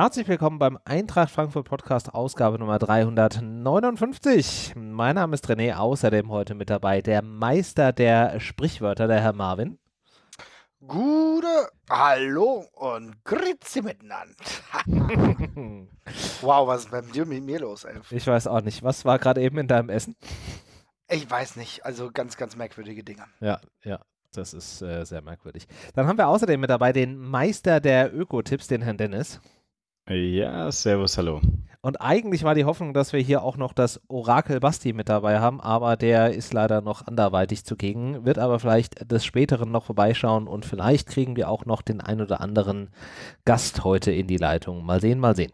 Herzlich willkommen beim Eintracht Frankfurt Podcast, Ausgabe Nummer 359. Mein Name ist René, außerdem heute mit dabei der Meister der Sprichwörter, der Herr Marvin. Gute Hallo und Grüezi miteinander. wow, was ist bei dir mit mir los, ey? Ich weiß auch nicht. Was war gerade eben in deinem Essen? Ich weiß nicht. Also ganz, ganz merkwürdige Dinge. Ja, ja. Das ist äh, sehr merkwürdig. Dann haben wir außerdem mit dabei den Meister der Öko-Tipps, den Herrn Dennis. Ja, servus, hallo. Und eigentlich war die Hoffnung, dass wir hier auch noch das Orakel Basti mit dabei haben, aber der ist leider noch anderweitig zugegen, wird aber vielleicht des Späteren noch vorbeischauen und vielleicht kriegen wir auch noch den ein oder anderen Gast heute in die Leitung. Mal sehen, mal sehen.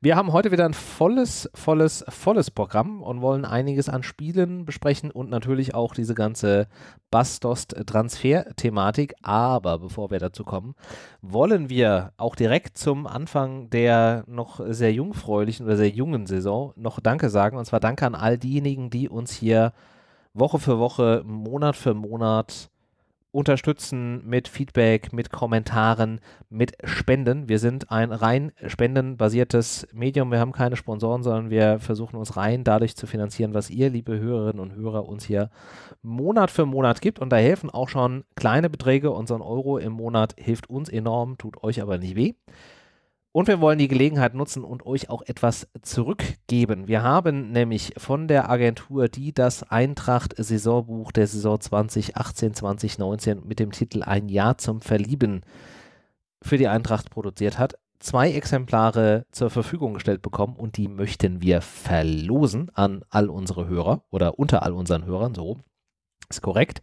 Wir haben heute wieder ein volles, volles, volles Programm und wollen einiges an Spielen besprechen und natürlich auch diese ganze Bastost-Transfer-Thematik. Aber bevor wir dazu kommen, wollen wir auch direkt zum Anfang der noch sehr jungfräulichen oder sehr jungen Saison noch Danke sagen. Und zwar Danke an all diejenigen, die uns hier Woche für Woche, Monat für Monat unterstützen mit Feedback, mit Kommentaren, mit Spenden. Wir sind ein rein spendenbasiertes Medium. Wir haben keine Sponsoren, sondern wir versuchen uns rein dadurch zu finanzieren, was ihr, liebe Hörerinnen und Hörer, uns hier Monat für Monat gibt. Und da helfen auch schon kleine Beträge. Ein Euro im Monat hilft uns enorm, tut euch aber nicht weh. Und wir wollen die Gelegenheit nutzen und euch auch etwas zurückgeben. Wir haben nämlich von der Agentur, die das Eintracht-Saisonbuch der Saison 2018, 2019 mit dem Titel Ein Jahr zum Verlieben für die Eintracht produziert hat, zwei Exemplare zur Verfügung gestellt bekommen und die möchten wir verlosen an all unsere Hörer oder unter all unseren Hörern, so ist korrekt.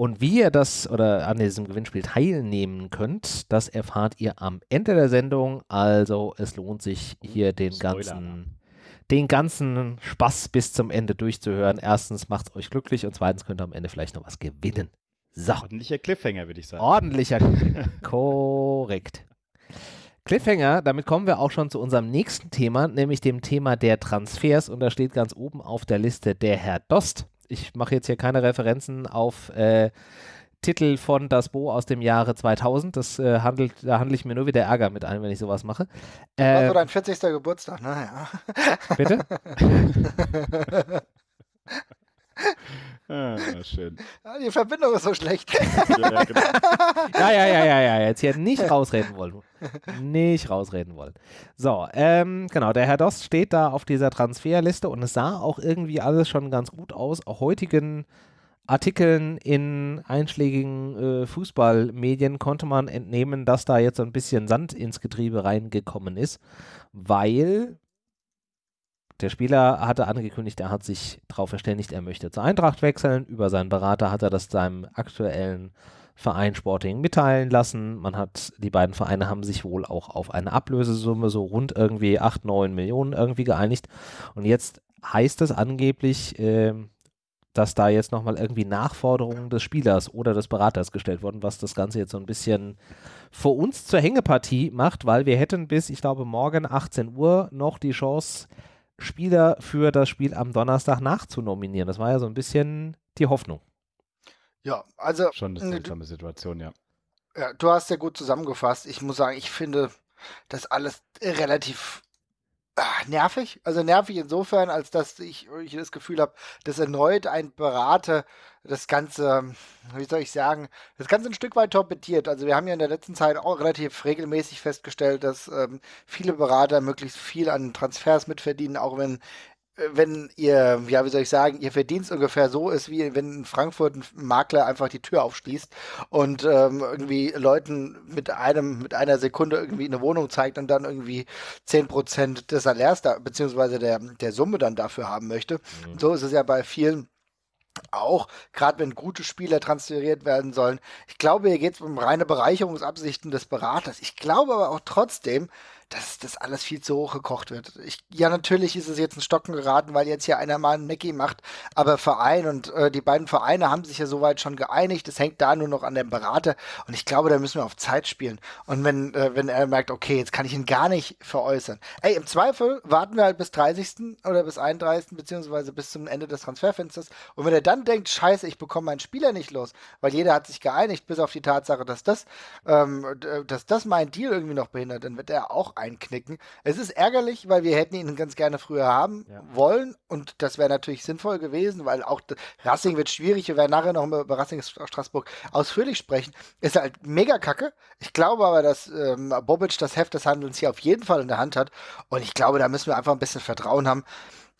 Und wie ihr das oder an diesem Gewinnspiel teilnehmen könnt, das erfahrt ihr am Ende der Sendung. Also es lohnt sich hier den Spoiler. ganzen den ganzen Spaß bis zum Ende durchzuhören. Erstens macht es euch glücklich und zweitens könnt ihr am Ende vielleicht noch was gewinnen. So. Ordentlicher Cliffhanger, würde ich sagen. Ordentlicher Cliffhanger. Korrekt. Cliffhanger, damit kommen wir auch schon zu unserem nächsten Thema, nämlich dem Thema der Transfers. Und da steht ganz oben auf der Liste der Herr Dost ich mache jetzt hier keine Referenzen auf äh, Titel von Das Bo aus dem Jahre 2000. Das äh, handelt, da handle ich mir nur wieder Ärger mit ein, wenn ich sowas mache. Äh, war so dein 40. Geburtstag, naja. Bitte? Ah, schön. Die Verbindung ist so schlecht. ja, genau. ja, ja, ja, ja, ja, jetzt hier nicht rausreden wollen. Nicht rausreden wollen. So, ähm, genau, der Herr Dost steht da auf dieser Transferliste und es sah auch irgendwie alles schon ganz gut aus. Auch heutigen Artikeln in einschlägigen äh, Fußballmedien konnte man entnehmen, dass da jetzt so ein bisschen Sand ins Getriebe reingekommen ist, weil der Spieler hatte angekündigt, er hat sich darauf verständigt, er möchte zur Eintracht wechseln. Über seinen Berater hat er das seinem aktuellen Verein Sporting mitteilen lassen. Man hat, die beiden Vereine haben sich wohl auch auf eine Ablösesumme so rund irgendwie 8, 9 Millionen irgendwie geeinigt. Und jetzt heißt es angeblich, äh, dass da jetzt nochmal irgendwie Nachforderungen des Spielers oder des Beraters gestellt wurden, was das Ganze jetzt so ein bisschen vor uns zur Hängepartie macht, weil wir hätten bis, ich glaube, morgen 18 Uhr noch die Chance, Spieler für das Spiel am Donnerstag nachzunominieren. Das war ja so ein bisschen die Hoffnung. Ja, also. Schon eine seltsame Situation, ja. Ja, du hast ja gut zusammengefasst. Ich muss sagen, ich finde das alles relativ ach, nervig. Also nervig insofern, als dass ich, ich das Gefühl habe, dass erneut ein Berater das Ganze, wie soll ich sagen, das Ganze ein Stück weit torpediert. Also wir haben ja in der letzten Zeit auch relativ regelmäßig festgestellt, dass ähm, viele Berater möglichst viel an Transfers mitverdienen, auch wenn wenn ihr, ja, wie soll ich sagen, ihr Verdienst ungefähr so ist, wie wenn in Frankfurt ein Makler einfach die Tür aufschließt und ähm, irgendwie Leuten mit einem, mit einer Sekunde irgendwie eine Wohnung zeigt und dann irgendwie 10% des Salärs da, beziehungsweise der, der Summe dann dafür haben möchte. Mhm. So ist es ja bei vielen auch, gerade wenn gute Spieler transferiert werden sollen. Ich glaube, hier geht es um reine Bereicherungsabsichten des Beraters. Ich glaube aber auch trotzdem, dass das alles viel zu hoch gekocht wird. Ich, ja, natürlich ist es jetzt ein Stocken geraten, weil jetzt hier einer mal einen Mackie macht, aber Verein und äh, die beiden Vereine haben sich ja soweit schon geeinigt. Es hängt da nur noch an dem Berater und ich glaube, da müssen wir auf Zeit spielen. Und wenn, äh, wenn er merkt, okay, jetzt kann ich ihn gar nicht veräußern. Ey, im Zweifel warten wir halt bis 30. oder bis 31. beziehungsweise bis zum Ende des Transferfensters und wenn er dann denkt, scheiße, ich bekomme meinen Spieler nicht los, weil jeder hat sich geeinigt, bis auf die Tatsache, dass das, ähm, dass das mein Deal irgendwie noch behindert, dann wird er auch einknicken. Es ist ärgerlich, weil wir hätten ihn ganz gerne früher haben ja. wollen und das wäre natürlich sinnvoll gewesen, weil auch Racing wird schwierig. Wir werden nachher noch über Racing Straßburg ausführlich sprechen. Ist halt mega kacke. Ich glaube aber, dass ähm, Bobic das Heft des Handelns hier auf jeden Fall in der Hand hat und ich glaube, da müssen wir einfach ein bisschen Vertrauen haben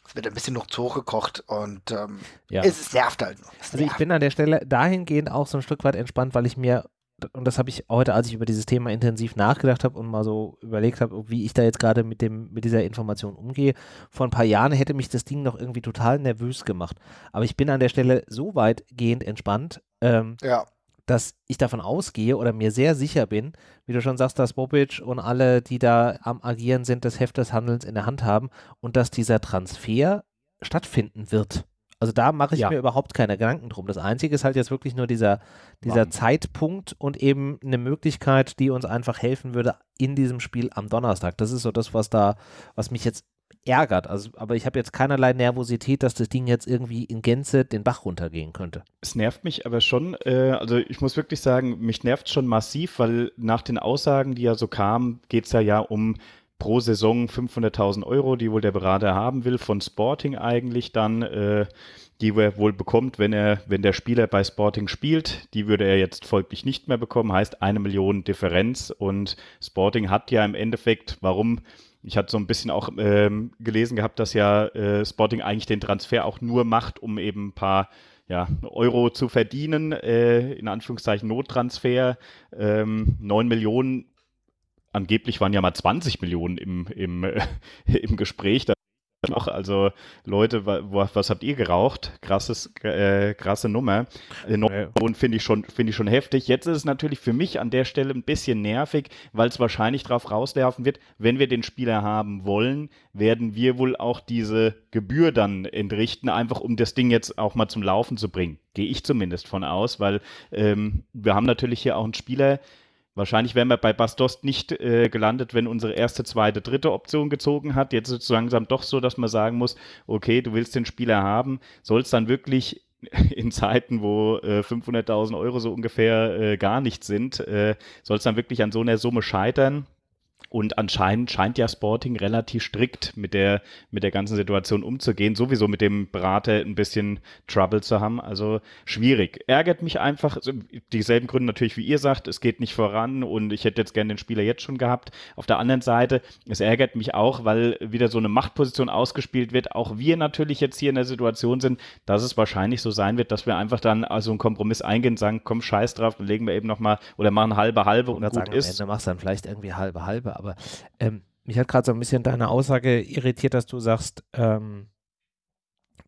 es wird ein bisschen noch zu hoch gekocht und ähm, ja. es, es, nervt halt noch. also ich bin an der Stelle dahingehend auch so ein Stück weit entspannt, weil ich mir, und das habe ich heute, als ich über dieses Thema intensiv nachgedacht habe und mal so überlegt habe, wie ich da jetzt gerade mit mit dieser Information umgehe, vor ein paar Jahren hätte mich das Ding noch irgendwie total nervös gemacht. Aber ich bin an der Stelle so weitgehend entspannt, ähm, ja dass ich davon ausgehe oder mir sehr sicher bin, wie du schon sagst, dass Bobic und alle, die da am Agieren sind, das Heft des Handelns in der Hand haben und dass dieser Transfer stattfinden wird. Also da mache ich ja. mir überhaupt keine Gedanken drum. Das Einzige ist halt jetzt wirklich nur dieser, dieser Zeitpunkt und eben eine Möglichkeit, die uns einfach helfen würde in diesem Spiel am Donnerstag. Das ist so das, was da, was mich jetzt ärgert. Also, aber ich habe jetzt keinerlei Nervosität, dass das Ding jetzt irgendwie in Gänze den Bach runtergehen könnte. Es nervt mich aber schon, äh, also ich muss wirklich sagen, mich nervt schon massiv, weil nach den Aussagen, die ja so kamen, geht es ja, ja um pro Saison 500.000 Euro, die wohl der Berater haben will, von Sporting eigentlich dann, äh, die er wohl bekommt, wenn er, wenn der Spieler bei Sporting spielt. Die würde er jetzt folglich nicht mehr bekommen, heißt eine Million Differenz und Sporting hat ja im Endeffekt, warum ich hatte so ein bisschen auch ähm, gelesen gehabt, dass ja äh, Sporting eigentlich den Transfer auch nur macht, um eben ein paar ja, Euro zu verdienen, äh, in Anführungszeichen Nottransfer. Ähm, 9 Millionen, angeblich waren ja mal 20 Millionen im, im, äh, im Gespräch. Da noch, also Leute, was, was habt ihr geraucht? Krasses, äh, krasse Nummer. Und finde ich schon, finde ich schon heftig. Jetzt ist es natürlich für mich an der Stelle ein bisschen nervig, weil es wahrscheinlich darauf rauslaufen wird, wenn wir den Spieler haben wollen, werden wir wohl auch diese Gebühr dann entrichten, einfach um das Ding jetzt auch mal zum Laufen zu bringen. Gehe ich zumindest von aus, weil ähm, wir haben natürlich hier auch einen Spieler, Wahrscheinlich wären wir bei Bastos nicht äh, gelandet, wenn unsere erste, zweite, dritte Option gezogen hat. Jetzt ist es langsam doch so, dass man sagen muss, okay, du willst den Spieler haben, soll es dann wirklich in Zeiten, wo äh, 500.000 Euro so ungefähr äh, gar nichts sind, äh, soll es dann wirklich an so einer Summe scheitern? Und anscheinend scheint ja Sporting relativ strikt mit der, mit der ganzen Situation umzugehen, sowieso mit dem Berater ein bisschen Trouble zu haben. Also schwierig. Ärgert mich einfach, also dieselben Gründe natürlich wie ihr sagt, es geht nicht voran und ich hätte jetzt gerne den Spieler jetzt schon gehabt. Auf der anderen Seite, es ärgert mich auch, weil wieder so eine Machtposition ausgespielt wird. Auch wir natürlich jetzt hier in der Situation sind, dass es wahrscheinlich so sein wird, dass wir einfach dann also einen Kompromiss eingehen und sagen, komm, scheiß drauf, dann legen wir eben nochmal oder machen halbe halbe und, und gut sagen, ist. Am Ende machst du dann vielleicht irgendwie halbe halbe aber ähm, mich hat gerade so ein bisschen deine Aussage irritiert, dass du sagst, ähm,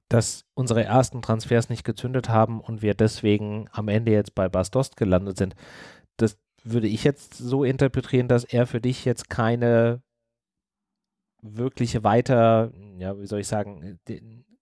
dass unsere ersten Transfers nicht gezündet haben und wir deswegen am Ende jetzt bei Bastost gelandet sind. Das würde ich jetzt so interpretieren, dass er für dich jetzt keine wirkliche weiter, ja, wie soll ich sagen,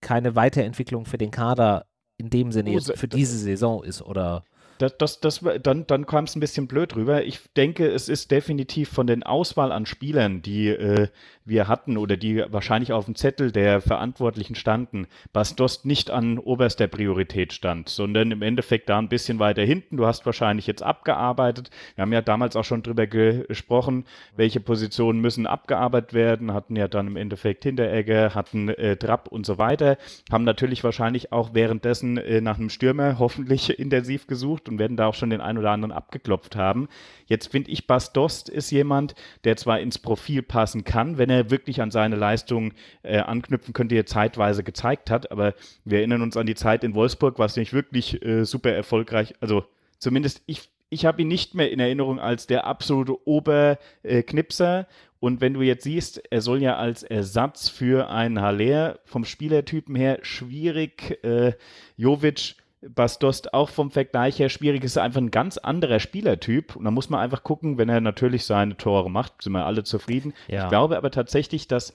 keine Weiterentwicklung für den Kader in dem Sinne jetzt für diese Saison ist, oder? Das, das, das, dann dann kam es ein bisschen blöd rüber. Ich denke, es ist definitiv von den Auswahl an Spielern, die äh, wir hatten oder die wahrscheinlich auf dem Zettel der Verantwortlichen standen, Bastos nicht an oberster Priorität stand, sondern im Endeffekt da ein bisschen weiter hinten. Du hast wahrscheinlich jetzt abgearbeitet. Wir haben ja damals auch schon drüber gesprochen, welche Positionen müssen abgearbeitet werden, hatten ja dann im Endeffekt Hinteregger, hatten äh, Trapp und so weiter, haben natürlich wahrscheinlich auch währenddessen äh, nach einem Stürmer hoffentlich intensiv gesucht und werden da auch schon den einen oder anderen abgeklopft haben. Jetzt finde ich, Bastost ist jemand, der zwar ins Profil passen kann, wenn er wirklich an seine Leistung äh, anknüpfen könnte, die er zeitweise gezeigt hat, aber wir erinnern uns an die Zeit in Wolfsburg, was nicht wirklich äh, super erfolgreich, also zumindest ich ich habe ihn nicht mehr in Erinnerung als der absolute Oberknipser. Und wenn du jetzt siehst, er soll ja als Ersatz für einen Haller vom Spielertypen her schwierig, äh, Jovic Bastost auch vom Vergleich her schwierig ist, einfach ein ganz anderer Spielertyp. Und da muss man einfach gucken, wenn er natürlich seine Tore macht, sind wir alle zufrieden. Ja. Ich glaube aber tatsächlich, dass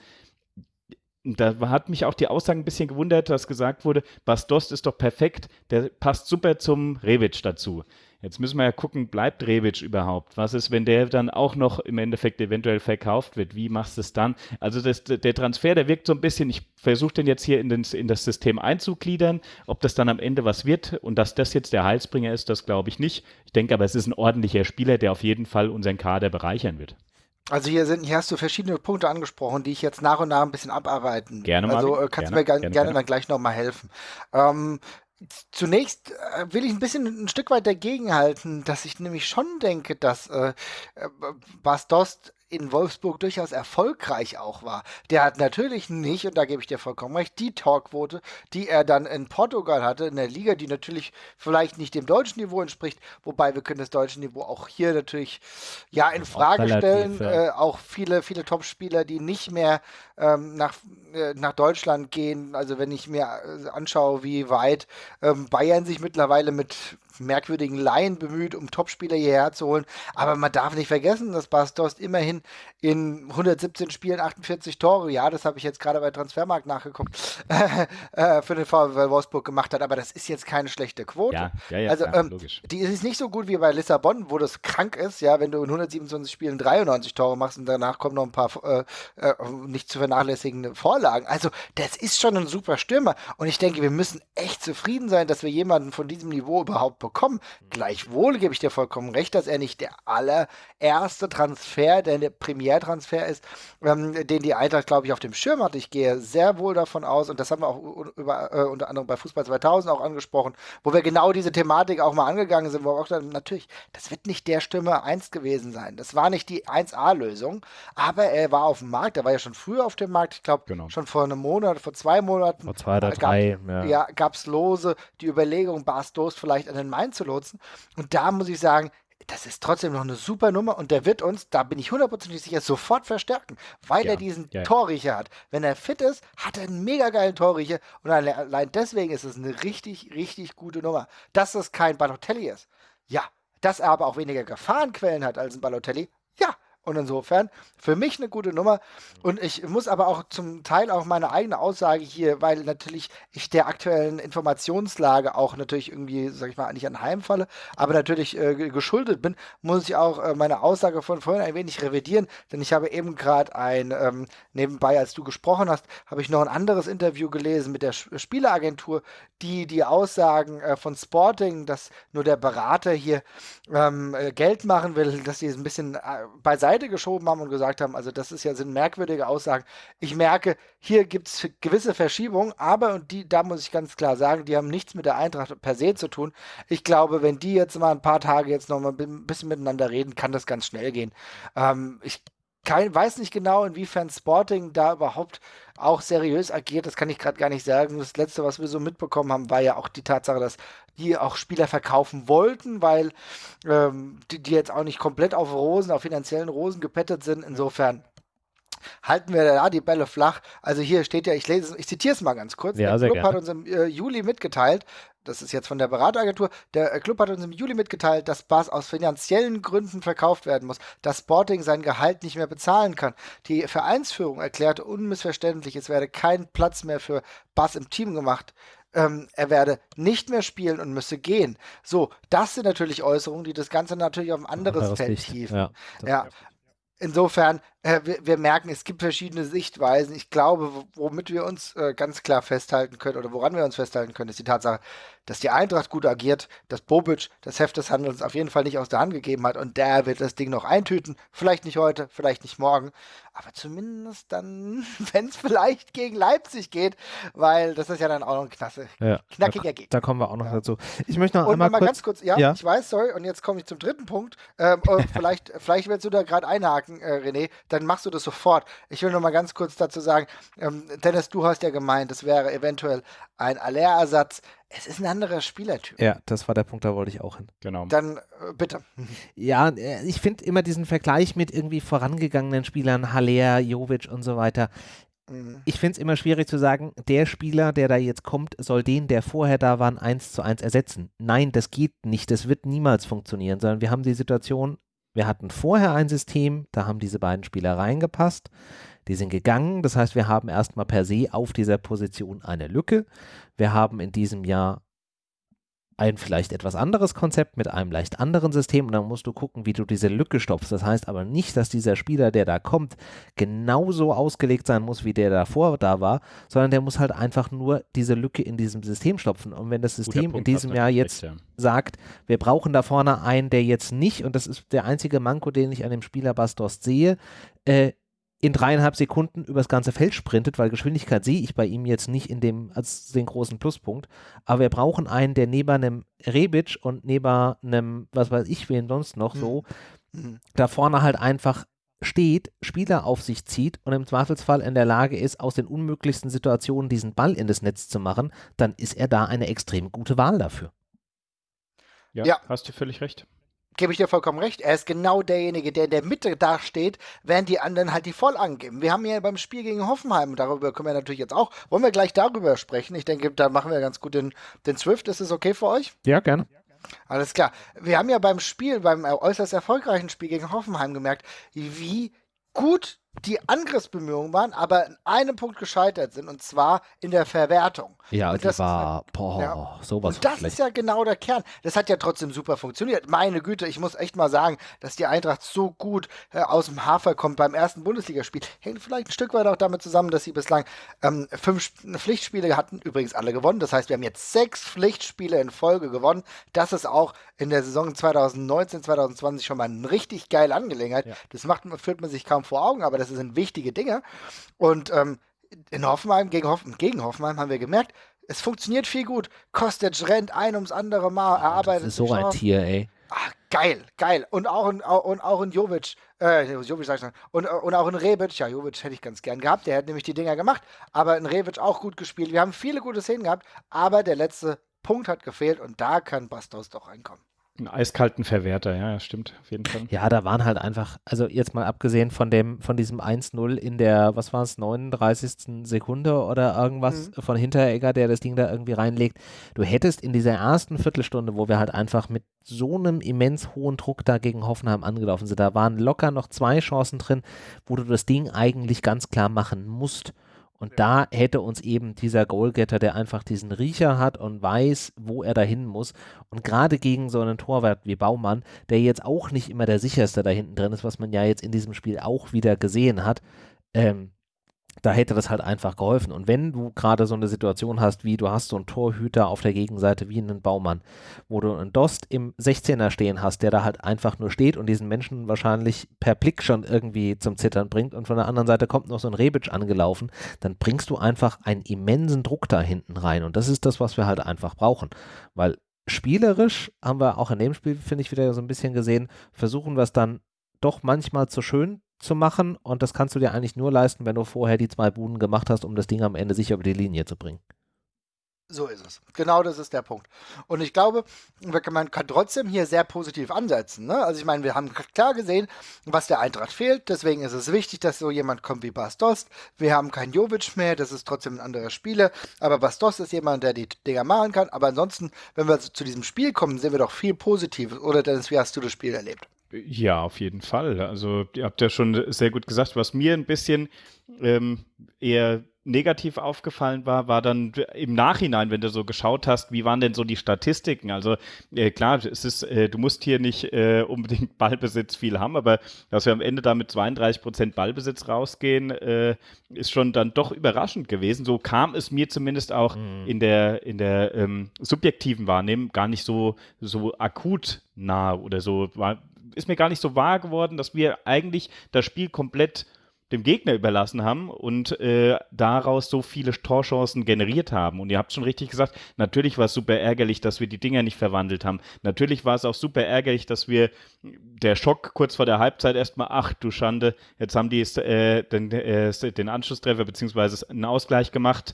da hat mich auch die Aussage ein bisschen gewundert, dass gesagt wurde, Bastos ist doch perfekt, der passt super zum Revic dazu. Jetzt müssen wir ja gucken, bleibt Rebic überhaupt? Was ist, wenn der dann auch noch im Endeffekt eventuell verkauft wird? Wie machst du es dann? Also das, der Transfer, der wirkt so ein bisschen, ich versuche den jetzt hier in, den, in das System einzugliedern. Ob das dann am Ende was wird und dass das jetzt der Heilsbringer ist, das glaube ich nicht. Ich denke aber, es ist ein ordentlicher Spieler, der auf jeden Fall unseren Kader bereichern wird. Also hier sind, hier hast du verschiedene Punkte angesprochen, die ich jetzt nach und nach ein bisschen abarbeiten. Gerne mal. Also äh, kannst du mir gerne, gerne, gerne, dann gleich nochmal helfen. Ähm, Zunächst äh, will ich ein bisschen ein Stück weit dagegenhalten, dass ich nämlich schon denke, dass äh, äh Bas in Wolfsburg durchaus erfolgreich auch war. Der hat natürlich nicht, und da gebe ich dir vollkommen recht, die Torquote, die er dann in Portugal hatte, in der Liga, die natürlich vielleicht nicht dem deutschen Niveau entspricht, wobei wir können das deutsche Niveau auch hier natürlich ja in Frage relativ, stellen. Ja. Äh, auch viele, viele Top-Spieler, die nicht mehr ähm, nach, äh, nach Deutschland gehen. Also wenn ich mir äh, anschaue, wie weit ähm, Bayern sich mittlerweile mit merkwürdigen Laien bemüht, um Topspieler hierher zu holen. Aber man darf nicht vergessen, dass Bastos immerhin in 117 Spielen 48 Tore, ja, das habe ich jetzt gerade bei Transfermarkt nachgeguckt, äh, für den VfL Wolfsburg gemacht hat. Aber das ist jetzt keine schlechte Quote. Ja, ja, ja, also, ähm, logisch. Die ist nicht so gut wie bei Lissabon, wo das krank ist, ja, wenn du in 127 Spielen 93 Tore machst und danach kommen noch ein paar äh, äh, nicht zu vernachlässigende Vorlagen. Also, das ist schon ein super Stürmer. Und ich denke, wir müssen echt zufrieden sein, dass wir jemanden von diesem Niveau überhaupt bekommen. Gleichwohl gebe ich dir vollkommen recht, dass er nicht der allererste Transfer, der der Primärtransfer ist, ähm, den die Eintracht, glaube ich, auf dem Schirm hat. Ich gehe sehr wohl davon aus, und das haben wir auch über, äh, unter anderem bei Fußball 2000 auch angesprochen, wo wir genau diese Thematik auch mal angegangen sind, wo wir auch gesagt natürlich, das wird nicht der Stimme 1 gewesen sein. Das war nicht die 1A-Lösung, aber er war auf dem Markt, er war ja schon früher auf dem Markt, ich glaube, genau. schon vor einem Monat, vor zwei Monaten. Vor zwei oder drei, ja. ja gab es lose die Überlegung, Bastos vielleicht an den Main zu lotsen. Und da muss ich sagen, das ist trotzdem noch eine super Nummer und der wird uns, da bin ich hundertprozentig sicher, sofort verstärken, weil ja, er diesen ja. Torriecher hat. Wenn er fit ist, hat er einen mega geilen Torriecher und allein deswegen ist es eine richtig, richtig gute Nummer. Dass es kein Balotelli ist, ja. Dass er aber auch weniger Gefahrenquellen hat als ein Balotelli, ja. Und insofern für mich eine gute Nummer. Und ich muss aber auch zum Teil auch meine eigene Aussage hier, weil natürlich ich der aktuellen Informationslage auch natürlich irgendwie, sag ich mal, nicht anheimfalle, aber natürlich äh, geschuldet bin, muss ich auch äh, meine Aussage von vorhin ein wenig revidieren. Denn ich habe eben gerade ein, ähm, nebenbei, als du gesprochen hast, habe ich noch ein anderes Interview gelesen mit der Spieleragentur, die die Aussagen äh, von Sporting, dass nur der Berater hier ähm, äh, Geld machen will, dass sie es ein bisschen äh, beiseite Seite geschoben haben und gesagt haben, also das ist ja sind merkwürdige Aussagen. Ich merke, hier gibt es gewisse Verschiebungen, aber und die, da muss ich ganz klar sagen, die haben nichts mit der Eintracht per se zu tun. Ich glaube, wenn die jetzt mal ein paar Tage jetzt noch mal ein bisschen miteinander reden, kann das ganz schnell gehen. Ähm, ich kein, weiß nicht genau, inwiefern Sporting da überhaupt auch seriös agiert. Das kann ich gerade gar nicht sagen. Das letzte, was wir so mitbekommen haben, war ja auch die Tatsache, dass die auch Spieler verkaufen wollten, weil ähm, die, die jetzt auch nicht komplett auf Rosen, auf finanziellen Rosen gepettet sind. Insofern halten wir da die Bälle flach. Also hier steht ja, ich lese, ich zitiere es mal ganz kurz. Ja, der Club gerne. hat uns im äh, Juli mitgeteilt, das ist jetzt von der Berateragentur, der äh, Club hat uns im Juli mitgeteilt, dass Bass aus finanziellen Gründen verkauft werden muss, dass Sporting sein Gehalt nicht mehr bezahlen kann. Die Vereinsführung erklärte unmissverständlich, es werde kein Platz mehr für Bass im Team gemacht. Ähm, er werde nicht mehr spielen und müsse gehen. So, das sind natürlich Äußerungen, die das Ganze natürlich auf ein anderes Feld hieven. Ja, ja. Insofern, äh, wir, wir, merken, es gibt verschiedene Sichtweisen. Ich glaube, womit wir uns äh, ganz klar festhalten können oder woran wir uns festhalten können, ist die Tatsache, dass die Eintracht gut agiert, dass Bobic das Heft des Handelns auf jeden Fall nicht aus der Hand gegeben hat und der wird das Ding noch eintüten. Vielleicht nicht heute, vielleicht nicht morgen, aber zumindest dann, wenn es vielleicht gegen Leipzig geht, weil das ist ja dann auch noch ein knasse, ja, knackiger da, Gegner. Da kommen wir auch noch ja. dazu. Ich möchte noch und einmal mal kurz, ganz kurz, ja, ja, ich weiß, sorry, und jetzt komme ich zum dritten Punkt. Ähm, vielleicht, vielleicht willst du da gerade einhaken, äh, René, dann machst du das sofort. Ich will noch mal ganz kurz dazu sagen, ähm, Dennis, du hast ja gemeint, das wäre eventuell ein Aller-Ersatz. Es ist ein anderer Spielertyp. Ja, das war der Punkt, da wollte ich auch hin. Genau. Dann äh, bitte. Ja, äh, ich finde immer diesen Vergleich mit irgendwie vorangegangenen Spielern, Haller, Jovic und so weiter. Mhm. Ich finde es immer schwierig zu sagen, der Spieler, der da jetzt kommt, soll den, der vorher da war, eins zu eins ersetzen. Nein, das geht nicht. Das wird niemals funktionieren, sondern wir haben die Situation, Wir hatten vorher ein System, da haben diese beiden Spieler reingepasst. Die sind gegangen. Das heißt, wir haben erstmal per se auf dieser Position eine Lücke. Wir haben in diesem Jahr ein vielleicht etwas anderes Konzept mit einem leicht anderen System und dann musst du gucken, wie du diese Lücke stopfst. Das heißt aber nicht, dass dieser Spieler, der da kommt, genauso ausgelegt sein muss, wie der davor da war, sondern der muss halt einfach nur diese Lücke in diesem System stopfen. Und wenn das System in diesem Jahr jetzt ja. sagt, wir brauchen da vorne einen, der jetzt nicht, und das ist der einzige Manko, den ich an dem Spieler Bastos sehe, äh, in dreieinhalb Sekunden übers ganze Feld sprintet, weil Geschwindigkeit sehe ich bei ihm jetzt nicht in dem als den großen Pluspunkt. Aber wir brauchen einen, der neben einem Rebic und neben einem, was weiß ich, wen sonst noch so, mhm. da vorne halt einfach steht, Spieler auf sich zieht und im Zweifelsfall in der Lage ist, aus den unmöglichsten Situationen diesen Ball in das Netz zu machen, dann ist er da eine extrem gute Wahl dafür. Ja, ja. hast du völlig recht gebe ich dir vollkommen recht. Er ist genau derjenige, der in der Mitte dasteht, während die anderen halt die voll angeben. Wir haben ja beim Spiel gegen Hoffenheim, darüber können wir natürlich jetzt auch, wollen wir gleich darüber sprechen. Ich denke, da machen wir ganz gut den, den Swift. Ist es okay für euch? Ja, gerne. Alles klar. Wir haben ja beim Spiel, beim äußerst erfolgreichen Spiel gegen Hoffenheim gemerkt, wie gut die Angriffsbemühungen waren, aber in einem Punkt gescheitert sind, und zwar in der Verwertung. Ja, und das war, boah, ja. sowas Und das schlecht. ist ja genau der Kern. Das hat ja trotzdem super funktioniert. Meine Güte, ich muss echt mal sagen, dass die Eintracht so gut äh, aus dem Hafer kommt beim ersten Bundesligaspiel. Hängt vielleicht ein Stück weit auch damit zusammen, dass sie bislang ähm, fünf Pflichtspiele hatten, übrigens alle gewonnen. Das heißt, wir haben jetzt sechs Pflichtspiele in Folge gewonnen. Das ist auch in der Saison 2019, 2020 schon mal eine richtig geile Angelegenheit. Ja. Das macht, führt man sich kaum vor Augen, aber das sind wichtige Dinge. Und ähm, in Hoffenheim, gegen, Hoff gegen Hoffenheim haben wir gemerkt, es funktioniert viel gut. Kostic rennt ein ums andere Mal, erarbeitet. Das ist so ein Tier, ey. Ach, geil, geil. Und auch in, und auch in Jovic, äh, Jovic sag ich schon, und, und auch in Rebic, ja, Jovic hätte ich ganz gern gehabt, der hat nämlich die Dinger gemacht, aber in Rebic auch gut gespielt. Wir haben viele gute Szenen gehabt, aber der letzte Punkt hat gefehlt und da kann Bastos doch reinkommen. Einen eiskalten Verwerter, ja, stimmt, auf jeden Fall. Ja, da waren halt einfach, also jetzt mal abgesehen von dem, von diesem 1-0 in der, was war es, 39. Sekunde oder irgendwas mhm. von Hinteregger, der das Ding da irgendwie reinlegt. Du hättest in dieser ersten Viertelstunde, wo wir halt einfach mit so einem immens hohen Druck da gegen Hoffenheim angelaufen sind, da waren locker noch zwei Chancen drin, wo du das Ding eigentlich ganz klar machen musst. Und da hätte uns eben dieser Goalgetter, der einfach diesen Riecher hat und weiß, wo er dahin muss. Und gerade gegen so einen Torwart wie Baumann, der jetzt auch nicht immer der sicherste da hinten drin ist, was man ja jetzt in diesem Spiel auch wieder gesehen hat, ähm, da hätte das halt einfach geholfen. Und wenn du gerade so eine Situation hast, wie du hast so einen Torhüter auf der Gegenseite wie einen Baumann, wo du einen Dost im 16er stehen hast, der da halt einfach nur steht und diesen Menschen wahrscheinlich per Blick schon irgendwie zum Zittern bringt und von der anderen Seite kommt noch so ein Rebic angelaufen, dann bringst du einfach einen immensen Druck da hinten rein. Und das ist das, was wir halt einfach brauchen. Weil spielerisch haben wir auch in dem Spiel, finde ich, wieder so ein bisschen gesehen, versuchen wir es dann doch manchmal zu schön zu machen und das kannst du dir eigentlich nur leisten, wenn du vorher die zwei Buden gemacht hast, um das Ding am Ende sicher über die Linie zu bringen. So ist es. Genau das ist der Punkt. Und ich glaube, man kann trotzdem hier sehr positiv ansetzen. Ne? Also ich meine, wir haben klar gesehen, was der Eintracht fehlt. Deswegen ist es wichtig, dass so jemand kommt wie Bastos. Wir haben keinen Jovic mehr, das ist trotzdem ein anderer Spieler. Aber Bastos ist jemand, der die Dinger machen kann. Aber ansonsten, wenn wir zu diesem Spiel kommen, sehen wir doch viel Positives. Oder Dennis, wie hast du das Spiel erlebt? Ja, auf jeden Fall. Also ihr habt ja schon sehr gut gesagt, was mir ein bisschen ähm, eher negativ aufgefallen war, war dann im Nachhinein, wenn du so geschaut hast, wie waren denn so die Statistiken? Also äh, klar, es ist, äh, du musst hier nicht äh, unbedingt Ballbesitz viel haben, aber dass wir am Ende da mit 32 Prozent Ballbesitz rausgehen, äh, ist schon dann doch überraschend gewesen. So kam es mir zumindest auch mhm. in der in der ähm, subjektiven Wahrnehmung gar nicht so so akut nah oder so war ist mir gar nicht so wahr geworden, dass wir eigentlich das Spiel komplett dem Gegner überlassen haben und äh, daraus so viele Torchancen generiert haben. Und ihr habt schon richtig gesagt, natürlich war es super ärgerlich, dass wir die Dinger nicht verwandelt haben. Natürlich war es auch super ärgerlich, dass wir der Schock kurz vor der Halbzeit erstmal, ach du Schande, jetzt haben die äh, den, äh, den Anschlusstreffer bzw. einen Ausgleich gemacht.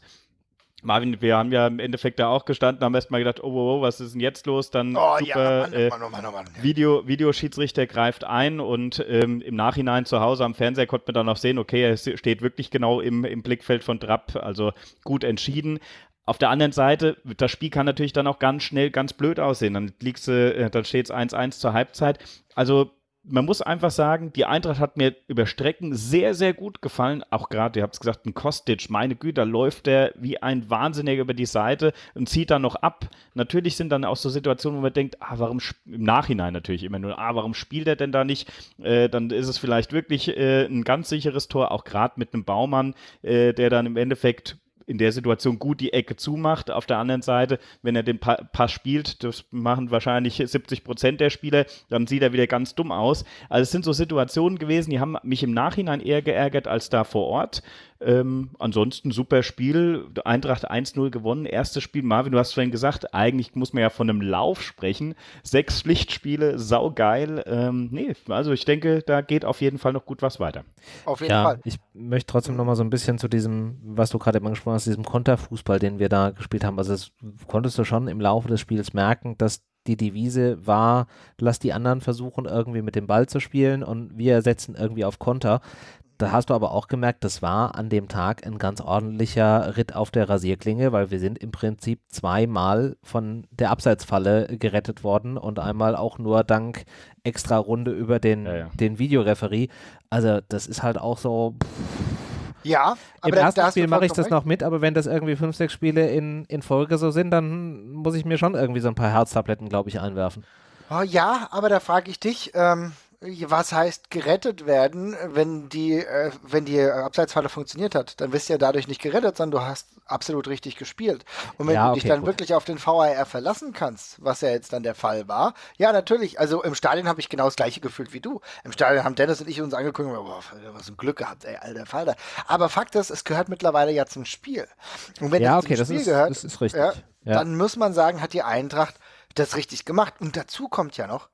Marvin, wir haben ja im Endeffekt da auch gestanden, haben erstmal gedacht, oh, oh, oh, was ist denn jetzt los? Dann oh, super, ja, Mann, äh, oh Mann, oh Mann. Video, Videoschiedsrichter greift ein und ähm, im Nachhinein zu Hause am Fernseher konnte man dann auch sehen, okay, er steht wirklich genau im, im Blickfeld von Trapp, also gut entschieden. Auf der anderen Seite, das Spiel kann natürlich dann auch ganz schnell ganz blöd aussehen. Dann liegst du, äh, dann steht es 1-1 zur Halbzeit. Also man muss einfach sagen, die Eintracht hat mir über Strecken sehr, sehr gut gefallen. Auch gerade, ihr habt es gesagt, ein Kostic, meine Güte, läuft der wie ein Wahnsinniger über die Seite und zieht dann noch ab. Natürlich sind dann auch so Situationen, wo man denkt, ah, warum, im Nachhinein natürlich immer nur, ah, warum spielt er denn da nicht? Äh, dann ist es vielleicht wirklich äh, ein ganz sicheres Tor, auch gerade mit einem Baumann, äh, der dann im Endeffekt in der Situation gut die Ecke zumacht. Auf der anderen Seite, wenn er den pa Pass spielt, das machen wahrscheinlich 70 Prozent der Spieler, dann sieht er wieder ganz dumm aus. Also es sind so Situationen gewesen, die haben mich im Nachhinein eher geärgert als da vor Ort. Ähm, ansonsten super Spiel. Eintracht 1-0 gewonnen. Erstes Spiel. Marvin, du hast vorhin gesagt, eigentlich muss man ja von einem Lauf sprechen. Sechs Pflichtspiele, saugeil. Ähm, nee, also ich denke, da geht auf jeden Fall noch gut was weiter. Auf jeden ja, Fall. Ich möchte trotzdem noch mal so ein bisschen zu diesem, was du gerade eben angesprochen hast, diesem Konterfußball, den wir da gespielt haben. Also das konntest du schon im Laufe des Spiels merken, dass die Devise war, lass die anderen versuchen, irgendwie mit dem Ball zu spielen und wir setzen irgendwie auf Konter. Da hast du aber auch gemerkt, das war an dem Tag ein ganz ordentlicher Ritt auf der Rasierklinge, weil wir sind im Prinzip zweimal von der Abseitsfalle gerettet worden und einmal auch nur dank extra Runde über den, ja, ja. den Videoreferie. Also das ist halt auch so. Ja, aber im ersten Spiel mache ich das recht. noch mit, aber wenn das irgendwie fünf, sechs Spiele in, in Folge so sind, dann muss ich mir schon irgendwie so ein paar Herztabletten, glaube ich, einwerfen. Oh ja, aber da frage ich dich, ähm, was heißt gerettet werden, wenn die, äh, wenn die Abseitsfalle funktioniert hat? Dann wirst du ja dadurch nicht gerettet, sondern du hast absolut richtig gespielt. Und wenn ja, okay, du dich dann gut. wirklich auf den VAR verlassen kannst, was ja jetzt dann der Fall war, ja, natürlich. Also im Stadion habe ich genau das gleiche gefühlt wie du. Im Stadion haben Dennis und ich uns angeguckt und boah, was ein Glück gehabt, ey, alter Falter. Aber Fakt ist, es gehört mittlerweile ja zum Spiel. Und wenn ja, es okay, zum Spiel ist, gehört, das ist richtig. Ja, ja. dann muss man sagen, hat die Eintracht das richtig gemacht. Und dazu kommt ja noch,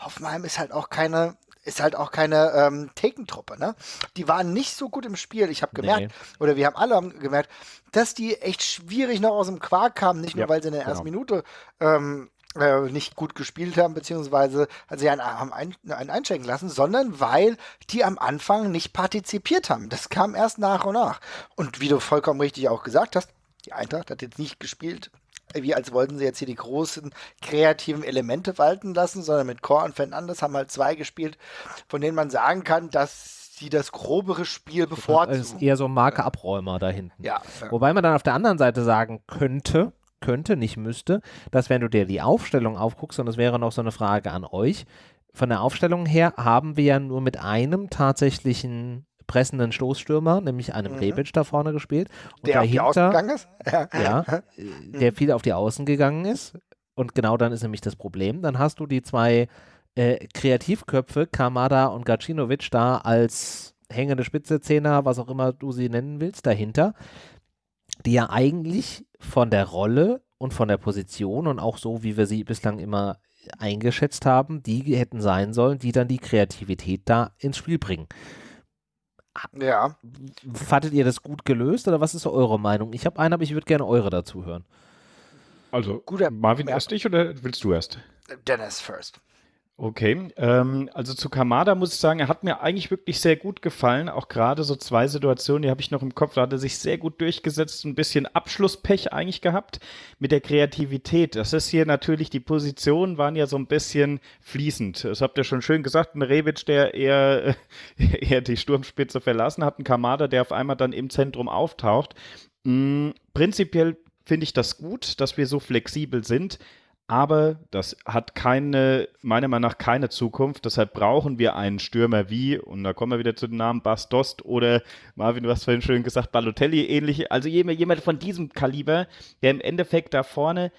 Hoffenheim ist halt auch keine ist halt auch keine ähm, Thekentruppe, ne? Die waren nicht so gut im Spiel. Ich habe gemerkt, nee. oder wir haben alle gemerkt, dass die echt schwierig noch aus dem Quark kamen, nicht nur, ja, weil sie in der ersten genau. Minute ähm, äh, nicht gut gespielt haben, beziehungsweise also sie einen, haben ein, einen einschenken lassen, sondern weil die am Anfang nicht partizipiert haben. Das kam erst nach und nach. Und wie du vollkommen richtig auch gesagt hast, die Eintracht hat jetzt nicht gespielt wie als wollten sie jetzt hier die großen kreativen Elemente walten lassen, sondern mit Core und Fernandes haben halt zwei gespielt, von denen man sagen kann, dass sie das grobere Spiel bevorzugen. Das ist eher so ein Markeabräumer da hinten. Ja, ja. Wobei man dann auf der anderen Seite sagen könnte, könnte, nicht müsste, dass wenn du dir die Aufstellung aufguckst, und das wäre noch so eine Frage an euch, von der Aufstellung her haben wir ja nur mit einem tatsächlichen pressenden Stoßstürmer, nämlich einem mhm. Rebic da vorne gespielt. Und der dahinter, auf die Außen gegangen ist? Ja, der viel auf die Außen gegangen ist. Und genau dann ist nämlich das Problem. Dann hast du die zwei äh, Kreativköpfe, Kamada und Gacinovic, da als hängende Spitze, Zehner, was auch immer du sie nennen willst, dahinter, die ja eigentlich von der Rolle und von der Position und auch so, wie wir sie bislang immer eingeschätzt haben, die hätten sein sollen, die dann die Kreativität da ins Spiel bringen. Ja. Fandet ihr das gut gelöst oder was ist eure Meinung? Ich habe einen, aber ich würde gerne eure dazu hören. Also, Guter, Marvin erst dich oder willst du erst? Dennis first. Okay, ähm, also zu Kamada muss ich sagen, er hat mir eigentlich wirklich sehr gut gefallen. Auch gerade so zwei Situationen, die habe ich noch im Kopf. Da hat er sich sehr gut durchgesetzt, ein bisschen Abschlusspech eigentlich gehabt mit der Kreativität. Das ist hier natürlich, die Positionen waren ja so ein bisschen fließend. Das habt ihr schon schön gesagt. Ein Rebic, der eher, eher die Sturmspitze verlassen hat, ein Kamada, der auf einmal dann im Zentrum auftaucht. Mhm, prinzipiell finde ich das gut, dass wir so flexibel sind aber das hat keine, meiner Meinung nach keine Zukunft. Deshalb brauchen wir einen Stürmer wie, und da kommen wir wieder zu den Namen Bastost oder Marvin, du hast vorhin schön gesagt, Balotelli ähnlich. Also jemand von diesem Kaliber, der im Endeffekt da vorne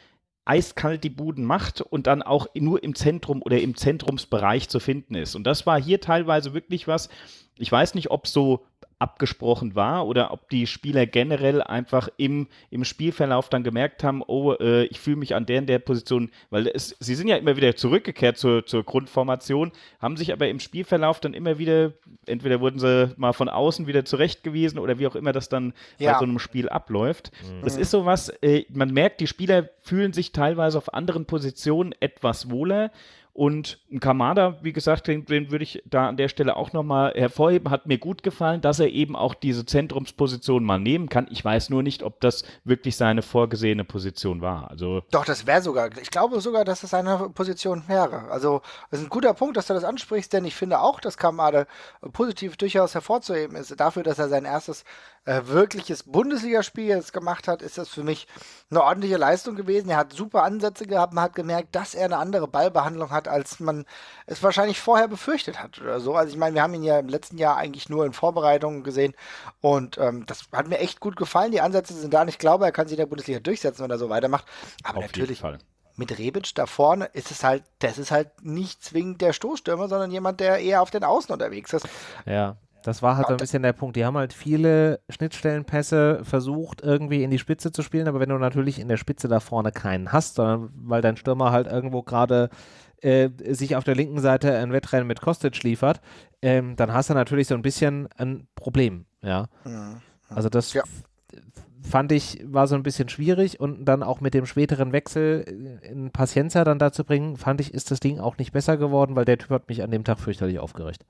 eiskalt die Buden macht und dann auch nur im Zentrum oder im Zentrumsbereich zu finden ist. Und das war hier teilweise wirklich was. Ich weiß nicht, ob so abgesprochen war oder ob die Spieler generell einfach im, im Spielverlauf dann gemerkt haben, oh, äh, ich fühle mich an der und der Position, weil es, sie sind ja immer wieder zurückgekehrt zur, zur Grundformation, haben sich aber im Spielverlauf dann immer wieder, entweder wurden sie mal von außen wieder zurechtgewiesen oder wie auch immer das dann ja. bei so einem Spiel abläuft. Mhm. Das ist sowas, äh, man merkt, die Spieler fühlen sich teilweise auf anderen Positionen etwas wohler Und ein Kamada, wie gesagt, den, den würde ich da an der Stelle auch nochmal hervorheben. Hat mir gut gefallen, dass er eben auch diese Zentrumsposition mal nehmen kann. Ich weiß nur nicht, ob das wirklich seine vorgesehene Position war. Also Doch, das wäre sogar, ich glaube sogar, dass es seine Position wäre. Also, das ist ein guter Punkt, dass du das ansprichst, denn ich finde auch, dass Kamada positiv durchaus hervorzuheben ist. Dafür, dass er sein erstes äh, wirkliches Bundesligaspiel jetzt gemacht hat, ist das für mich eine ordentliche Leistung gewesen. Er hat super Ansätze gehabt, man hat gemerkt, dass er eine andere Ballbehandlung hat, als man es wahrscheinlich vorher befürchtet hat oder so. Also ich meine, wir haben ihn ja im letzten Jahr eigentlich nur in Vorbereitungen gesehen und ähm, das hat mir echt gut gefallen. Die Ansätze sind da und ich glaube, er kann sich in der Bundesliga durchsetzen, wenn er so weitermacht. Aber Auf natürlich mit Rebic da vorne ist es halt, das ist halt nicht zwingend der Stoßstürmer, sondern jemand, der eher auf den Außen unterwegs ist. Ja, das war halt so ein Ja, bisschen der Punkt. Die haben halt viele Schnittstellenpässe versucht, irgendwie in die Spitze zu spielen, aber wenn du natürlich in der Spitze da vorne keinen hast, sondern weil dein Stürmer halt irgendwo gerade äh, sich auf der linken Seite ein Wettrennen mit Kostic liefert, ähm, dann hast du natürlich so ein bisschen ein Problem, ja. Also das Ja. fand ich, war so ein bisschen schwierig und dann auch mit dem späteren Wechsel äh, in Paciencia dann dazu bringen, fand ich, ist das Ding auch nicht besser geworden, weil der Typ hat mich an dem Tag fürchterlich aufgeregt.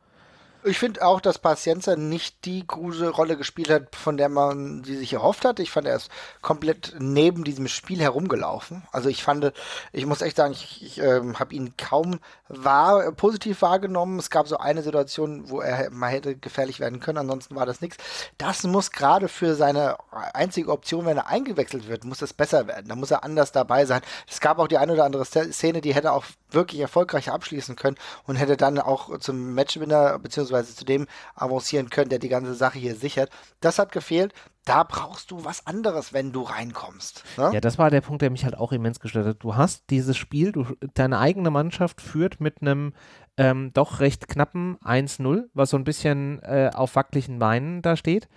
Ich finde auch, dass Pacienza nicht die große Rolle gespielt hat, von der man sie sich erhofft hat. Ich fand, er ist komplett neben diesem Spiel herumgelaufen. Also ich fand, ich muss echt sagen, ich, ich ähm, habe ihn kaum wahr, positiv wahrgenommen. Es gab so eine Situation, wo er mal hätte gefährlich werden können, ansonsten war das nichts. Das muss gerade für seine einzige Option, wenn er eingewechselt wird, muss es besser werden. Da muss er anders dabei sein. Es gab auch die eine oder andere Szene, die hätte auch wirklich erfolgreich abschließen können und hätte dann auch zum Matchwinner beziehungsweise zu dem avancieren können, der die ganze Sache hier sichert. Das hat gefehlt. Da brauchst du was anderes, wenn du reinkommst. Ne? Ja, das war der Punkt, der mich halt auch immens gestört hat. Du hast dieses Spiel, du, deine eigene Mannschaft führt mit einem ähm, doch recht knappen 1-0, was so ein bisschen äh, auf wackeligen Beinen da steht.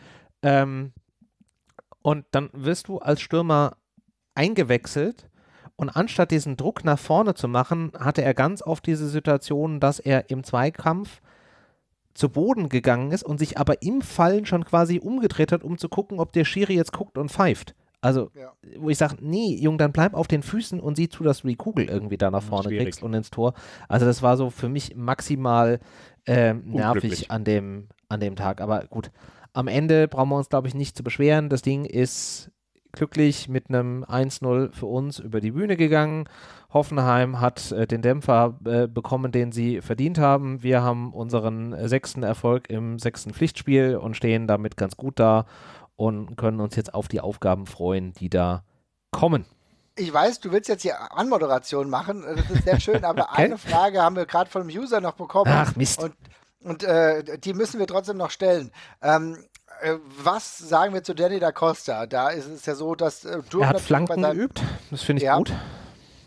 Ähm, und dann wirst du als Stürmer eingewechselt und anstatt diesen Druck nach vorne zu machen, hatte er ganz oft diese Situation, dass er im Zweikampf zu Boden gegangen ist und sich aber im Fallen schon quasi umgedreht hat, um zu gucken, ob der Schiri jetzt guckt und pfeift. Also, Ja. wo ich sage, nee, Jung, dann bleib auf den Füßen und sieh zu, dass du die Kugel irgendwie da nach vorne Schwierig. kriegst und ins Tor. Also, das war so für mich maximal ähm, nervig an dem, an dem Tag. Aber gut, am Ende brauchen wir uns, glaube ich, nicht zu beschweren. Das Ding ist glücklich mit einem 1-0 für uns über die Bühne gegangen. Hoffenheim hat äh, den Dämpfer äh, bekommen, den sie verdient haben. Wir haben unseren äh, sechsten Erfolg im sechsten Pflichtspiel und stehen damit ganz gut da und können uns jetzt auf die Aufgaben freuen, die da kommen. Ich weiß, du willst jetzt hier Anmoderation machen. Das ist sehr schön, aber Okay. eine Frage haben wir gerade von einem User noch bekommen. Ach, Mist. Und, und äh, die müssen wir trotzdem noch stellen. Ähm, äh, was sagen wir zu Danny da Costa? Da ist es ja so, dass äh, Er hat Flanken geübt, das finde ich Ja. gut.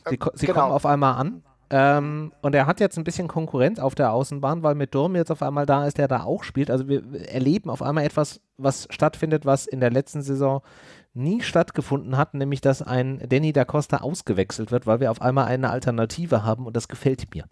Sie, Äh, ko- sie genau. kommen auf einmal an. Ähm, und er hat jetzt ein bisschen Konkurrenz auf der Außenbahn, weil mit Durm jetzt auf einmal da ist, der da auch spielt. Also wir erleben auf einmal etwas, was stattfindet, was in der letzten Saison nie stattgefunden hat, nämlich dass ein Danny da Costa ausgewechselt wird, weil wir auf einmal eine Alternative haben und das gefällt mir.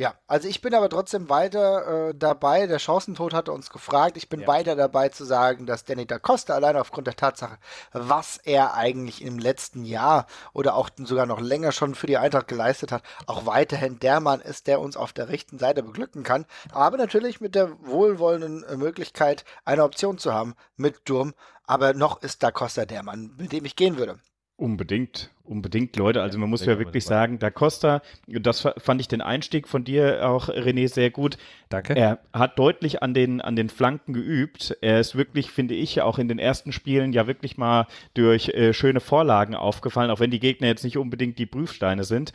Ja, also ich bin aber trotzdem weiter äh, dabei. Der Chancentod hatte uns gefragt. Ich bin Ja. weiter dabei zu sagen, dass Danny da Costa allein aufgrund der Tatsache, was er eigentlich im letzten Jahr oder auch sogar noch länger schon für die Eintracht geleistet hat, auch weiterhin der Mann ist, der uns auf der rechten Seite beglücken kann. Aber natürlich mit der wohlwollenden äh, Möglichkeit, eine Option zu haben mit Durm. Aber noch ist da Costa der Mann, mit dem ich gehen würde. Unbedingt, unbedingt, Leute. Also man muss ja gut, wirklich sagen, Da Costa, das fa- fand ich den Einstieg von dir auch, René, sehr gut. Danke. Er hat deutlich an den, an den Flanken geübt. Er ist wirklich, finde ich, auch in den ersten Spielen ja wirklich mal durch äh, schöne Vorlagen aufgefallen, auch wenn die Gegner jetzt nicht unbedingt die Prüfsteine sind.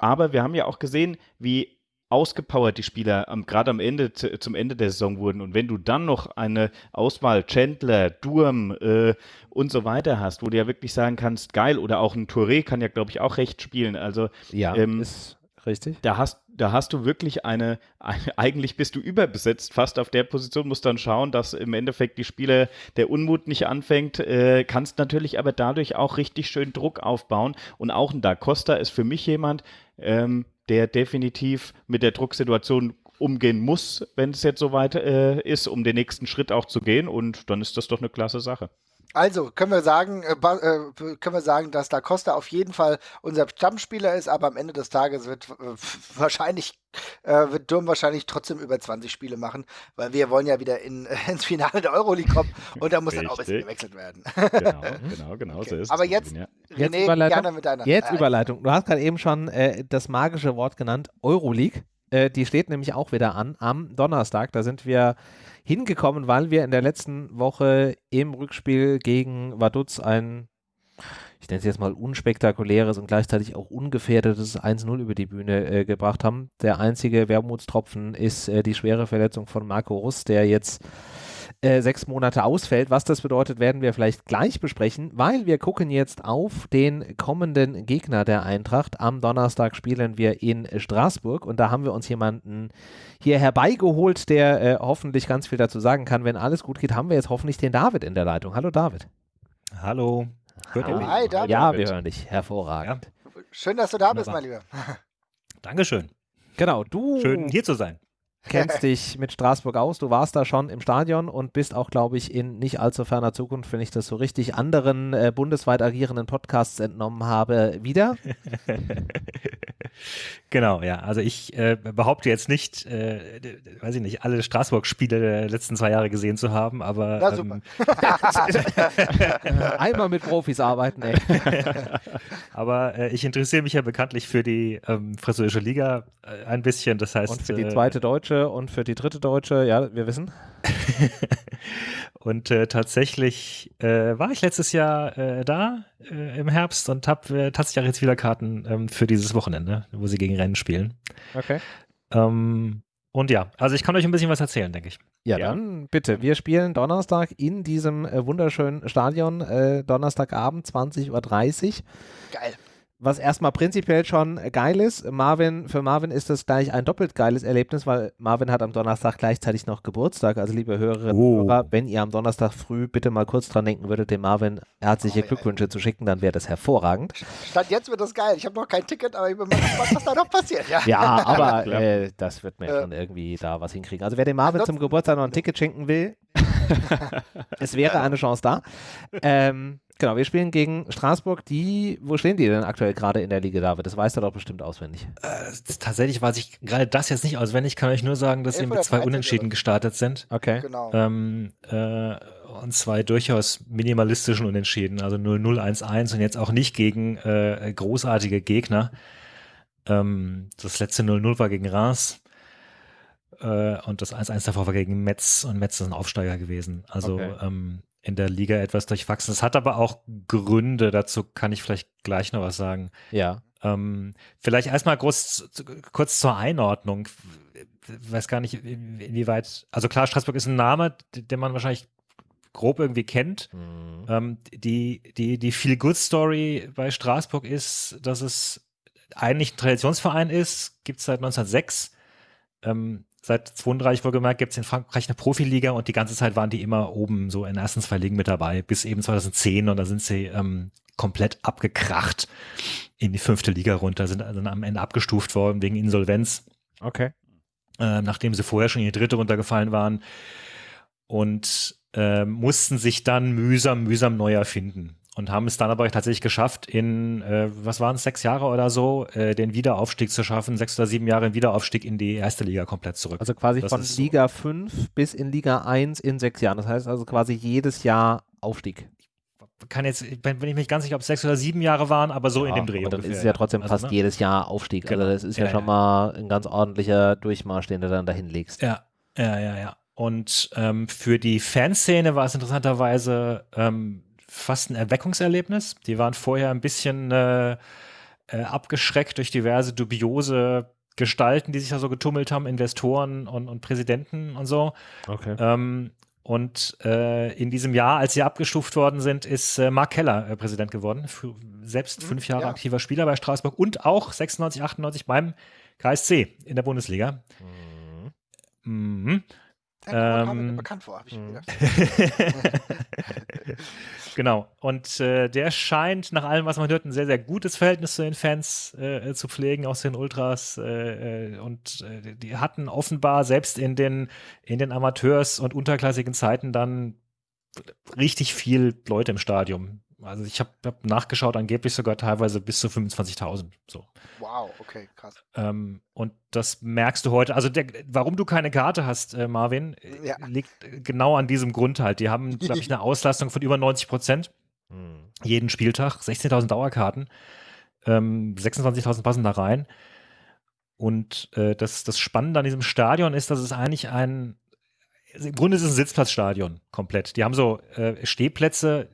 Aber wir haben ja auch gesehen, wie ausgepowert die Spieler am, gerade am Ende zu, zum Ende der Saison wurden. Und wenn du dann noch eine Auswahl Chandler, Durm äh, und so weiter hast, wo du ja wirklich sagen kannst, geil, oder auch ein Touré kann ja, glaube ich, auch recht spielen. Also ja, ähm, ist richtig. da hast, da hast du wirklich eine, eine, eigentlich bist du überbesetzt fast auf der Position, musst dann schauen, dass im Endeffekt die Spieler der Unmut nicht anfängt, äh, kannst natürlich aber dadurch auch richtig schön Druck aufbauen und auch ein Da Costa ist für mich jemand, ähm, der definitiv mit der Drucksituation umgehen muss, wenn es jetzt soweit äh, ist, um den nächsten Schritt auch zu gehen und dann ist das doch eine klasse Sache. Also können wir sagen, äh, äh, können wir sagen, dass Da Costa auf jeden Fall unser Stammspieler ist, aber am Ende des Tages wird äh, wahrscheinlich äh, wird Durm wahrscheinlich trotzdem über 20 Spiele machen, weil wir wollen ja wieder in, ins Finale der Euroleague kommen und da muss dann auch ein bisschen gewechselt werden. genau, genau, genau okay. so ist Aber jetzt, ja. jetzt René, Überleitung. mit deiner. Jetzt Überleitung. Du hast gerade eben schon äh, das magische Wort genannt, Euroleague. Äh, die steht nämlich auch wieder an am Donnerstag. Da sind wir hingekommen, weil wir in der letzten Woche im Rückspiel gegen Vaduz ein, ich nenne es jetzt mal unspektakuläres und gleichzeitig auch ungefährdetes 1-0 über die Bühne äh, gebracht haben. Der einzige Wermutstropfen ist äh, die schwere Verletzung von Marco Russ, der jetzt äh, sechs Monate ausfällt. Was das bedeutet, werden wir vielleicht gleich besprechen, weil wir gucken jetzt auf den kommenden Gegner der Eintracht. Am Donnerstag spielen wir in Straßburg und da haben wir uns jemanden hier herbeigeholt, der äh, hoffentlich ganz viel dazu sagen kann. Wenn alles gut geht, haben wir jetzt hoffentlich den David in der Leitung. Hallo David. Hallo. Hört ihr mich? Hi David. Ja, wir hören dich. Hervorragend. Ja. Schön, dass du da bist, mein Lieber. Dankeschön. Genau, du. Schön hier zu sein kennst dich mit Straßburg aus. Du warst da schon im Stadion und bist auch, glaube ich, in nicht allzu ferner Zukunft, wenn ich das so richtig anderen äh, bundesweit agierenden Podcasts entnommen habe, wieder. genau, ja. Also ich äh, behaupte jetzt nicht, äh, weiß ich nicht, alle Straßburg-Spiele der letzten zwei Jahre gesehen zu haben, aber. Na, super. Ähm, Einmal mit Profis arbeiten, ey. aber äh, ich interessiere mich ja bekanntlich für die ähm, französische Liga äh, ein bisschen. Das heißt. Und für die äh, zweite deutsche deutsche und für die dritte deutsche, ja, wir wissen. und äh, tatsächlich äh, war ich letztes Jahr äh, da äh, im Herbst und habe äh, tatsächlich auch jetzt wieder Karten ähm, für dieses Wochenende, wo sie gegen Rennen spielen. Okay. Ähm, und ja, also ich kann euch ein bisschen was erzählen, denke ich. Ja, ja, dann bitte. Wir spielen Donnerstag in diesem äh, wunderschönen Stadion, Donnerstagabend 20.30 Uhr. Geil was erstmal prinzipiell schon geil ist. Marvin, für Marvin ist das gleich ein doppelt geiles Erlebnis, weil Marvin hat am Donnerstag gleichzeitig noch Geburtstag. Also liebe Hörerinnen oh. und Hörer, wenn ihr am Donnerstag früh bitte mal kurz dran denken würdet, dem Marvin herzliche oh, Glückwünsche ja. zu schicken, dann wäre das hervorragend. Stand jetzt wird das geil. Ich habe noch kein Ticket, aber ich bin mal gespannt, was da noch passiert. Ja, ja aber äh, das wird mir äh, schon irgendwie da was hinkriegen. Also wer dem Marvin zum Geburtstag noch ein Ticket schenken will, es wäre eine Chance da. Ähm, Genau, wir spielen gegen Straßburg. Die, wo stehen die denn aktuell gerade in der Liga, David? Das weißt du doch bestimmt auswendig. Äh, tatsächlich weiß ich gerade das jetzt nicht auswendig. Kann euch nur sagen, dass sie mit zwei Unentschieden gestartet sind. Okay. Genau. Ähm, äh, und zwei durchaus minimalistischen Unentschieden. Also 0-0-1-1 und jetzt auch nicht gegen äh, großartige Gegner. Ähm, das letzte 0-0 war gegen Reims. Äh, und das 1-1 davor war gegen Metz und Metz ist ein Aufsteiger gewesen. Also okay. ähm, in der Liga etwas durchwachsen. Es hat aber auch Gründe, dazu kann ich vielleicht gleich noch was sagen. Ja. Ähm, vielleicht erstmal groß, kurz zur Einordnung. Ich weiß gar nicht, inwieweit, also klar, Straßburg ist ein Name, den man wahrscheinlich grob irgendwie kennt. Mhm. Ähm, die die, die Feel-Good-Story bei Straßburg ist, dass es eigentlich ein Traditionsverein ist, gibt es seit 1906. Ähm, seit 32 wohlgemerkt gibt es in Frankreich eine Profiliga und die ganze Zeit waren die immer oben so in den ersten zwei Ligen mit dabei, bis eben 2010 und da sind sie ähm, komplett abgekracht in die fünfte Liga runter, sind dann am Ende abgestuft worden wegen Insolvenz. Okay. Äh, nachdem sie vorher schon in die dritte runtergefallen waren und äh, mussten sich dann mühsam, mühsam neu erfinden und haben es dann aber tatsächlich geschafft, in, äh, was waren es, sechs Jahre oder so, äh, den Wiederaufstieg zu schaffen, sechs oder sieben Jahre den Wiederaufstieg in die erste Liga komplett zurück. Also quasi das von Liga so. 5 bis in Liga 1 in sechs Jahren. Das heißt also quasi jedes Jahr Aufstieg. Kann jetzt, bin ich mich ganz sicher, ob es sechs oder sieben Jahre waren, aber so ja, in dem Dreh. Und dann ist es ja trotzdem also, fast ne? jedes Jahr Aufstieg. Also genau. Also das ist ja, ja schon ja. mal ein ganz ordentlicher Durchmarsch, den du dann dahin legst. Ja, ja, ja, ja. Und ähm, für die Fanszene war es interessanterweise ähm, fast ein Erweckungserlebnis. Die waren vorher ein bisschen äh, äh, abgeschreckt durch diverse dubiose Gestalten, die sich da so getummelt haben, Investoren und, und Präsidenten und so. Okay. Ähm, und äh, in diesem Jahr, als sie abgestuft worden sind, ist äh, Mark Keller äh, Präsident geworden. F selbst mhm, fünf Jahre ja. aktiver Spieler bei Straßburg und auch 96, 98 beim KSC in der Bundesliga. Mhm. Mhm. Ja, ähm, mir bekannt vor, habe ich mir gedacht. genau. Und äh, der scheint nach allem, was man hört, ein sehr, sehr gutes Verhältnis zu den Fans äh, zu pflegen, aus den Ultras. Äh, äh und äh, die hatten offenbar selbst in den, in den Amateurs- und unterklassigen Zeiten dann richtig viel Leute im Stadion. Also ich habe hab nachgeschaut, angeblich sogar teilweise bis zu 25.000. So. Wow, okay, krass. Ähm, und das merkst du heute. Also der, warum du keine Karte hast, äh, Marvin, äh, Ja. liegt genau an diesem Grund halt. Die haben, glaube ich, eine Auslastung von über 90 Prozent Hm. jeden Spieltag, 16.000 Dauerkarten, ähm, 26.000 passen da rein. Und äh, das, das Spannende an diesem Stadion ist, dass es eigentlich ein, im Grunde ist es ein Sitzplatzstadion komplett. Die haben so äh, Stehplätze,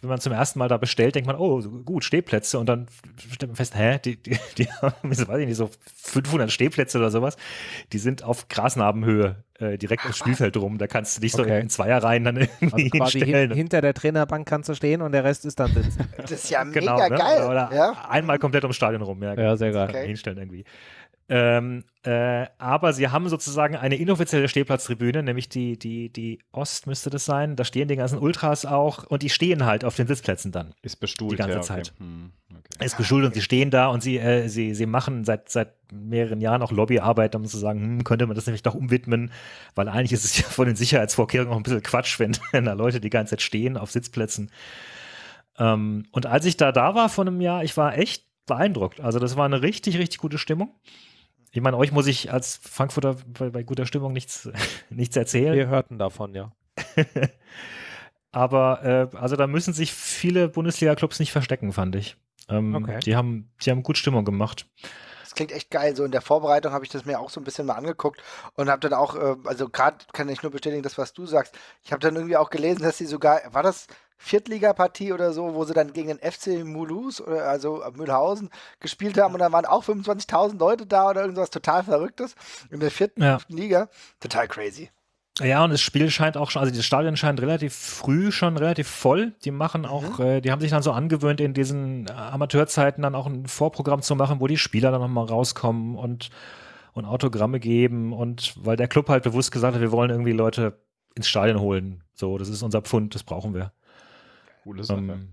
wenn man zum ersten Mal da bestellt, denkt man, oh, gut, Stehplätze. Und dann stellt man fest, hä, die, die, die haben, weiß ich nicht, so 500 Stehplätze oder sowas. Die sind auf Grasnarbenhöhe äh, direkt ums Spielfeld rum. Da kannst du dich so Okay. in Zweierreihen dann irgendwie Also quasi hinstellen. hin, hinter der Trainerbank kannst du stehen und der Rest ist dann sitzen. Das ist ja Genau, mega ne? geil. Oder ja? einmal komplett ums Stadion rum, ja. Ja, sehr geil. Okay. Hinstellen irgendwie. Ähm, äh, aber sie haben sozusagen eine inoffizielle Stehplatztribüne, nämlich die, die, die Ost müsste das sein. Da stehen die ganzen Ultras auch und die stehen halt auf den Sitzplätzen dann. Ist bestuhlt. Die ganze ja, okay. Zeit. Hm, okay. Ist beschult und sie stehen da und sie, äh, sie, sie machen seit, seit mehreren Jahren auch Lobbyarbeit, um zu sagen, hm, könnte man das nämlich doch umwidmen, weil eigentlich ist es ja von den Sicherheitsvorkehrungen auch ein bisschen Quatsch, wenn, wenn da Leute die ganze Zeit stehen auf Sitzplätzen. Ähm, und als ich da da war vor einem Jahr, ich war echt beeindruckt. Also das war eine richtig, richtig gute Stimmung. Ich meine, euch muss ich als Frankfurter bei, bei guter Stimmung nichts, nichts erzählen. Wir hörten davon, ja. Aber äh, also da müssen sich viele Bundesliga-Clubs nicht verstecken, fand ich. Ähm, Okay. die, haben, die haben gut Stimmung gemacht. Das klingt echt geil. So in der Vorbereitung habe ich das mir auch so ein bisschen mal angeguckt und habe dann auch, äh, also gerade kann ich nur bestätigen, das, was du sagst. Ich habe dann irgendwie auch gelesen, dass sie sogar, war das Viertligapartie oder so, wo sie dann gegen den FC Mulhouse, oder also äh, Mühlhausen, gespielt haben und dann waren auch 25.000 Leute da oder irgendwas total Verrücktes in der vierten Ja. Liga. Total crazy. Ja, und das Spiel scheint auch schon, also das Stadion scheint relativ früh schon relativ voll. Die machen auch, äh, die haben sich dann so angewöhnt, in diesen äh, Amateurzeiten dann auch ein Vorprogramm zu machen, wo die Spieler dann nochmal rauskommen und, und Autogramme geben und weil der Club halt bewusst gesagt hat, wir wollen irgendwie Leute ins Stadion holen. So, das ist unser Pfund, das brauchen wir. Coole Sache. Ähm,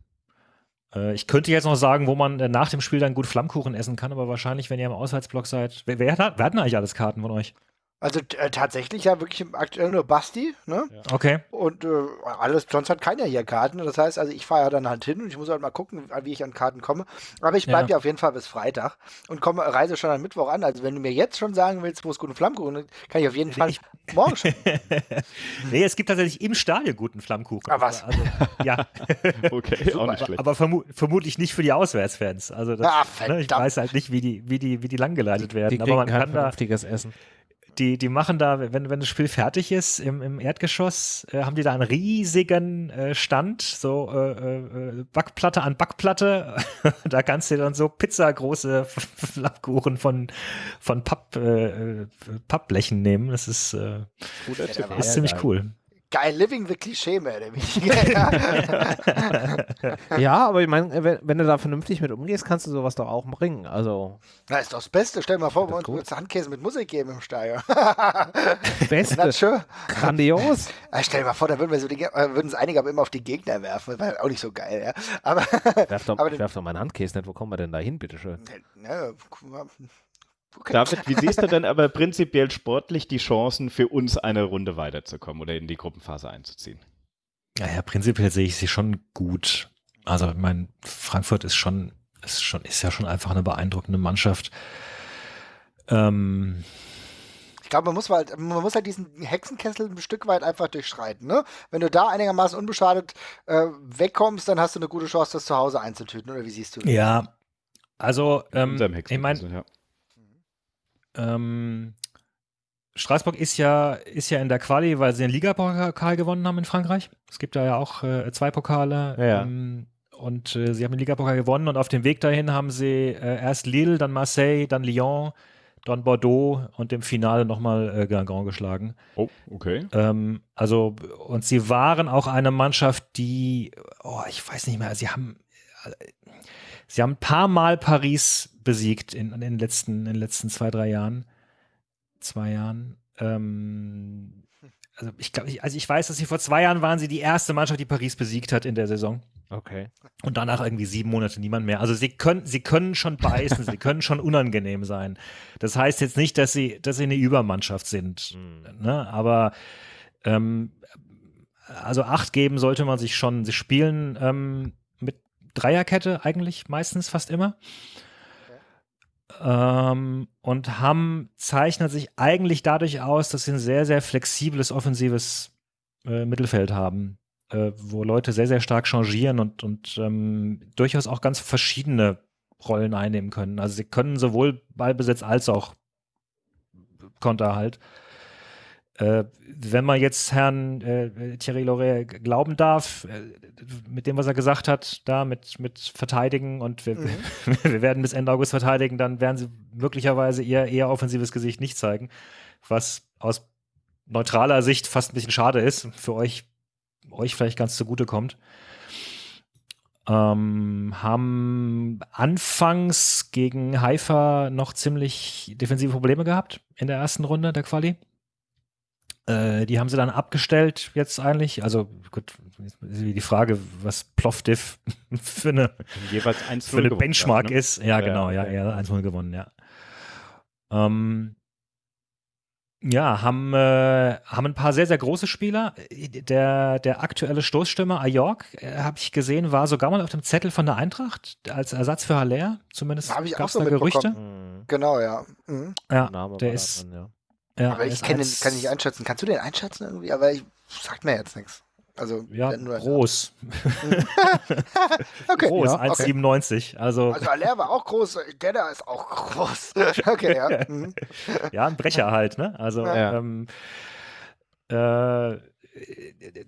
äh, ich könnte jetzt noch sagen, wo man äh, nach dem Spiel dann gut Flammkuchen essen kann, aber wahrscheinlich, wenn ihr im Auswärtsblock seid. Wer, wer, hat, wer hat denn eigentlich alles Karten von euch? Also äh, tatsächlich ja wirklich aktuell nur Basti, ne? Okay. Und äh, alles, sonst hat keiner hier Karten. Das heißt, also ich fahre ja dann halt hin und ich muss halt mal gucken, wie ich an Karten komme. Aber ich bleibe Ja. ja. auf jeden Fall bis Freitag und komme, reise schon am Mittwoch an. Also wenn du mir jetzt schon sagen willst, wo es guten Flammkuchen ist, kann ich auf jeden Fall Ich- morgen schon. nee, es gibt tatsächlich im Stadion guten Flammkuchen. Ah, was? Also, ja. Okay, auch nicht schlecht. Aber vermu vermutlich nicht für die Auswärtsfans. Also das, Ah, ne, ich weiß halt nicht, wie die, wie die, wie die langgeleitet Die werden. kriegen Aber man kann da, vernünftiges Essen. Die, die machen da, wenn, wenn das Spiel fertig ist, im, im Erdgeschoss, äh, haben die da einen riesigen äh, Stand, so äh, äh, Backplatte an Backplatte. da kannst du dann so pizzagroße Flammkuchen von, von Papp, äh, äh, Pappblechen nehmen. Das ist, äh, der ist ziemlich geil. cool. Geil, living the Klischee mehr oder weniger. Ja, aber ich meine, wenn, wenn du da vernünftig mit umgehst, kannst du sowas doch auch bringen. Also, Na, ist doch das Beste. Stell dir mal vor, wir uns würdest Handkäse mit Musik geben im Stadion. Beste. Schön. grandios. Stell dir mal vor, da würden wir so die, äh, würden es einige aber immer auf die Gegner werfen. Das war auch nicht so geil, ja. Aber, Werf doch, aber den, werf doch meinen Handkäse nicht. Wo kommen wir denn da hin, bitteschön? ne, mal. Okay. David, wie siehst du denn aber prinzipiell sportlich die Chancen für uns eine Runde weiterzukommen oder in die Gruppenphase einzuziehen? Ja, ja, prinzipiell sehe ich sie schon gut. Also, ich meine, Frankfurt ist schon, ist schon, ist ja schon einfach eine beeindruckende Mannschaft. Ähm, Ich glaube, man muss halt, man muss halt diesen Hexenkessel ein Stück weit einfach durchschreiten. Ne? Wenn du da einigermaßen unbeschadet äh, wegkommst, dann hast du eine gute Chance, das zu Hause einzutüten. Oder wie siehst du das? ja, also, ähm, ich meine, Hexenkessel, ja. Ähm, Straßburg ist ja, ist ja in der Quali, weil sie den Ligapokal gewonnen haben in Frankreich. Es gibt da ja auch äh, zwei Pokale. Ja. Ähm, und äh, sie haben den Ligapokal gewonnen und auf dem Weg dahin haben sie äh, erst Lille, dann Marseille, dann Lyon, dann Bordeaux und im Finale nochmal äh, Guingamp geschlagen. Oh, okay. Ähm, also, und sie waren auch eine Mannschaft, die, oh, ich weiß nicht mehr, sie haben, sie haben ein paar Mal Paris besiegt in, in, den, letzten, in den letzten zwei, drei Jahren. Zwei Jahren. Ähm, also ich glaube, also ich weiß, dass sie vor zwei Jahren waren sie die erste Mannschaft, die Paris besiegt hat in der Saison. Okay. Und danach irgendwie sieben Monate niemand mehr. Also sie können, sie können schon beißen, sie können schon unangenehm sein. Das heißt jetzt nicht, dass sie, dass sie eine Übermannschaft sind. Hm. Ne? Aber ähm, also Acht geben sollte man sich schon. Sie spielen ähm, Dreierkette eigentlich meistens fast immer. Ähm, und haben, zeichnet sich eigentlich dadurch aus, dass sie ein sehr, sehr flexibles offensives äh, Mittelfeld haben, äh, wo Leute sehr, sehr stark changieren und, und ähm, durchaus auch ganz verschiedene Rollen einnehmen können. Also sie können sowohl Ballbesitz als auch Konter halt. Äh, wenn man jetzt Herrn äh, Thierry Loret glauben darf, äh, mit dem, was er gesagt hat, da mit, mit Verteidigen und wir, mhm. wir werden bis Ende August verteidigen, dann werden sie möglicherweise ihr eher offensives Gesicht nicht zeigen, was aus neutraler Sicht fast ein bisschen schade ist, für euch, euch vielleicht ganz zugute kommt. Ähm, haben anfangs gegen Haifa noch ziemlich defensive Probleme gehabt in der ersten Runde der Quali. Äh, die haben sie dann abgestellt jetzt eigentlich. Also gut, die Frage, was Plovdiv für eine, Jeweils für eine Benchmark ne? ist. Ja, ja genau, ja, ja, 1-0 gewonnen, ja. Ähm, ja, haben, äh, haben ein paar sehr, sehr große Spieler. Der, der aktuelle Stoßstürmer Ajork, äh, habe ich gesehen, war sogar mal auf dem Zettel von der Eintracht als Ersatz für Haller. Zumindest gab es so da Gerüchte. Mhm. Genau, ja. Mhm. Ja, der ist, drin, ja. Ja, aber ich kann, den, kann nicht einschätzen. Kannst du den einschätzen irgendwie? Aber ich sagt mir jetzt nichts. Also ja, nur groß. okay. Groß, ja, 1,97. Okay. Also, also Aller war auch groß, Gedda ist auch groß. okay, ja. Mhm. ja, ein Brecher halt, ne? Also ja. ähm, äh,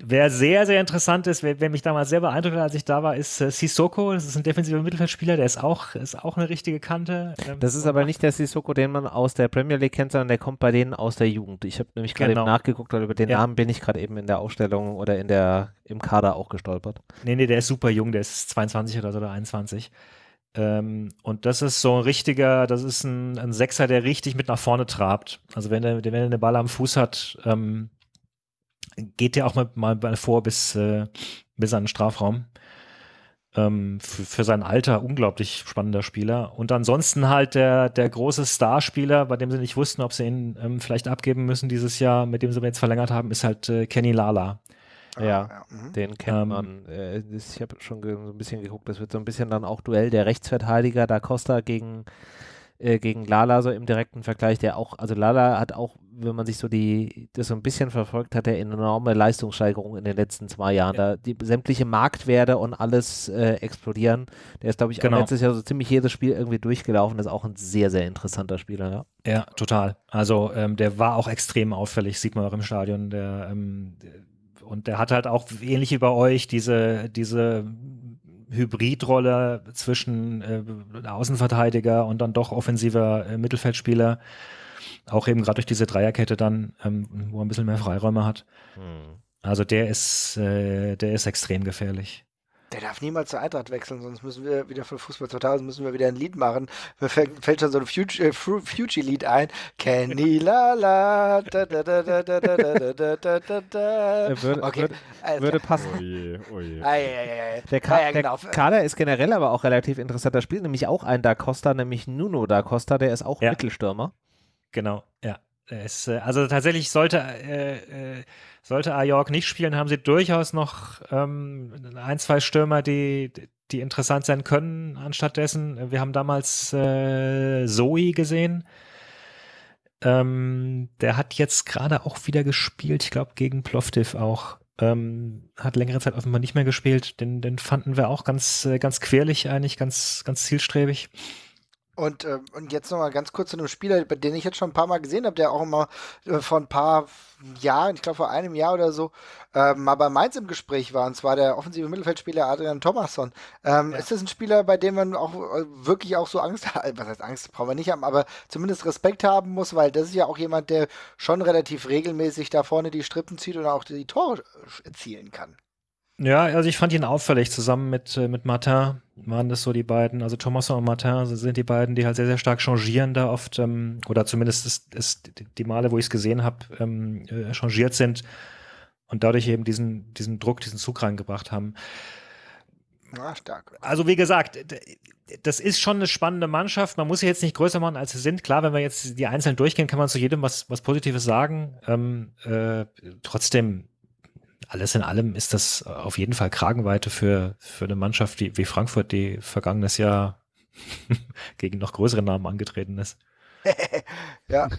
Wer sehr, sehr interessant ist, wer, wer, mich damals sehr beeindruckt hat, als ich da war, ist äh, Sissoko. Das ist ein defensiver Mittelfeldspieler, der ist auch, ist auch eine richtige Kante. Ähm, das ist aber nicht der Sissoko, den man aus der Premier League kennt, sondern der kommt bei denen aus der Jugend. Ich habe nämlich gerade genau. eben nachgeguckt, weil über den ja. Namen bin ich gerade eben in der Ausstellung oder in der, im Kader auch gestolpert. Nee, nee, der ist super jung, der ist 22 oder so oder 21. Ähm, und das ist so ein richtiger, das ist ein, ein Sechser, der richtig mit nach vorne trabt. Also wenn er, wenn er eine Ball am Fuß hat, ähm, geht der auch mal, mal vor bis, äh, bis an den Strafraum. Ähm, für, für, sein Alter unglaublich spannender Spieler. Und ansonsten halt der, der große Starspieler, bei dem sie nicht wussten, ob sie ihn ähm, vielleicht abgeben müssen dieses Jahr, mit dem sie jetzt verlängert haben, ist halt äh, Kenny Lala. Ja, ja. Mhm. den kennt ähm, man. Äh, ich habe schon so ein bisschen geguckt, das wird so ein bisschen dann auch Duell der Rechtsverteidiger Da Costa gegen äh, gegen Lala so im direkten Vergleich, der auch, also Lala hat auch, wenn man sich so die, das so ein bisschen verfolgt hat, der enorme Leistungssteigerung in den letzten zwei Jahren. Ja. Da die sämtliche Marktwerte und alles äh, explodieren. Der ist, glaube ich, genau. letztes Jahr so ziemlich jedes Spiel irgendwie durchgelaufen. Das ist auch ein sehr, sehr interessanter Spieler, ja. Ja, total. Also ähm, der war auch extrem auffällig, sieht man auch im Stadion. Der, ähm, und der hat halt auch ähnlich wie bei euch diese, diese Hybridrolle zwischen äh, Außenverteidiger und dann doch offensiver äh, Mittelfeldspieler. Auch eben gerade durch diese Dreierkette dann, ähm, wo er ein bisschen mehr Freiräume hat. Hm. Also der ist, äh, der ist extrem gefährlich. Der darf niemals zur Eintracht wechseln, sonst müssen wir wieder für Fußball 2000 müssen wir wieder ein Lied machen. Mir fällt, schon so ein Fuji-Lied ein. Kenny la la da da da da da da da da da da da. Würde, okay. würde, also, würde passen. Oje, oje. Ah, ja, ja, ja. Der, Ka ah, ja, genau. der Kader ist generell aber auch relativ interessant. Da spielt nämlich auch ein Da Costa, nämlich Nuno Da Costa, der ist auch ja. Mittelstürmer. Genau, ja. Es, also tatsächlich sollte äh, äh, sollte Ajork nicht spielen, haben sie durchaus noch ähm, ein, zwei Stürmer, die, die interessant sein können anstattdessen. Wir haben damals äh, Zoe gesehen. Ähm, der hat jetzt gerade auch wieder gespielt, ich glaube gegen Plovdiv auch. Ähm, hat längere Zeit offenbar nicht mehr gespielt. Den, den fanden wir auch ganz, äh, ganz querlich eigentlich, ganz, ganz zielstrebig. Und, äh, und jetzt nochmal ganz kurz zu einem Spieler, den ich jetzt schon ein paar Mal gesehen habe, der auch immer äh, vor ein paar Jahren, ich glaube vor einem Jahr oder so, äh, mal bei Mainz im Gespräch war, und zwar der offensive Mittelfeldspieler Adrian Thomasson. Ähm, ja. Ist das ein Spieler, bei dem man auch äh, wirklich auch so Angst hat, was heißt Angst, brauchen wir nicht haben, aber zumindest Respekt haben muss, weil das ist ja auch jemand, der schon relativ regelmäßig da vorne die Strippen zieht und auch die Tore erzielen kann. Ja, also ich fand ihn auffällig. Zusammen mit, äh, mit Martin waren das so die beiden. Also Thomas und Martin sind die beiden, die halt sehr, sehr stark changieren da oft. Ähm, oder zumindest ist, ist die Male, wo ich es gesehen habe, ähm, äh, changiert sind und dadurch eben diesen, diesen Druck, diesen Zug reingebracht haben. Ja, stark. Also wie gesagt, das ist schon eine spannende Mannschaft. Man muss sie jetzt nicht größer machen, als sie sind. Klar, wenn wir jetzt die einzeln durchgehen, kann man zu jedem was, was Positives sagen. Ähm, äh, trotzdem alles in allem ist das auf jeden Fall Kragenweite für, für eine Mannschaft wie, wie Frankfurt, die vergangenes Jahr gegen noch größere Namen angetreten ist. ja,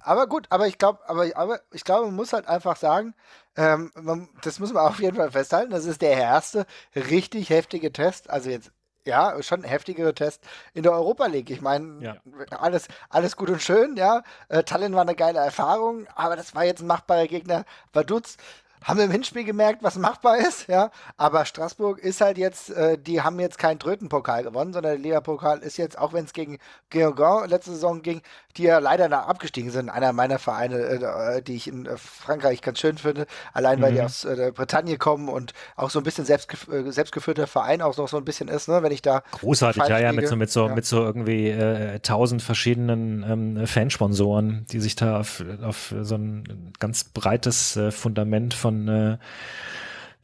aber gut, aber ich glaube, aber, aber ich glaube, man muss halt einfach sagen, ähm, man, das muss man auf jeden Fall festhalten, das ist der erste richtig heftige Test, also jetzt ja, schon ein heftigere Test in der Europa League. Ich meine, ja. alles, alles gut und schön, ja. Äh, Tallinn war eine geile Erfahrung, aber das war jetzt ein machbarer Gegner. Vaduz haben wir im Hinspiel gemerkt, was machbar ist, ja. Aber Straßburg ist halt jetzt, äh, die haben jetzt keinen Trötenpokal gewonnen, sondern der Liga-Pokal ist jetzt, auch wenn es gegen Guingamp letzte Saison ging, die ja leider nach abgestiegen sind. Einer meiner Vereine, äh, die ich in äh, Frankreich ganz schön finde, allein weil die mhm. aus äh, Bretagne kommen und auch so ein bisschen selbstgef äh, selbstgeführter Verein auch noch so ein bisschen ist, ne, wenn ich da. Großartig, ja, ja, mit so, mit so, ja. mit so irgendwie äh, tausend verschiedenen ähm, Fansponsoren, die sich da auf, auf so ein ganz breites Fundament von äh,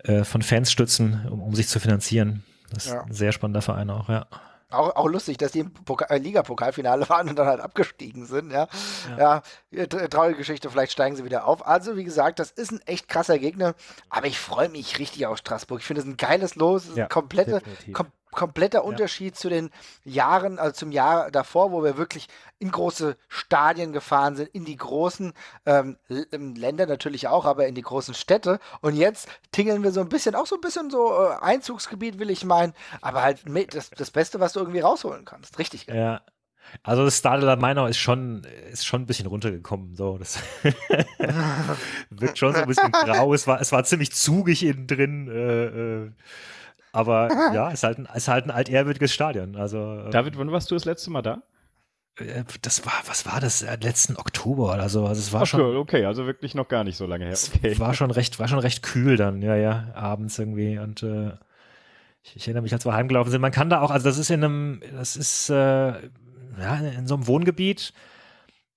äh, von Fans stützen, um, um sich zu finanzieren. Das ist ja. ein sehr spannender Verein auch, ja. Auch, auch lustig, dass die im äh, Liga-Pokalfinale waren und dann halt abgestiegen sind, ja. Ja, ja traurige Geschichte, vielleicht steigen sie wieder auf. Also, wie gesagt, das ist ein echt krasser Gegner, aber ich freue mich richtig auf Straßburg. Ich finde es ein geiles Los, ja, komplette, kom kompletter Unterschied ja. zu den Jahren, also zum Jahr davor, wo wir wirklich in große Stadien gefahren sind, in die großen ähm, ähm, Länder natürlich auch, aber in die großen Städte. Und jetzt tingeln wir so ein bisschen, auch so ein bisschen so äh, Einzugsgebiet, will ich meinen, aber halt das, das Beste, was du irgendwie rausholen kannst. Richtig geil. Ja. Also das Stade la Meinau ist schon, ist schon ein bisschen runtergekommen. So, das wirkt schon so ein bisschen grau. Es war, es war ziemlich zugig innen drin. Äh, äh aber ja, es ist halt ein, ist halt ein altehrwürdiges Stadion. Also, ähm, David, wann warst du das letzte Mal da? Äh, das war, was war das? Äh, letzten Oktober oder so. Also es war Ach, schon. Okay, also wirklich noch gar nicht so lange her. Okay. War schon recht, war schon recht kühl dann, ja, ja, abends irgendwie. Und äh, ich, ich, erinnere mich, als wir heimgelaufen sind. Man kann da auch, also das ist in einem, das ist äh, ja, in so einem Wohngebiet.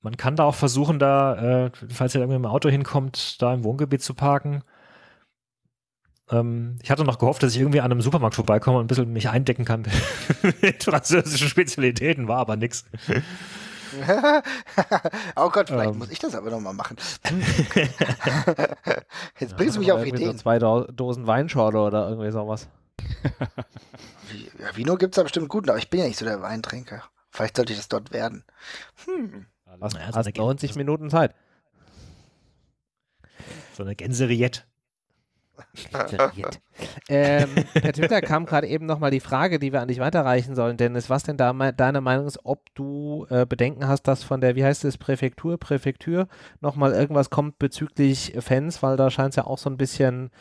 Man kann da auch versuchen, da, äh, falls ihr irgendwie im Auto hinkommt, da im Wohngebiet zu parken. Ähm, ich hatte noch gehofft, dass ich irgendwie an einem Supermarkt vorbeikomme und ein bisschen mich eindecken kann mit französischen Spezialitäten, war aber nix. oh Gott, vielleicht ähm. muss ich das aber nochmal machen. Jetzt bringst du mich auf Ideen. So zwei Dosen Weinschorle oder irgendwie sowas. ja, Vino gibt es da bestimmt gut, aber ich bin ja nicht so der Weintrinker. Vielleicht sollte ich das dort werden. Hm. Hast, hast 90 Minuten Zeit. So eine Gänseriette ähm, per Twitter kam gerade eben nochmal die Frage, die wir an dich weiterreichen sollen, Dennis, was denn da deine Meinung ist, ob du äh, Bedenken hast, dass von der, wie heißt es, Präfektur, Präfektur nochmal irgendwas kommt bezüglich Fans, weil da scheint es ja auch so ein bisschen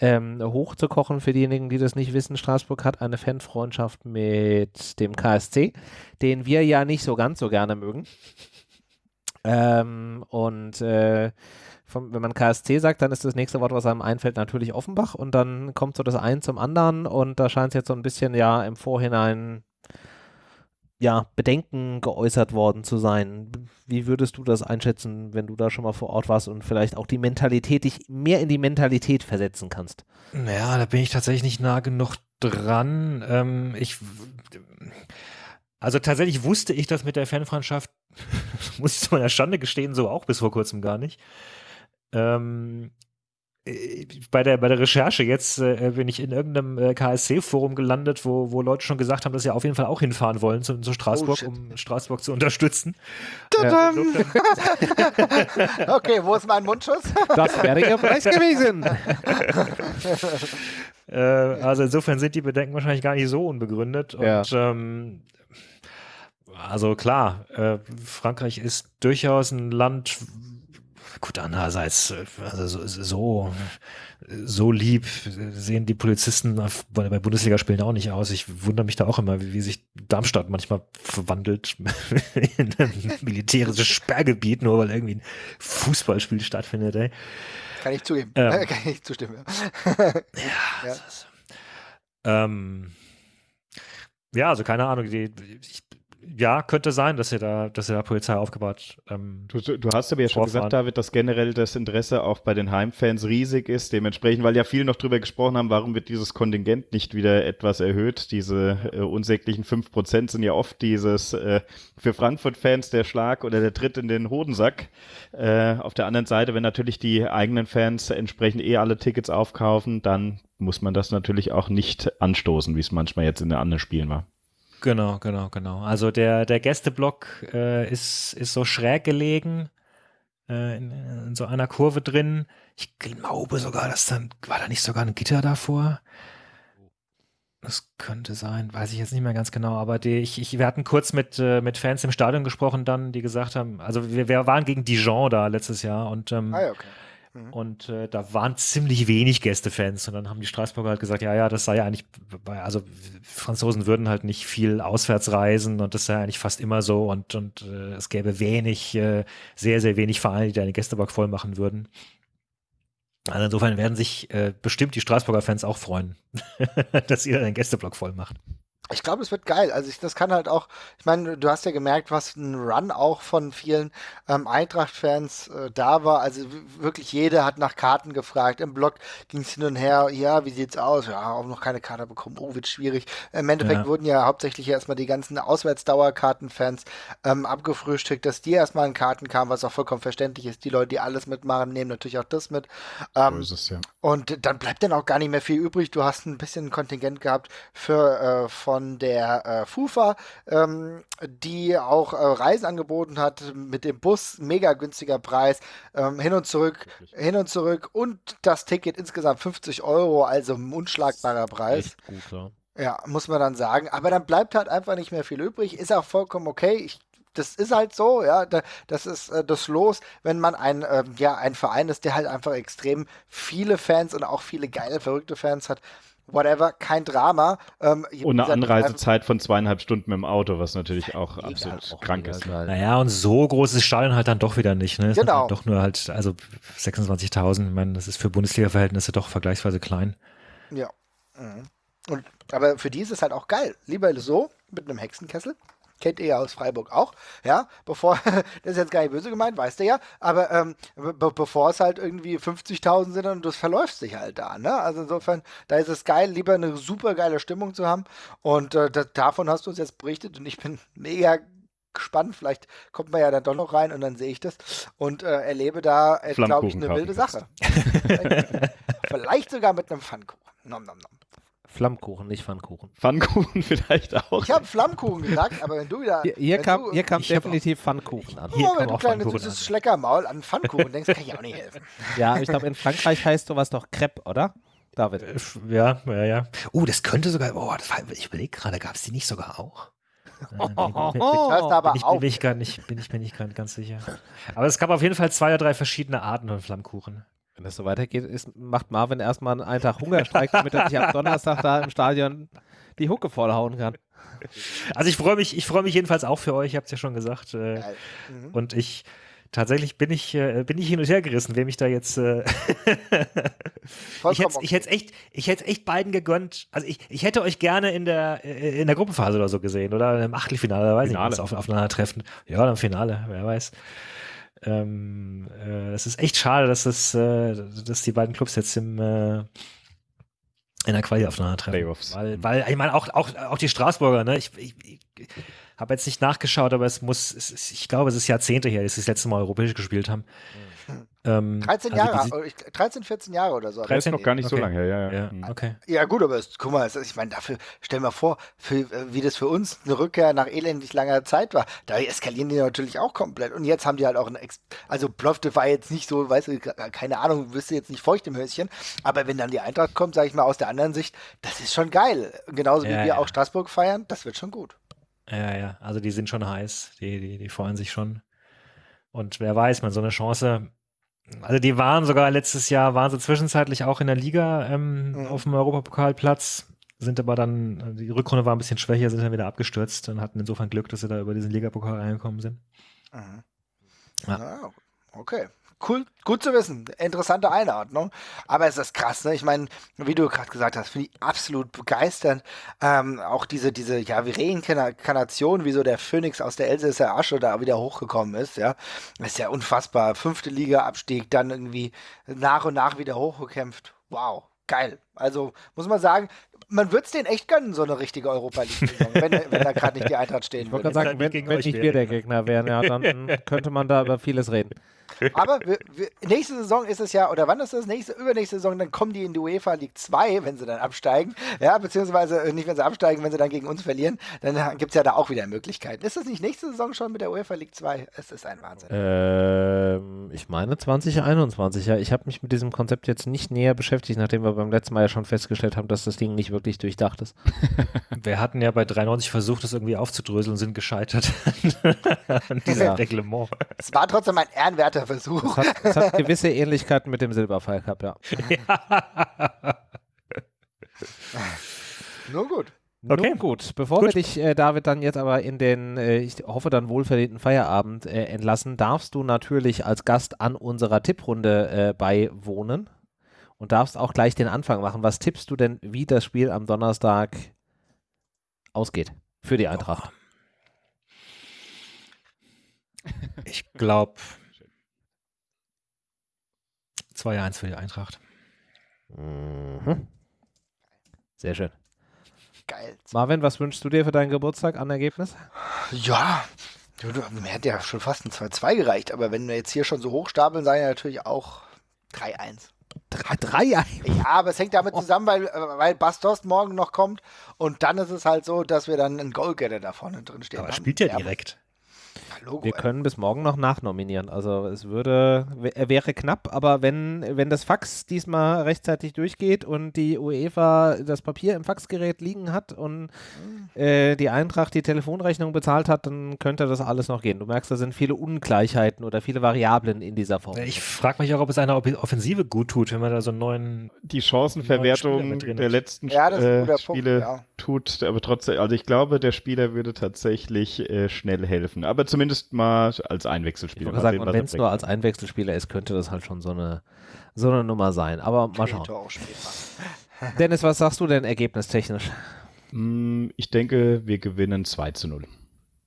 ähm, hochzukochen für diejenigen, die das nicht wissen. Straßburg hat eine Fanfreundschaft mit dem KSC, den wir ja nicht so ganz so gerne mögen. Ähm, und äh, vom, wenn man KSC sagt, dann ist das nächste Wort, was einem einfällt, natürlich Offenbach und dann kommt so das ein zum anderen und da scheint es jetzt so ein bisschen ja im Vorhinein ja, Bedenken geäußert worden zu sein. Wie würdest du das einschätzen, wenn du da schon mal vor Ort warst und vielleicht auch die Mentalität, dich mehr in die Mentalität versetzen kannst? Ja, da bin ich tatsächlich nicht nah genug dran. Ähm, ich, also tatsächlich wusste ich das mit der Fanfreundschaft, muss ich zu meiner Schande gestehen, so auch bis vor kurzem gar nicht. Ähm, äh, bei der, bei der Recherche jetzt äh, bin ich in irgendeinem äh, KSC-Forum gelandet, wo, wo Leute schon gesagt haben, dass sie auf jeden Fall auch hinfahren wollen zu, zu Straßburg, oh, um Straßburg zu unterstützen. Ja, okay, wo ist mein Mundschutz? Das wäre ihr Preis gewesen. äh, also insofern sind die Bedenken wahrscheinlich gar nicht so unbegründet. Und ja. ähm, also klar, äh, Frankreich ist durchaus ein Land, Gut, andererseits, also so, so, lieb sehen die Polizisten bei, Bundesligaspielen auch nicht aus. Ich wundere mich da auch immer, wie, wie sich Darmstadt manchmal verwandelt in ein militärisches Sperrgebiet, nur weil irgendwie ein Fußballspiel stattfindet. Ey. Kann ich zugeben. Ähm, Kann ich zustimmen. Ja. ja, ja. Ähm, ja also keine Ahnung. Die, ich, ja, könnte sein, dass ihr da, dass ihr da Polizei aufgebaut. Ähm, du, du, hast aber ja schon gesagt, David, dass generell das Interesse auch bei den Heimfans riesig ist. Dementsprechend, weil ja viele noch drüber gesprochen haben, warum wird dieses Kontingent nicht wieder etwas erhöht? Diese äh, unsäglichen 5% sind ja oft dieses äh, für Frankfurt-Fans der Schlag oder der Tritt in den Hodensack. Äh, auf der anderen Seite, wenn natürlich die eigenen Fans entsprechend eh alle Tickets aufkaufen, dann muss man das natürlich auch nicht anstoßen, wie es manchmal jetzt in den anderen Spielen war. Genau, genau, genau. Also der, der Gästeblock äh, ist, ist so schräg gelegen, äh, in, in, so einer Kurve drin. Ich glaube sogar, dass dann, war da nicht sogar ein Gitter davor? Das könnte sein, weiß ich jetzt nicht mehr ganz genau, aber die, ich, ich, wir hatten kurz mit, äh, mit Fans im Stadion gesprochen dann, die gesagt haben, also wir, wir waren gegen Dijon da letztes Jahr und ähm, ah, okay. Mhm. Und äh, da waren ziemlich wenig Gästefans. Und dann haben die Straßburger halt gesagt, ja, ja, das sei ja eigentlich, also Franzosen würden halt nicht viel auswärts reisen und das sei eigentlich fast immer so. Und, und äh, es gäbe wenig, äh, sehr, sehr wenig Vereine, die deine Gästebank voll machen würden. Also insofern werden sich äh, bestimmt die Straßburger Fans auch freuen, dass ihr einen Gästeblock voll macht. Ich glaube, es wird geil. Also ich, das kann halt auch, ich meine, du hast ja gemerkt, was ein Run auch von vielen ähm, Eintracht-Fans äh, da war. Also wirklich jeder hat nach Karten gefragt. Im Blog ging es hin und her, ja, wie sieht's aus? Ja, auch noch keine Karte bekommen. Oh, wird schwierig. Im Endeffekt ja. wurden ja hauptsächlich erstmal die ganzen Auswärtsdauerkarten-Fans ähm, abgefrühstückt, dass die erstmal in Karten kamen, was auch vollkommen verständlich ist. Die Leute, die alles mitmachen, nehmen natürlich auch das mit. Ähm, so ist es, ja. Und dann bleibt dann auch gar nicht mehr viel übrig. Du hast ein bisschen Kontingent gehabt für äh, von von der äh, FUFA, ähm, die auch äh, Reisen angeboten hat mit dem Bus, mega günstiger Preis, ähm, hin und zurück, Wirklich? hin und zurück und das Ticket insgesamt 50 Euro, also ein unschlagbarer Preis. Gut, ja. Ja, muss man dann sagen. Aber dann bleibt halt einfach nicht mehr viel übrig. Ist auch vollkommen okay. Ich das ist halt so, ja, das ist äh, das Los, wenn man ein, äh, ja, ein Verein ist, der halt einfach extrem viele Fans und auch viele geile, verrückte Fans hat whatever, kein Drama. Ähm, und eine Anreisezeit von zweieinhalb Stunden mit dem Auto, was natürlich auch absolut auch krank ist. Geil. Naja, und so großes Stadion halt dann doch wieder nicht. Ne? Genau. Halt doch nur halt, also 26.000, ich meine, das ist für Bundesliga-Verhältnisse doch vergleichsweise klein. Ja. Mhm. Und, aber für die ist es halt auch geil. Lieber so, mit einem Hexenkessel, kennt ihr ja aus Freiburg auch, ja, bevor, das ist jetzt gar nicht böse gemeint, weißt du ja, aber ähm, be bevor es halt irgendwie 50.000 sind und das verläuft sich halt da, ne, also insofern, da ist es geil, lieber eine super geile Stimmung zu haben und äh, das, davon hast du uns jetzt berichtet und ich bin mega gespannt. Vielleicht kommt man ja dann doch noch rein und dann sehe ich das und äh, erlebe da, äh, glaube ich, eine wilde Sache. Vielleicht sogar mit einem Pfannkuchen. Nom, nom, nom. Flammkuchen, nicht Pfannkuchen. Pfannkuchen vielleicht auch. Ich habe Flammkuchen gesagt, aber wenn du wieder. Hier, hier kam, du, hier kam definitiv Pfannkuchen an. Hier oh, wenn du kleines süßes Schleckermaul an Pfannkuchen denkst, kann ich auch nicht helfen. Ja, ich glaube, in Frankreich heißt sowas doch Crepe, oder? David. Äh, ja, ja, ja. Oh, das könnte sogar. Oh, das war, ich überlege gerade, gab es die nicht sogar auch? Oh, oh, oh, bin, ich, bin, ich gar nicht, bin ich mir nicht ganz sicher. Aber es gab auf jeden Fall zwei oder drei verschiedene Arten von Flammkuchen. Wenn das so weitergeht, ist, macht Marvin erstmal einen Tag Hungerstreik, damit er sich am Donnerstag da im Stadion die Hucke vollhauen kann. Also ich freue mich, ich freue mich jedenfalls auch für euch, ich habe es ja schon gesagt. Äh, mhm. Und ich tatsächlich bin ich, äh, bin ich hin und her gerissen, wer mich da jetzt. Äh ich hätte ich hätte echt, ich hätte echt beiden gegönnt. Also ich, ich hätte euch gerne in der äh, in der Gruppenphase oder so gesehen oder im Achtelfinale, weiß Finale. ich nicht, auf, aufeinandertreffen. Ja, dann Finale, wer weiß. Ähm, äh, es ist echt schade, dass, das, äh, dass die beiden Clubs jetzt im, äh, in der Quali aufeinandertreffen. Playoffs. Weil, weil ich meine, auch, auch, auch die Straßburger, ne? Ich, ich, ich habe jetzt nicht nachgeschaut, aber es muss, es, ich glaube, es ist Jahrzehnte her, dass sie das letzte Mal europäisch gespielt haben. Mhm. Ähm, 13 also Jahre, 13, 14 Jahre oder so. 13 noch gar nicht okay. so lange her, ja, ja. Ja, hm. okay. ja gut, aber es, guck mal, es, ich meine, dafür, stell mal vor, für, äh, wie das für uns eine Rückkehr nach elendig langer Zeit war, da eskalieren die natürlich auch komplett. Und jetzt haben die halt auch ein, Ex also Plofte war jetzt nicht so, weißt du, keine Ahnung, wirst du jetzt nicht feucht im Höschen, aber wenn dann die Eintracht kommt, sage ich mal aus der anderen Sicht, das ist schon geil. Genauso wie ja, wir ja. auch Straßburg feiern, das wird schon gut. Ja, ja, also die sind schon heiß, die, die, die freuen sich schon. Und wer weiß, man so eine Chance also die waren sogar letztes Jahr, waren sie zwischenzeitlich auch in der Liga ähm, mhm. auf dem Europapokalplatz, sind aber dann, die Rückrunde war ein bisschen schwächer, sind dann wieder abgestürzt und hatten insofern Glück, dass sie da über diesen Ligapokal reingekommen sind. Mhm. Ja. Ah, okay, cool, gut zu wissen. Interessante Einordnung. Aber es ist krass, ne? Ich meine, wie du gerade gesagt hast, finde ich absolut begeisternd. Ähm, auch diese, diese, ja, wie Reinkarnation, wie so der Phönix aus der Elsässer Asche da wieder hochgekommen ist, ja. Das ist ja unfassbar. Fünfte Liga Abstieg, dann irgendwie nach und nach wieder hochgekämpft. Wow, geil. Also muss man sagen, man würde es denen echt gönnen, so eine richtige Europa League-Saison, wenn, wenn da gerade nicht die Eintracht stehen Ich würde. wollte gerade sagen, wenn, wenn nicht wir der Gegner wären, ja, dann könnte man da über vieles reden. Aber wir, wir, nächste Saison ist es ja, oder wann ist das? Nächste, übernächste Saison, dann kommen die in die UEFA League 2, wenn sie dann absteigen. Ja, beziehungsweise äh, nicht, wenn sie absteigen, wenn sie dann gegen uns verlieren. Dann gibt es ja da auch wieder Möglichkeiten. Ist das nicht nächste Saison schon mit der UEFA League 2? Es ist ein Wahnsinn. Ähm, ich meine 2021, ja. Ich habe mich mit diesem Konzept jetzt nicht näher beschäftigt, nachdem wir beim letzten Mal ja schon festgestellt haben, dass das Ding nicht wirklich durchdacht ist. Wir hatten ja bei 93 versucht, das irgendwie aufzudröseln und sind gescheitert an diesem Ja. Reglement. Es war trotzdem ein ehrenwerter Versuch. Es hat, es hat gewisse Ähnlichkeiten mit dem Silberpfeil Cup, ja. Nur gut. Okay. Nun gut, bevor Gut. wir dich, äh, David, dann jetzt aber in den, äh, ich hoffe, dann wohlverdienten Feierabend äh, entlassen, darfst du natürlich als Gast an unserer Tipprunde äh, beiwohnen und darfst auch gleich den Anfang machen. Was tippst du denn, wie das Spiel am Donnerstag ausgeht für die Eintracht? Ich glaube 2-1 für die Eintracht. Mhm. Sehr schön. Geil. Marvin, was wünschst du dir für deinen Geburtstag an Ergebnis? Ja, mir hätte ja schon fast ein 2-2 gereicht, aber wenn wir jetzt hier schon so hochstapeln, sei ja natürlich auch 3-1. 3 Ja, aber es hängt damit zusammen, weil, weil Bastos morgen noch kommt und dann ist es halt so, dass wir dann einen Goalgetter da vorne drin stehen Aber haben. spielt ja direkt. Logo, Wir ey. können bis morgen noch nachnominieren. Also es würde, er wäre knapp, aber wenn, wenn das Fax diesmal rechtzeitig durchgeht und die UEFA das Papier im Faxgerät liegen hat und äh, die Eintracht die Telefonrechnung bezahlt hat, dann könnte das alles noch gehen. Du merkst, da sind viele Ungleichheiten oder viele Variablen in dieser Form. Ich frage mich auch, ob es einer Offensive gut tut, wenn man da so einen neuen. Die Chancenverwertung der letzten Ja, das ist ein äh, Punkt, Spiele ja. tut, aber trotzdem, also ich glaube, der Spieler würde tatsächlich äh, schnell helfen. Aber zumindest mal als Ich Einwechselspieler. Mal sagen, sehen, und was wenn es nur als Einwechselspieler ist, könnte das halt schon so eine, so eine Nummer sein. Aber mal schauen. Dennis, was sagst du denn ergebnistechnisch? Mm, Ich denke, wir gewinnen 2 zu 0.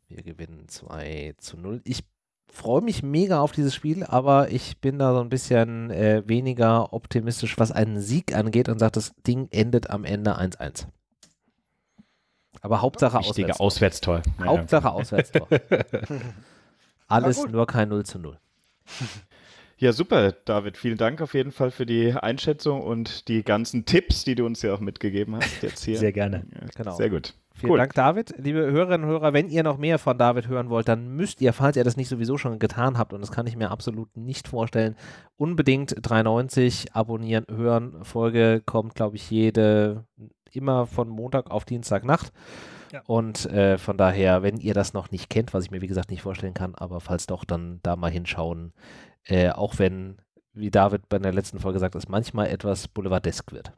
Wir gewinnen 2 zu 0. Ich freue mich mega auf dieses Spiel, aber ich bin da so ein bisschen äh, weniger optimistisch, was einen Sieg angeht und sage, das Ding endet am Ende 1-1. Aber Hauptsache Wichtiger Auswärtstor. Auswärtstor. Hauptsache Auswärtstor. Alles nur kein 0 zu 0. Ja, super, David. Vielen Dank auf jeden Fall für die Einschätzung und die ganzen Tipps, die du uns ja auch mitgegeben hast jetzt hier. Sehr gerne. Ja, Genau. Sehr gut. Vielen Cool. Dank, David. Liebe Hörerinnen und Hörer, wenn ihr noch mehr von David hören wollt, dann müsst ihr, falls ihr das nicht sowieso schon getan habt, und das kann ich mir absolut nicht vorstellen, unbedingt 390 abonnieren, hören. Folge kommt, glaube ich, jede, immer von Montag auf Dienstagnacht. Ja. Und äh, von daher, wenn ihr das noch nicht kennt, was ich mir wie gesagt nicht vorstellen kann, aber falls doch, dann da mal hinschauen. Äh, auch wenn, wie David bei der letzten Folge sagt, es manchmal etwas boulevardesk wird.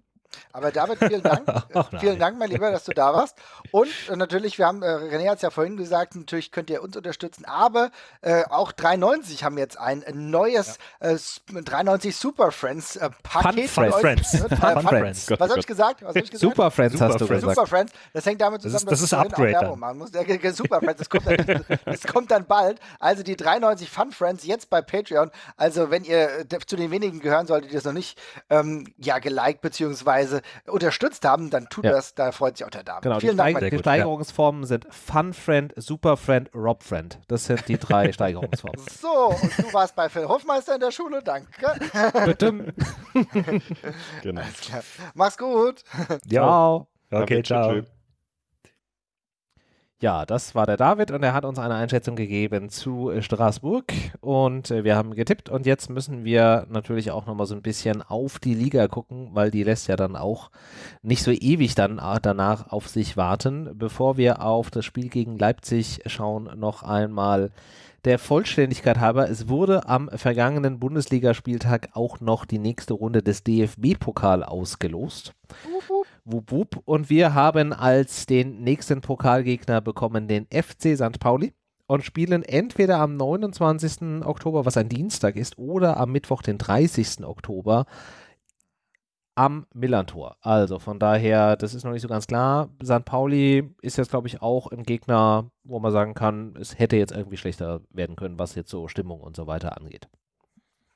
Aber David, vielen Dank. Ach, nein. vielen Dank, mein Lieber, dass du da warst. Und äh, natürlich, wir haben, äh, René hat es ja vorhin gesagt, natürlich könnt ihr uns unterstützen, aber äh, auch 390 haben jetzt ein neues äh, S- 390 Super Friends äh, Paket. Fun euch. Friends. Äh, Fun Fun Friends. Friends. Was habe ich gesagt? Was hab ich gesagt? Super Friends Super hast du Friends. gesagt. Super Friends, das hängt damit Das zusammen, ist- das ist ich vorhin auch Upgrade Werbung machen muss. Super Friends, das kommt, dann, das kommt dann bald. Also die 93 Fun Friends jetzt bei Patreon. Also wenn ihr äh, zu den wenigen gehören solltet, die das noch nicht ähm, ja, geliked bzw. unterstützt haben, dann tut Ja. das. Da freut sich auch der David. Genau, Vielen die, Dank, Steig die Steigerungsformen sind Fun Friend, Super Friend, Rob Friend. Das sind die drei Steigerungsformen. So, und du warst bei Phil Hofmeister in der Schule, danke. Bitte. Genau. Alles klar. Mach's gut. Ja. Ciao. Okay, David, ciao. Ja, das war der David und er hat uns eine Einschätzung gegeben zu äh, Straßburg und äh, wir haben getippt und jetzt müssen wir natürlich auch nochmal so ein bisschen auf die Liga gucken, weil die lässt ja dann auch nicht so ewig dann äh, danach auf sich warten. Bevor wir auf das Spiel gegen Leipzig schauen, noch einmal der Vollständigkeit halber, es wurde am vergangenen Bundesligaspieltag auch noch die nächste Runde des DFB-Pokal ausgelost. Wup, wup. Und wir haben als den nächsten Pokalgegner bekommen den FC St. Pauli. und spielen entweder am 29. Oktober, was ein Dienstag ist, oder am Mittwoch, den 30. Oktober am Millantor. Also von daher, das ist noch nicht so ganz klar. St. Pauli ist jetzt, glaube ich, auch ein Gegner, wo man sagen kann, es hätte jetzt irgendwie schlechter werden können, was jetzt so Stimmung und so weiter angeht.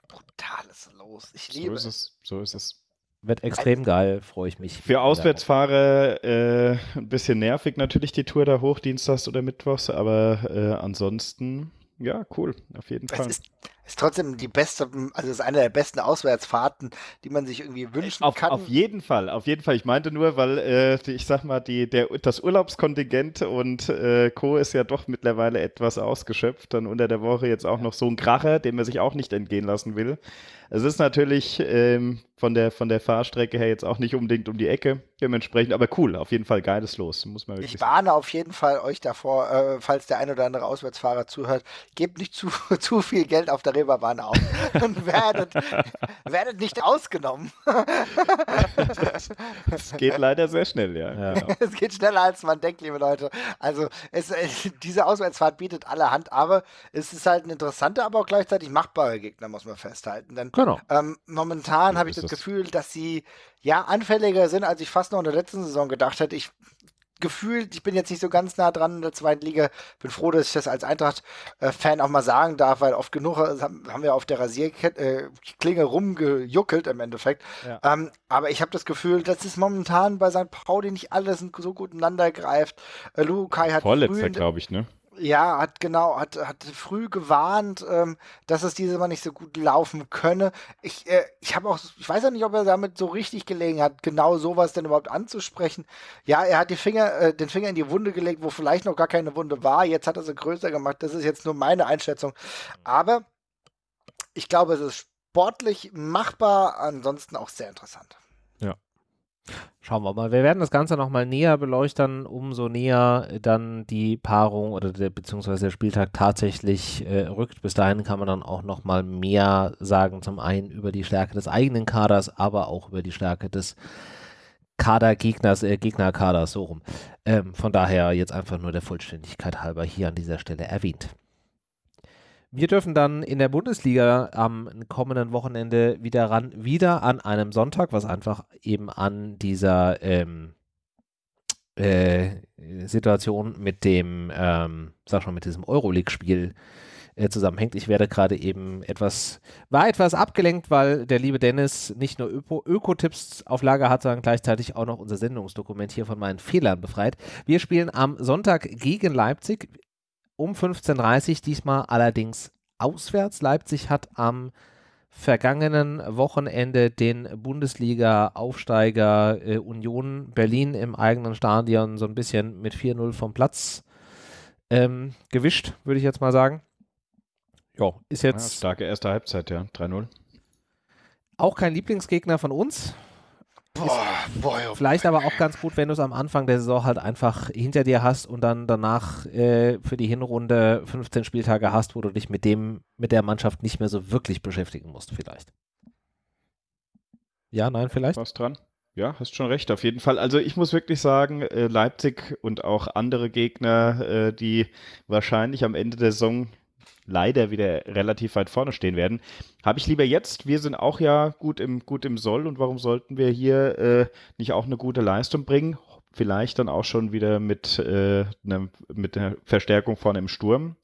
Brutales Los. Ich liebe so ist es. So ist es. Wird extrem geil, freue ich mich. Für Auswärtsfahrer äh, ein bisschen nervig natürlich die Tour da hoch, Dienstags oder Mittwochs, aber äh, ansonsten, ja, cool, auf jeden Fall. Es ist, ist trotzdem die beste, also es ist eine der besten Auswärtsfahrten, die man sich irgendwie wünschen auf, kann. Auf jeden Fall, auf jeden Fall. Ich meinte nur, weil äh, ich sag mal, die, der, das Urlaubskontingent und äh, Co. ist ja doch mittlerweile etwas ausgeschöpft. Dann unter der Woche jetzt auch noch so ein Kracher, den man sich auch nicht entgehen lassen will. Es ist natürlich ähm, von, der, von der Fahrstrecke her jetzt auch nicht unbedingt um die Ecke, dementsprechend, aber cool, auf jeden Fall geiles Los, muss man wirklich Ich warne sagen. auf jeden Fall euch davor, äh, falls der ein oder andere Auswärtsfahrer zuhört, gebt nicht zu, zu viel Geld auf der Reeperbahn aus und werdet, werdet nicht ausgenommen. Es geht leider sehr schnell, ja. ja. Genau. Es geht schneller, als man denkt, liebe Leute. Also es, diese Auswärtsfahrt bietet allerhand, aber es ist halt ein interessanter, aber auch gleichzeitig machbarer Gegner, muss man festhalten. Denn Genau. Ähm, momentan habe ich das, das Gefühl, dass sie ja anfälliger sind, als ich fast noch in der letzten Saison gedacht hätte. Ich gefühlt, ich bin jetzt nicht so ganz nah dran in der zweiten Liga. Bin froh, dass ich das als Eintracht-Fan auch mal sagen darf, weil oft genug äh, haben wir auf der Rasierklinge äh, rumgejuckelt im Endeffekt. Ja. Ähm, aber ich habe das Gefühl, dass es momentan bei St. Pauli nicht alles so gut ineinander greift. Äh, Lukai hat Vorletzter, glaube ich, ne? Ja, hat genau, hat, hat früh gewarnt, ähm, dass es dieses Mal nicht so gut laufen könne. Ich, äh, ich habe auch, ich weiß ja nicht, ob er damit so richtig gelegen hat, genau sowas denn überhaupt anzusprechen. Ja, er hat die Finger, äh, den Finger in die Wunde gelegt, wo vielleicht noch gar keine Wunde war. Jetzt hat er sie größer gemacht. Das ist jetzt nur meine Einschätzung. Aber ich glaube, es ist sportlich machbar, ansonsten auch sehr interessant. Schauen wir mal. Wir werden das Ganze nochmal näher beleuchten, umso näher dann die Paarung oder der, beziehungsweise der Spieltag tatsächlich äh, rückt. Bis dahin kann man dann auch nochmal mehr sagen, zum einen über die Stärke des eigenen Kaders, aber auch über die Stärke des Kadergegners, äh, Gegnerkaders, so rum. Ähm, von daher jetzt einfach nur der Vollständigkeit halber hier an dieser Stelle erwähnt. Wir dürfen dann in der Bundesliga am kommenden Wochenende wieder ran, wieder an einem Sonntag, was einfach eben an dieser ähm, äh, Situation mit dem, ähm, sag schon, mit diesem Euroleague-Spiel äh, zusammenhängt. Ich werde gerade eben etwas, war etwas abgelenkt, weil der liebe Dennis nicht nur Öko-Tipps auf Lager hat, sondern gleichzeitig auch noch unser Sendungsdokument hier von meinen Fehlern befreit. Wir spielen am Sonntag gegen Leipzig um 15.30 Uhr, diesmal allerdings auswärts. Leipzig hat am vergangenen Wochenende den Bundesliga-Aufsteiger äh, Union Berlin im eigenen Stadion so ein bisschen mit 4-0 vom Platz ähm, gewischt, würde ich jetzt mal sagen. Ja, ist jetzt. Ja, starke erste Halbzeit, ja. 3-0. Auch kein Lieblingsgegner von uns. Boah, boah, oh vielleicht aber auch ganz gut, wenn du es am Anfang der Saison halt einfach hinter dir hast und dann danach äh, für die Hinrunde 15 Spieltage hast, wo du dich mit dem, mit der Mannschaft nicht mehr so wirklich beschäftigen musst, vielleicht. Ja, nein, vielleicht? Was dran? Ja, hast schon recht, auf jeden Fall. Also ich muss wirklich sagen, äh, Leipzig und auch andere Gegner, äh, die wahrscheinlich am Ende der Saison leider wieder relativ weit vorne stehen werden. Habe ich lieber jetzt. Wir sind auch ja gut im, gut im Soll und warum sollten wir hier äh, nicht auch eine gute Leistung bringen? Vielleicht dann auch schon wieder mit, äh, ne, mit einer Verstärkung vorne im Sturm.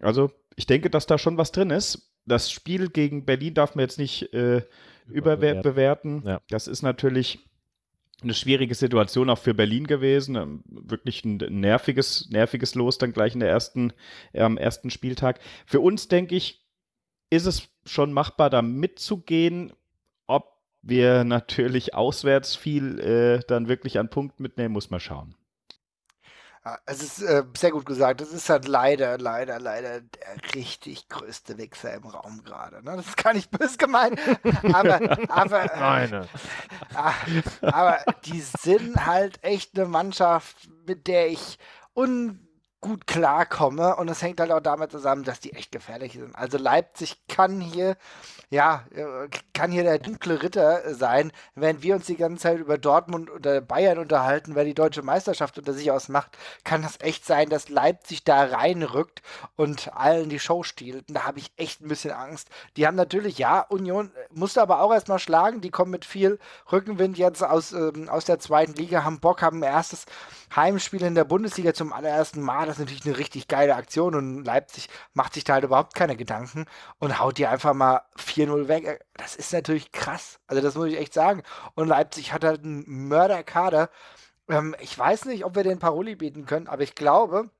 Also ich denke, dass da schon was drin ist. Das Spiel gegen Berlin darf man jetzt nicht äh, überbewerten. Ja. Das ist natürlich eine schwierige Situation auch für Berlin gewesen. Ähm, wirklich ein nerviges, nerviges Los dann gleich in der ersten, am ersten Spieltag. Für uns, denke ich, ist es schon machbar, da mitzugehen. Ob wir natürlich auswärts viel äh, dann wirklich an Punkten mitnehmen, muss man schauen. Es ist äh, sehr gut gesagt. Das ist halt leider, leider, leider der richtig größte Wichser im Raum gerade. Ne? Das ist gar nicht böse gemeint. Aber, aber, äh, aber die sind halt echt eine Mannschaft, mit der ich un gut klarkomme. Und es hängt halt auch damit zusammen, dass die echt gefährlich sind. Also Leipzig kann hier, ja, äh, kann hier der dunkle Ritter sein, während wir uns die ganze Zeit über Dortmund oder Bayern unterhalten, wer die deutsche Meisterschaft unter sich ausmacht, kann das echt sein, dass Leipzig da reinrückt und allen die Show stiehlt. Und da habe ich echt ein bisschen Angst. Die haben natürlich, ja, Union musste aber auch erstmal schlagen. Die kommen mit viel Rückenwind jetzt aus, ähm, aus der zweiten Liga, haben Bock, haben ein erstes Heimspiel in der Bundesliga zum allerersten Mal. Das ist natürlich eine richtig geile Aktion und Leipzig macht sich da halt überhaupt keine Gedanken und haut die einfach mal 4-0 weg. Das ist natürlich krass. Also das muss ich echt sagen. Und Leipzig hat halt einen Mörderkader. Ähm, ich weiß nicht, ob wir den Paroli bieten können, aber ich glaube,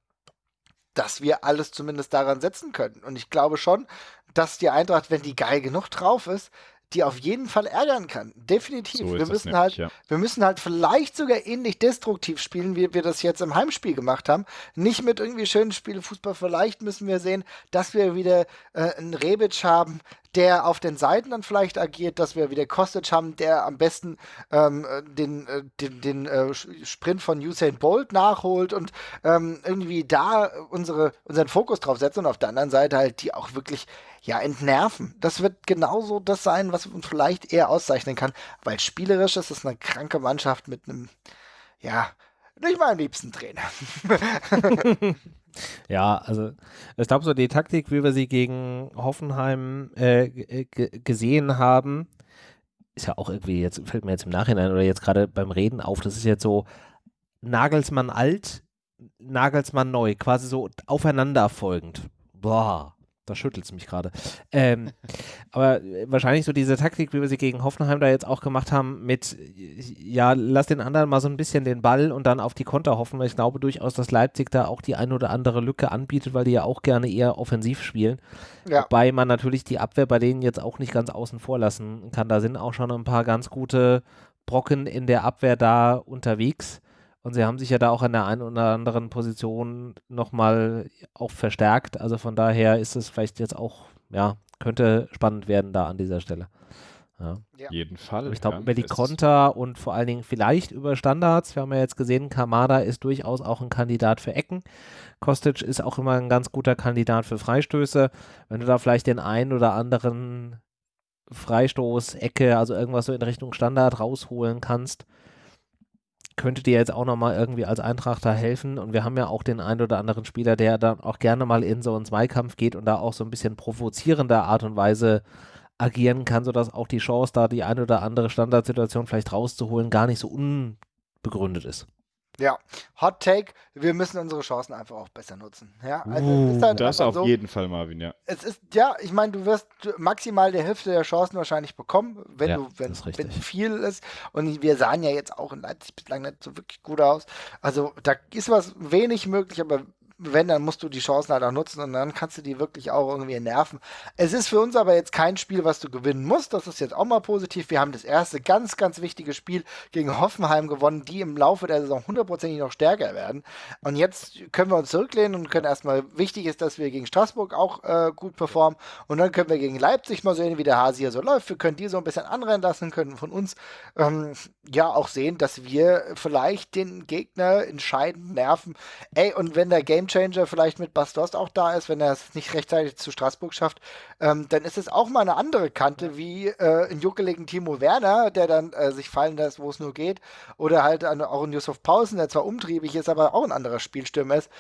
dass wir alles zumindest daran setzen können. Und ich glaube schon, dass die Eintracht, wenn die geil genug drauf ist, die auf jeden Fall ärgern kann. Definitiv. So wir müssen halt, ja. wir müssen halt vielleicht sogar ähnlich destruktiv spielen, wie wir das jetzt im Heimspiel gemacht haben. Nicht mit irgendwie schönen Spielen Fußball. Vielleicht müssen wir sehen, dass wir wieder äh, einen Rebic haben, der auf den Seiten dann vielleicht agiert, dass wir wieder Kostic haben, der am besten ähm, den, äh, den, den äh, Sprint von Usain Bolt nachholt und ähm, irgendwie da unsere, unseren Fokus drauf setzt und auf der anderen Seite halt die auch wirklich ja entnerven. Das wird genauso das sein, was uns vielleicht eher auszeichnen kann, weil spielerisch ist es eine kranke Mannschaft mit einem, ja, nicht meinem liebsten Trainer. Ja, also ich glaube, so die Taktik, wie wir sie gegen Hoffenheim äh, gesehen haben, ist ja auch irgendwie, jetzt fällt mir jetzt im Nachhinein oder jetzt gerade beim Reden auf, das ist jetzt so Nagelsmann alt, Nagelsmann neu, quasi so aufeinanderfolgend. Boah da schüttelt es mich gerade. Ähm, aber wahrscheinlich so diese Taktik, wie wir sie gegen Hoffenheim da jetzt auch gemacht haben, mit, ja, lass den anderen mal so ein bisschen den Ball und dann auf die Konter hoffen, weil ich glaube durchaus, dass Leipzig da auch die ein oder andere Lücke anbietet, weil die ja auch gerne eher offensiv spielen. Ja. Wobei man natürlich die Abwehr bei denen jetzt auch nicht ganz außen vor lassen kann. Da sind auch schon ein paar ganz gute Brocken in der Abwehr da unterwegs. Und sie haben sich ja da auch an der einen oder anderen Position nochmal auch verstärkt. Also von daher ist es vielleicht jetzt auch, ja, könnte spannend werden da an dieser Stelle. Ja. ja. Jeden Fall. Ich glaube, ja, über die Konter und vor allen Dingen vielleicht über Standards. Wir haben ja jetzt gesehen, Kamada ist durchaus auch ein Kandidat für Ecken. Kostic ist auch immer ein ganz guter Kandidat für Freistöße. Wenn du da vielleicht den einen oder anderen Freistoß, Ecke, also irgendwas so in Richtung Standard rausholen kannst, könnte dir jetzt auch nochmal irgendwie als Eintrachter helfen. Und wir haben ja auch den einen oder anderen Spieler, der dann auch gerne mal in so einen Zweikampf geht und da auch so ein bisschen provozierender Art und Weise agieren kann, sodass auch die Chance, da die eine oder andere Standardsituation vielleicht rauszuholen, gar nicht so unbegründet ist. Ja, Hot Take, wir müssen unsere Chancen einfach auch besser nutzen. Ja, also uh, ist halt das auf so, jeden Fall, Marvin, ja. Es ist, ja, ich meine, du wirst maximal die Hälfte der Chancen wahrscheinlich bekommen, wenn ja, du, wenn, wenn viel ist. Und wir sahen ja jetzt auch in Leipzig bislang nicht so wirklich gut aus. Also da ist was wenig möglich, aber wenn, dann musst du die Chancen halt auch nutzen und dann kannst du die wirklich auch irgendwie nerven. Es ist für uns aber jetzt kein Spiel, was du gewinnen musst. Das ist jetzt auch mal positiv. Wir haben das erste ganz, ganz wichtige Spiel gegen Hoffenheim gewonnen, die im Laufe der Saison hundertprozentig noch stärker werden. Und jetzt können wir uns zurücklehnen und können erstmal, wichtig ist, dass wir gegen Straßburg auch äh, gut performen. Und dann können wir gegen Leipzig mal sehen, wie der Hase hier so läuft. Wir können die so ein bisschen anrennen lassen, können von uns ähm, ja auch sehen, dass wir vielleicht den Gegner entscheidend nerven. Ey, und wenn der Game Gamechanger vielleicht mit Bastos auch da ist, wenn er es nicht rechtzeitig zu Straßburg schafft, ähm, dann ist es auch mal eine andere Kante wie äh, ein juckeligen Timo Werner, der dann äh, sich fallen lässt, wo es nur geht. Oder halt an, auch ein Yusuf Pausen, der zwar umtriebig ist, aber auch ein anderer Spielstürmer ist.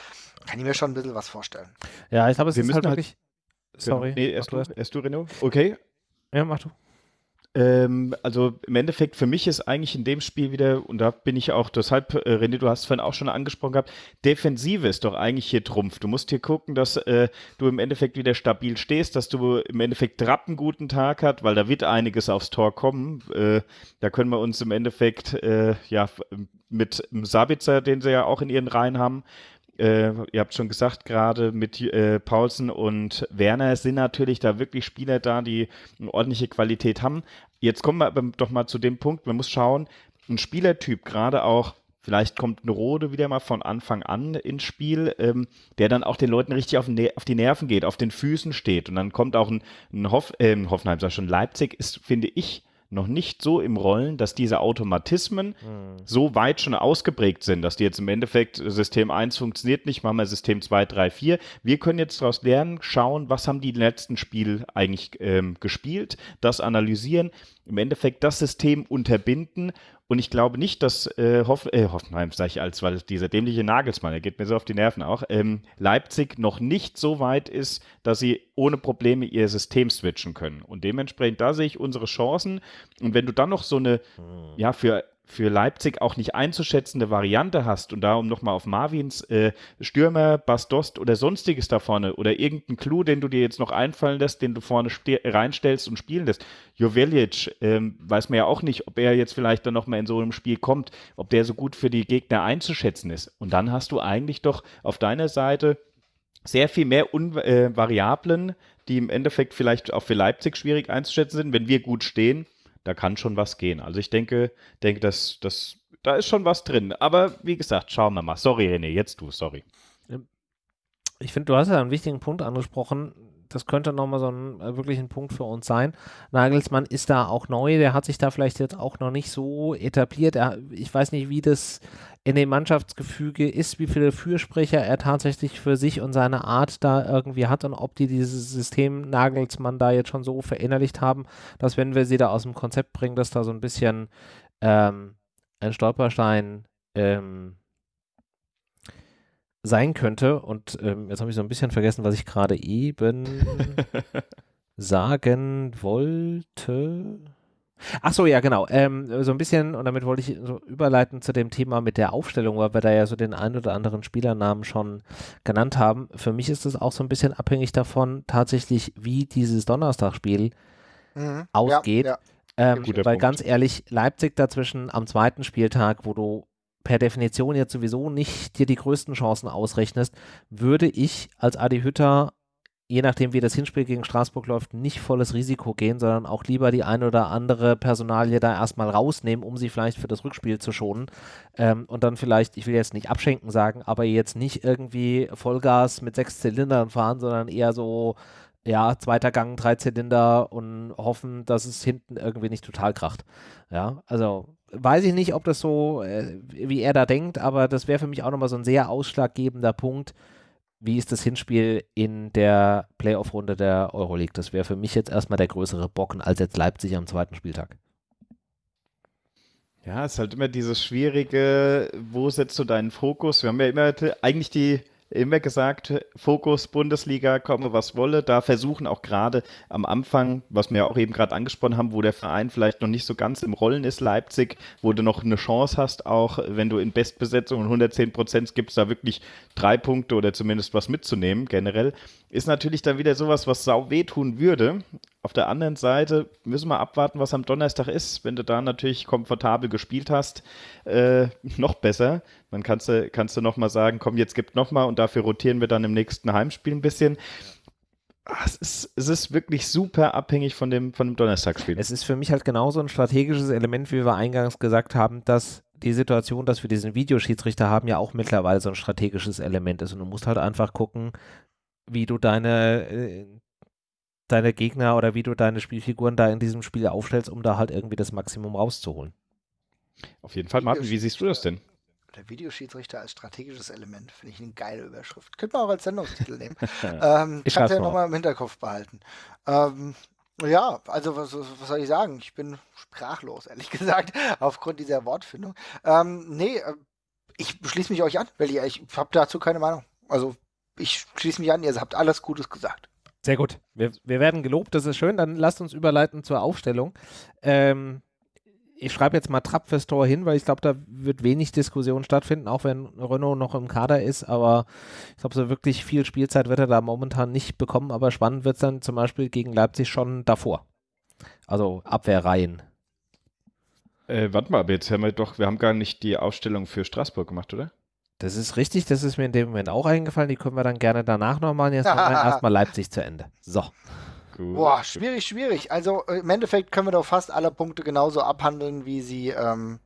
Kann ich mir schon ein bisschen was vorstellen. Ja, ich glaube, es Wir ist halt wirklich. Sorry. Nee, erst du, erst du, Renault. Okay. Ja, mach du. Ähm, also im Endeffekt für mich ist eigentlich in dem Spiel wieder, und da bin ich auch, deshalb, äh, René, du hast vorhin auch schon angesprochen gehabt, Defensive ist doch eigentlich hier Trumpf. Du musst hier gucken, dass äh, du im Endeffekt wieder stabil stehst, dass du im Endeffekt Trapp einen guten Tag hat, weil da wird einiges aufs Tor kommen. Äh, da können wir uns im Endeffekt, äh, ja, mit Sabitzer, den sie ja auch in ihren Reihen haben, äh, ihr habt schon gesagt, gerade mit äh, Paulsen und Werner sind natürlich da wirklich Spieler da, die eine ordentliche Qualität haben. Jetzt kommen wir aber doch mal zu dem Punkt, man muss schauen, ein Spielertyp, gerade auch Vielleicht kommt ein Rode wieder mal von Anfang an ins Spiel, ähm, der dann auch den Leuten richtig auf, auf, die Nerven geht, auf den Füßen steht. Und dann kommt auch ein, ein Hoff, äh, Hoffenheim, sag schon, Leipzig ist, finde ich, noch nicht so im Rollen, dass diese Automatismen mhm. so weit schon ausgeprägt sind, dass die jetzt im Endeffekt System 1 funktioniert nicht, machen wir System 2, 3, 4. Wir können jetzt daraus lernen, schauen, was haben die letzten Spiel eigentlich ähm, gespielt, das analysieren, im Endeffekt das System unterbinden und ich glaube nicht, dass äh, Hoff, äh, Hoffenheim, sage ich als, weil dieser dämliche Nagelsmann, der geht mir so auf die Nerven auch, ähm, Leipzig noch nicht so weit ist, dass sie ohne Probleme ihr System switchen können. Und dementsprechend, da sehe ich unsere Chancen. Und wenn du dann noch so eine, hm. ja, für für Leipzig auch nicht einzuschätzende Variante hast und da um nochmal auf Marvins äh, Stürmer, Bastost oder sonstiges da vorne oder irgendeinen Clou, den du dir jetzt noch einfallen lässt, den du vorne reinstellst und spielen lässt. Jovelic ähm, weiß man ja auch nicht, ob er jetzt vielleicht dann nochmal in so einem Spiel kommt, ob der so gut für die Gegner einzuschätzen ist. Und dann hast du eigentlich doch auf deiner Seite sehr viel mehr Un äh, Variablen, die im Endeffekt vielleicht auch für Leipzig schwierig einzuschätzen sind, wenn wir gut stehen da kann schon was gehen. Also ich denke, denke, dass, dass da ist schon was drin. Aber wie gesagt, schauen wir mal. Sorry, René, jetzt du, sorry. Ich finde, du hast ja einen wichtigen Punkt angesprochen. Das könnte nochmal so ein äh, wirklich ein Punkt für uns sein. Nagelsmann ist da auch neu, der hat sich da vielleicht jetzt auch noch nicht so etabliert. Er, ich weiß nicht, wie das in dem Mannschaftsgefüge ist, wie viele Fürsprecher er tatsächlich für sich und seine Art da irgendwie hat und ob die dieses System Nagelsmann da jetzt schon so verinnerlicht haben, dass wenn wir sie da aus dem Konzept bringen, dass da so ein bisschen ähm, ein Stolperstein ähm, sein könnte. Und ähm, jetzt habe ich so ein bisschen vergessen, was ich gerade eben sagen wollte. Ach so, ja, genau. Ähm, so ein bisschen, und damit wollte ich so überleiten zu dem Thema mit der Aufstellung, weil wir da ja so den einen oder anderen Spielernamen schon genannt haben. Für mich ist es auch so ein bisschen abhängig davon, tatsächlich, wie dieses Donnerstagspiel mhm. ausgeht. Ja, ja. Ähm, weil Punkt. ganz ehrlich, Leipzig dazwischen am zweiten Spieltag, wo du per Definition jetzt sowieso nicht dir die größten Chancen ausrechnest, würde ich als Adi Hütter je nachdem, wie das Hinspiel gegen Straßburg läuft, nicht volles Risiko gehen, sondern auch lieber die eine oder andere Personalie da erstmal rausnehmen, um sie vielleicht für das Rückspiel zu schonen. Ähm, und dann vielleicht, ich will jetzt nicht abschenken sagen, aber jetzt nicht irgendwie Vollgas mit sechs Zylindern fahren, sondern eher so, ja, zweiter Gang, drei Zylinder und hoffen, dass es hinten irgendwie nicht total kracht. Ja, also weiß ich nicht, ob das so, äh, wie er da denkt, aber das wäre für mich auch nochmal so ein sehr ausschlaggebender Punkt wie ist das Hinspiel in der Playoff-Runde der Euroleague? Das wäre für mich jetzt erstmal der größere Bocken als jetzt Leipzig am zweiten Spieltag. Ja, es ist halt immer dieses schwierige, wo setzt du deinen Fokus? Wir haben ja immer eigentlich die immer gesagt, Fokus Bundesliga, komme was wolle. Da versuchen auch gerade am Anfang, was wir auch eben gerade angesprochen haben, wo der Verein vielleicht noch nicht so ganz im Rollen ist, Leipzig, wo du noch eine Chance hast, auch wenn du in Bestbesetzung und 110 Prozent gibt es da wirklich drei Punkte oder zumindest was mitzunehmen generell, ist natürlich dann wieder sowas, was sau wehtun würde. Auf der anderen Seite müssen wir abwarten, was am Donnerstag ist. Wenn du da natürlich komfortabel gespielt hast, äh, noch besser. Dann kannst du, kannst du nochmal sagen, komm, jetzt gibt nochmal und dafür rotieren wir dann im nächsten Heimspiel ein bisschen. Ah, es ist, es ist wirklich super abhängig von dem, von dem Donnerstagsspiel. Es ist für mich halt genauso ein strategisches Element, wie wir eingangs gesagt haben, dass die Situation, dass wir diesen Videoschiedsrichter haben, ja auch mittlerweile so ein strategisches Element ist. Und du musst halt einfach gucken, wie du deine, äh, deine Gegner oder wie du deine Spielfiguren da in diesem Spiel aufstellst, um da halt irgendwie das Maximum rauszuholen. Auf jeden Fall, Martin, wie siehst du das denn? Der Videoschiedsrichter als strategisches Element finde ich eine geile Überschrift. Könnte man auch als Sendungstitel nehmen. ähm, ich kann ja nochmal im Hinterkopf behalten. Ähm, ja, also was, was, soll ich sagen? Ich bin sprachlos, ehrlich gesagt, aufgrund dieser Wortfindung. Ähm, nee, äh, ich schließe mich euch an, weil ich, ich habe dazu keine Meinung. Also ich schließe mich an, ihr habt alles Gutes gesagt. Sehr gut. Wir, wir werden gelobt, das ist schön. Dann lasst uns überleiten zur Aufstellung. Ähm, ich schreibe jetzt mal Trapp fürs Tor hin, weil ich glaube, da wird wenig Diskussion stattfinden, auch wenn Renault noch im Kader ist. Aber ich glaube, so wirklich viel Spielzeit wird er da momentan nicht bekommen. Aber spannend wird es dann zum Beispiel gegen Leipzig schon davor. Also Abwehrreihen. Äh, warte mal, aber jetzt haben wir doch, wir haben gar nicht die Aufstellung für Straßburg gemacht, oder? Das ist richtig, das ist mir in dem Moment auch eingefallen. Die können wir dann gerne danach noch machen. Jetzt machen wir erstmal Leipzig zu Ende. So. Gut. Boah, schwierig, schwierig. Also äh, im Endeffekt können wir doch fast alle Punkte genauso abhandeln, wie sie, ähm,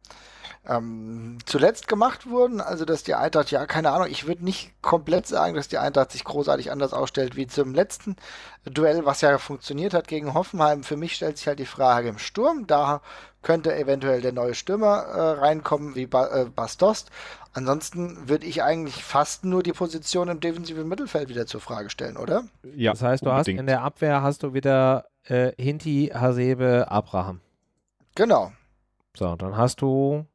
ähm, zuletzt gemacht wurden. Also, dass die Eintracht, ja, keine Ahnung, ich würde nicht komplett sagen, dass die Eintracht sich großartig anders ausstellt wie zum letzten Duell, was ja funktioniert hat gegen Hoffenheim. Für mich stellt sich halt die Frage im Sturm. Da könnte eventuell der neue Stürmer äh, reinkommen, wie ba äh, Bastost. Ansonsten würde ich eigentlich fast nur die Position im defensiven Mittelfeld wieder zur Frage stellen, oder? Ja. Das heißt, du unbedingt. hast in der Abwehr hast du wieder äh, Hinti, Hasebe, Abraham. Genau. So, dann hast du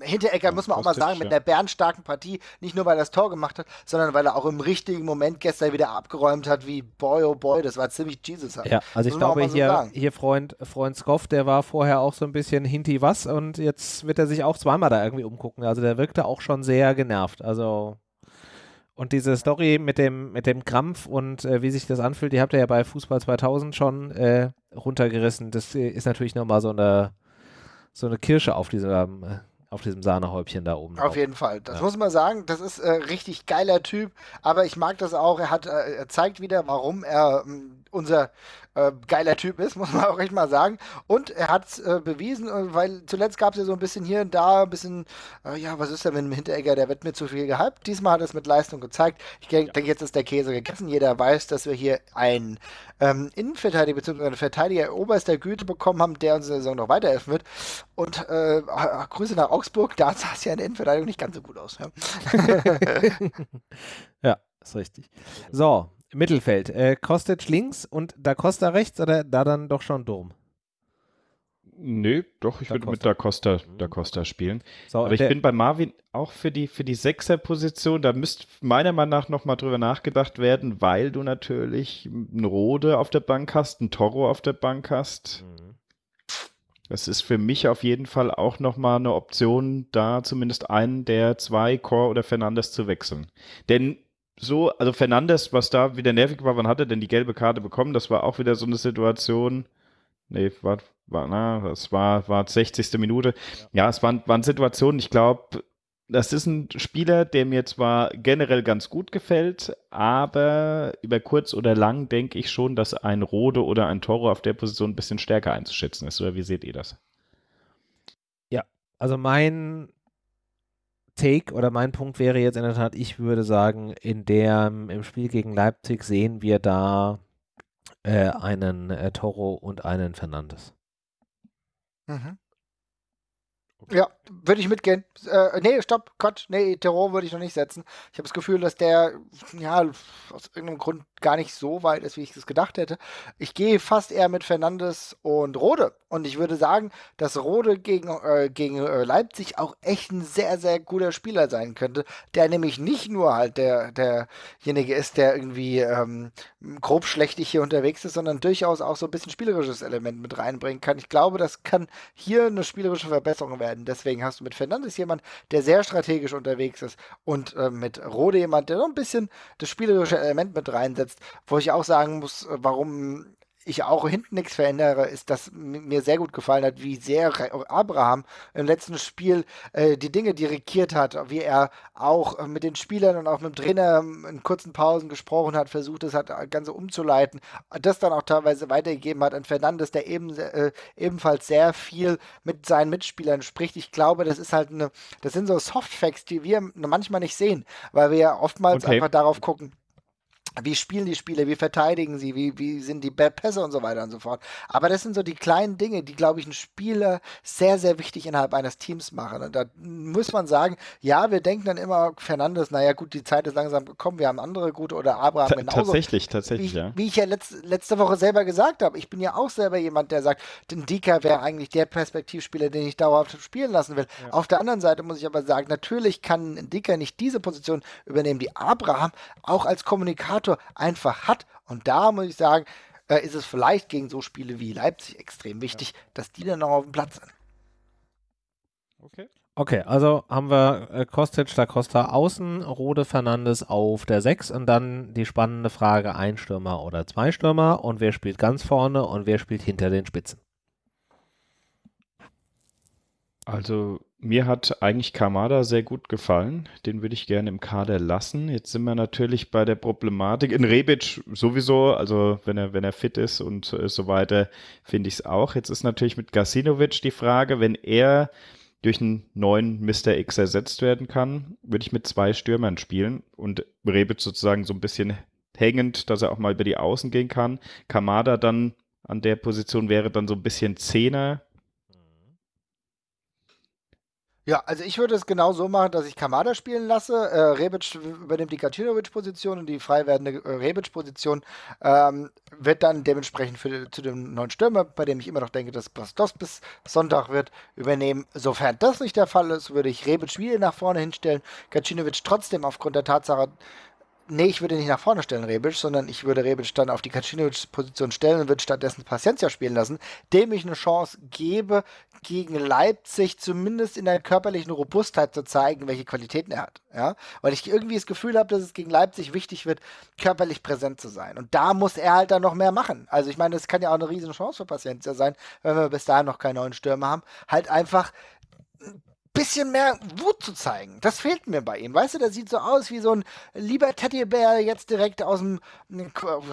Hinteregger muss man auch mal sagen, mit einer bärenstarken Partie, nicht nur weil er das Tor gemacht hat, sondern weil er auch im richtigen Moment gestern wieder abgeräumt hat, wie boy oh boy, das war ziemlich Jesus. Ja, also ich glaube, so hier, sagen. hier Freund, Freund Skoff, der war vorher auch so ein bisschen Hinti was und jetzt wird er sich auch zweimal da irgendwie umgucken. Also der wirkte auch schon sehr genervt. Also und diese Story mit dem, mit dem Krampf und äh, wie sich das anfühlt, die habt ihr ja bei Fußball 2000 schon äh, runtergerissen. Das äh, ist natürlich nochmal so eine, so eine Kirsche auf diesem äh, auf diesem Sahnehäubchen da oben. Auf jeden Fall. Das ja. muss man sagen. Das ist äh, richtig geiler Typ. Aber ich mag das auch. Er hat, äh, er zeigt wieder, warum er äh, unser äh, geiler Typ ist, muss man auch echt mal sagen. Und er hat es äh, bewiesen, äh, weil zuletzt gab es ja so ein bisschen hier und da, ein bisschen, äh, ja, was ist denn mit dem Hinteregger, der wird mir zu viel gehypt. Diesmal hat er es mit Leistung gezeigt. Ich denke, jetzt ist der Käse gegessen. Jeder weiß, dass wir hier einen ähm, Innenverteidiger bzw. einen Verteidiger oberster Güte bekommen haben, der uns in der Saison noch weiterhelfen wird. Und Grüße nach Augsburg, da sah es ja in der Innenverteidigung nicht ganz so gut aus. Ja, ja ist richtig. So, Mittelfeld. Äh, Kostic links und Da Costa rechts oder da dann doch schon Dom? Nö, doch, ich würde mit Da Costa, da Costa spielen. So, Aber ich bin bei Marvin auch für die, für die Sechser-Position, da müsste meiner Meinung nach nochmal drüber nachgedacht werden, weil du natürlich einen Rode auf der Bank hast, einen Toro auf der Bank hast. Mhm. Das ist für mich auf jeden Fall auch nochmal eine Option, da zumindest einen der zwei, Core oder Fernandes zu wechseln. Denn so, also Fernandes, was da wieder nervig war, wann hat er denn die gelbe Karte bekommen? Das war auch wieder so eine Situation. Nee, war, war, na, das war, war 60. Minute. Ja, ja es waren, waren Situationen, ich glaube, das ist ein Spieler, der mir zwar generell ganz gut gefällt, aber über kurz oder lang denke ich schon, dass ein Rode oder ein Toro auf der Position ein bisschen stärker einzuschätzen ist. Oder wie seht ihr das? Ja, also mein Take oder mein Punkt wäre jetzt in der Tat, ich würde sagen, in der im Spiel gegen Leipzig sehen wir da äh, einen äh, Toro und einen Fernandes. Mhm. Okay. Ja, würde ich mitgehen. Äh, nee, stopp, Quatsch. Nee, Terror würde ich noch nicht setzen. Ich habe das Gefühl, dass der, ja, aus irgendeinem Grund gar nicht so weit ist, wie ich es gedacht hätte. Ich gehe fast eher mit Fernandes und Rode. Und ich würde sagen, dass Rode gegen, äh, gegen äh, Leipzig auch echt ein sehr, sehr guter Spieler sein könnte, der nämlich nicht nur halt der, derjenige ist, der irgendwie ähm, grob schlechtig hier unterwegs ist, sondern durchaus auch so ein bisschen spielerisches Element mit reinbringen kann. Ich glaube, das kann hier eine spielerische Verbesserung werden. Deswegen hast du mit Fernandes jemand, der sehr strategisch unterwegs ist und äh, mit Rode jemand, der noch ein bisschen das spielerische Element mit reinsetzt, wo ich auch sagen muss, äh, warum ich auch hinten nichts verändere, ist, dass mir sehr gut gefallen hat, wie sehr Abraham im letzten Spiel äh, die Dinge dirigiert hat, wie er auch äh, mit den Spielern und auch mit dem Trainer ähm, in kurzen Pausen gesprochen hat, versucht es hat, das Ganze umzuleiten, das dann auch teilweise weitergegeben hat an Fernandes, der eben, äh, ebenfalls sehr viel mit seinen Mitspielern spricht. Ich glaube, das ist halt eine, das sind so Softfacts, die wir manchmal nicht sehen, weil wir ja oftmals okay. einfach darauf gucken, wie spielen die Spiele, wie verteidigen sie, wie, wie sind die Pässe und so weiter und so fort. Aber das sind so die kleinen Dinge, die, glaube ich, ein Spieler sehr, sehr wichtig innerhalb eines Teams machen. Und da muss man sagen, ja, wir denken dann immer, Fernandes, naja gut, die Zeit ist langsam gekommen, wir haben andere gute oder Abraham Ta genauso. Tatsächlich, tatsächlich, wie, ja. Wie ich ja letzt, letzte Woche selber gesagt habe, ich bin ja auch selber jemand, der sagt, den Dika wäre eigentlich der Perspektivspieler, den ich dauerhaft spielen lassen will. Ja. Auf der anderen Seite muss ich aber sagen, natürlich kann Dika nicht diese Position übernehmen, die Abraham auch als Kommunikator Motor einfach hat. Und da muss ich sagen, äh, ist es vielleicht gegen so Spiele wie Leipzig extrem wichtig, ja. dass die dann noch auf dem Platz sind. Okay. Okay, also haben wir äh, Kostic, da Costa außen, Rode Fernandes auf der 6 und dann die spannende Frage, ein Stürmer oder zwei Stürmer und wer spielt ganz vorne und wer spielt hinter den Spitzen? Also mir hat eigentlich Kamada sehr gut gefallen. Den würde ich gerne im Kader lassen. Jetzt sind wir natürlich bei der Problematik. In Rebic sowieso, also wenn er, wenn er fit ist und äh, so weiter, finde ich es auch. Jetzt ist natürlich mit Gasinovic die Frage, wenn er durch einen neuen Mr. X ersetzt werden kann, würde ich mit zwei Stürmern spielen und Rebic sozusagen so ein bisschen hängend, dass er auch mal über die Außen gehen kann. Kamada dann an der Position wäre dann so ein bisschen Zehner, Ja, also ich würde es genau so machen, dass ich Kamada spielen lasse. Äh, Rebic übernimmt die Kacinovic-Position und die frei werdende äh, Rebic-Position ähm, wird dann dementsprechend für, zu dem neuen Stürmer, bei dem ich immer noch denke, dass Bastos bis Sonntag wird, übernehmen. Sofern das nicht der Fall ist, würde ich Rebic wieder nach vorne hinstellen. Kacinovic trotzdem aufgrund der Tatsache, Nee, ich würde nicht nach vorne stellen, Rebic, sondern ich würde Rebic dann auf die Kacinovic-Position stellen und würde stattdessen Paciencia spielen lassen, dem ich eine Chance gebe, gegen Leipzig zumindest in der körperlichen Robustheit zu zeigen, welche Qualitäten er hat. Ja? Weil ich irgendwie das Gefühl habe, dass es gegen Leipzig wichtig wird, körperlich präsent zu sein. Und da muss er halt dann noch mehr machen. Also ich meine, das kann ja auch eine riesen Chance für Paciencia sein, wenn wir bis dahin noch keinen neuen Stürmer haben. Halt einfach bisschen mehr Wut zu zeigen. Das fehlt mir bei ihm. Weißt du, der sieht so aus wie so ein lieber Teddybär jetzt direkt aus dem,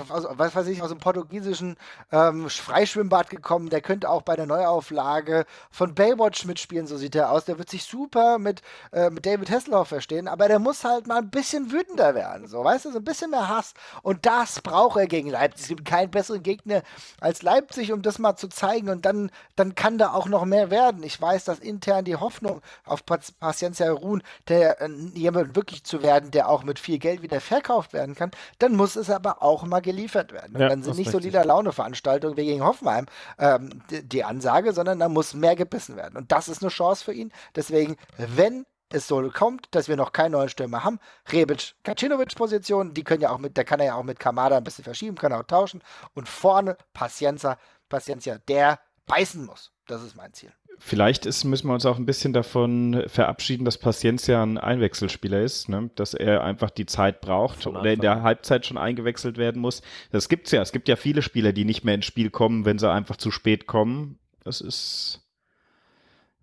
aus, was weiß ich, aus dem portugiesischen ähm, Freischwimmbad gekommen. Der könnte auch bei der Neuauflage von Baywatch mitspielen, so sieht er aus. Der wird sich super mit, äh, mit David Hasselhoff verstehen, aber der muss halt mal ein bisschen wütender werden. So, weißt du, so ein bisschen mehr Hass. Und das braucht er gegen Leipzig. Es gibt keinen besseren Gegner als Leipzig, um das mal zu zeigen. Und dann, dann kann da auch noch mehr werden. Ich weiß, dass intern die Hoffnung auf Paciencia ruhen, der äh, jemand wirklich zu werden, der auch mit viel Geld wieder verkauft werden kann, dann muss es aber auch mal geliefert werden. Ja, dann sind nicht so lila Laune-Veranstaltungen wie gegen Hoffenheim ähm, die, die Ansage, sondern da muss mehr gebissen werden. Und das ist eine Chance für ihn. Deswegen, wenn es so kommt, dass wir noch keinen neuen Stürmer haben. Rebic, Kacinovic Position, die können ja auch mit, da kann er ja auch mit Kamada ein bisschen verschieben, kann er auch tauschen. Und vorne Pacienza, Paciencia, der beißen muss. Das ist mein Ziel. Vielleicht ist, müssen wir uns auch ein bisschen davon verabschieden, dass Paciencia ein Einwechselspieler ist, ne? dass er einfach die Zeit braucht oder in der Halbzeit schon eingewechselt werden muss. Das gibt's ja. Es gibt ja viele Spieler, die nicht mehr ins Spiel kommen, wenn sie einfach zu spät kommen. Das ist,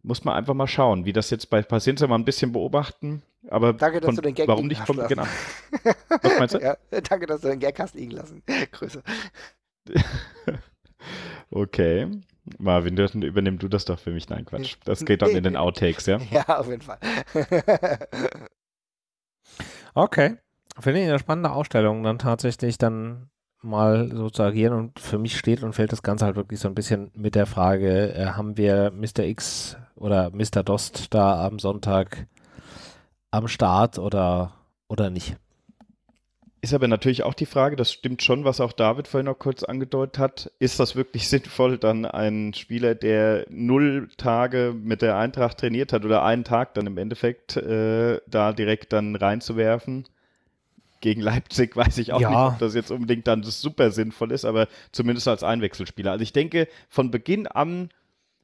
muss man einfach mal schauen, wie das jetzt bei Paciencia mal ein bisschen beobachten. Aber danke, dass von, du den Gag warum nicht von Beginn an? Was meinst du? Ja, danke, dass du den Gag hast liegen lassen. Grüße. okay. Marvin, übernimm du das doch für mich. Nein, Quatsch. Das geht dann in den Outtakes, ja? Ja, auf jeden Fall. okay. Finde ich eine spannende Ausstellung, dann tatsächlich dann mal so zu agieren und für mich steht und fällt das Ganze halt wirklich so ein bisschen mit der Frage, äh, haben wir Mr. X oder Mr. Dost da am Sonntag am Start oder, oder nicht? Ist aber natürlich auch die Frage, das stimmt schon, was auch David vorhin noch kurz angedeutet hat. Ist das wirklich sinnvoll, dann einen Spieler, der null Tage mit der Eintracht trainiert hat oder einen Tag dann im Endeffekt äh, da direkt dann reinzuwerfen? Gegen Leipzig weiß ich auch ja. nicht, ob das jetzt unbedingt dann super sinnvoll ist, aber zumindest als Einwechselspieler. Also ich denke, von Beginn an,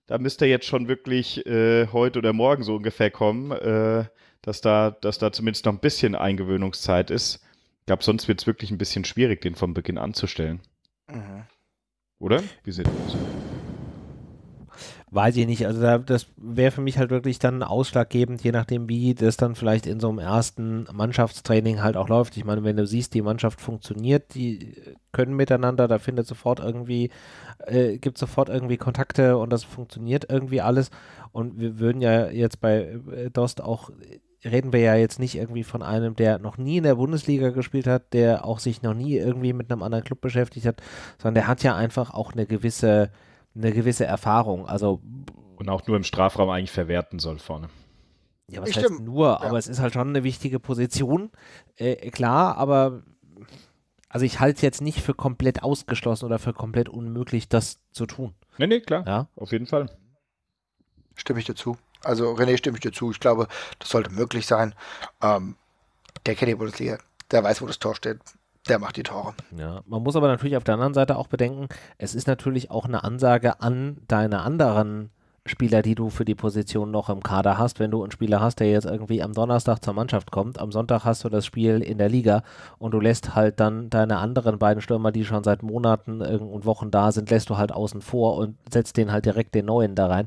da müsste jetzt schon wirklich äh, heute oder morgen so ungefähr kommen, äh, dass, da, dass da zumindest noch ein bisschen Eingewöhnungszeit ist. Ich glaube, sonst wird es wirklich ein bisschen schwierig, den von Beginn anzustellen. Mhm. Oder? Wie sieht das aus? Weiß ich nicht. Also da, das wäre für mich halt wirklich dann ausschlaggebend, je nachdem, wie das dann vielleicht in so einem ersten Mannschaftstraining halt auch läuft. Ich meine, wenn du siehst, die Mannschaft funktioniert, die können miteinander, da findet sofort irgendwie, äh, gibt sofort irgendwie Kontakte und das funktioniert irgendwie alles. Und wir würden ja jetzt bei äh, Dost auch reden wir ja jetzt nicht irgendwie von einem, der noch nie in der Bundesliga gespielt hat, der auch sich noch nie irgendwie mit einem anderen Club beschäftigt hat, sondern der hat ja einfach auch eine gewisse, eine gewisse Erfahrung. Also und auch nur im Strafraum eigentlich verwerten soll vorne. Ja, was ich heißt nur, ja. aber es ist halt schon eine wichtige Position, äh, klar, aber also ich halte es jetzt nicht für komplett ausgeschlossen oder für komplett unmöglich, das zu tun. Nee, nee, klar. Ja? Auf jeden Fall. Stimme ich dazu. Also René stimme ich dir zu. Ich glaube, das sollte möglich sein. Ähm, der kennt die Bundesliga, der weiß, wo das Tor steht. Der macht die Tore. Ja, man muss aber natürlich auf der anderen Seite auch bedenken, es ist natürlich auch eine Ansage an deine anderen Spieler, die du für die Position noch im Kader hast. Wenn du einen Spieler hast, der jetzt irgendwie am Donnerstag zur Mannschaft kommt, am Sonntag hast du das Spiel in der Liga und du lässt halt dann deine anderen beiden Stürmer, die schon seit Monaten und Wochen da sind, lässt du halt außen vor und setzt den halt direkt den neuen da rein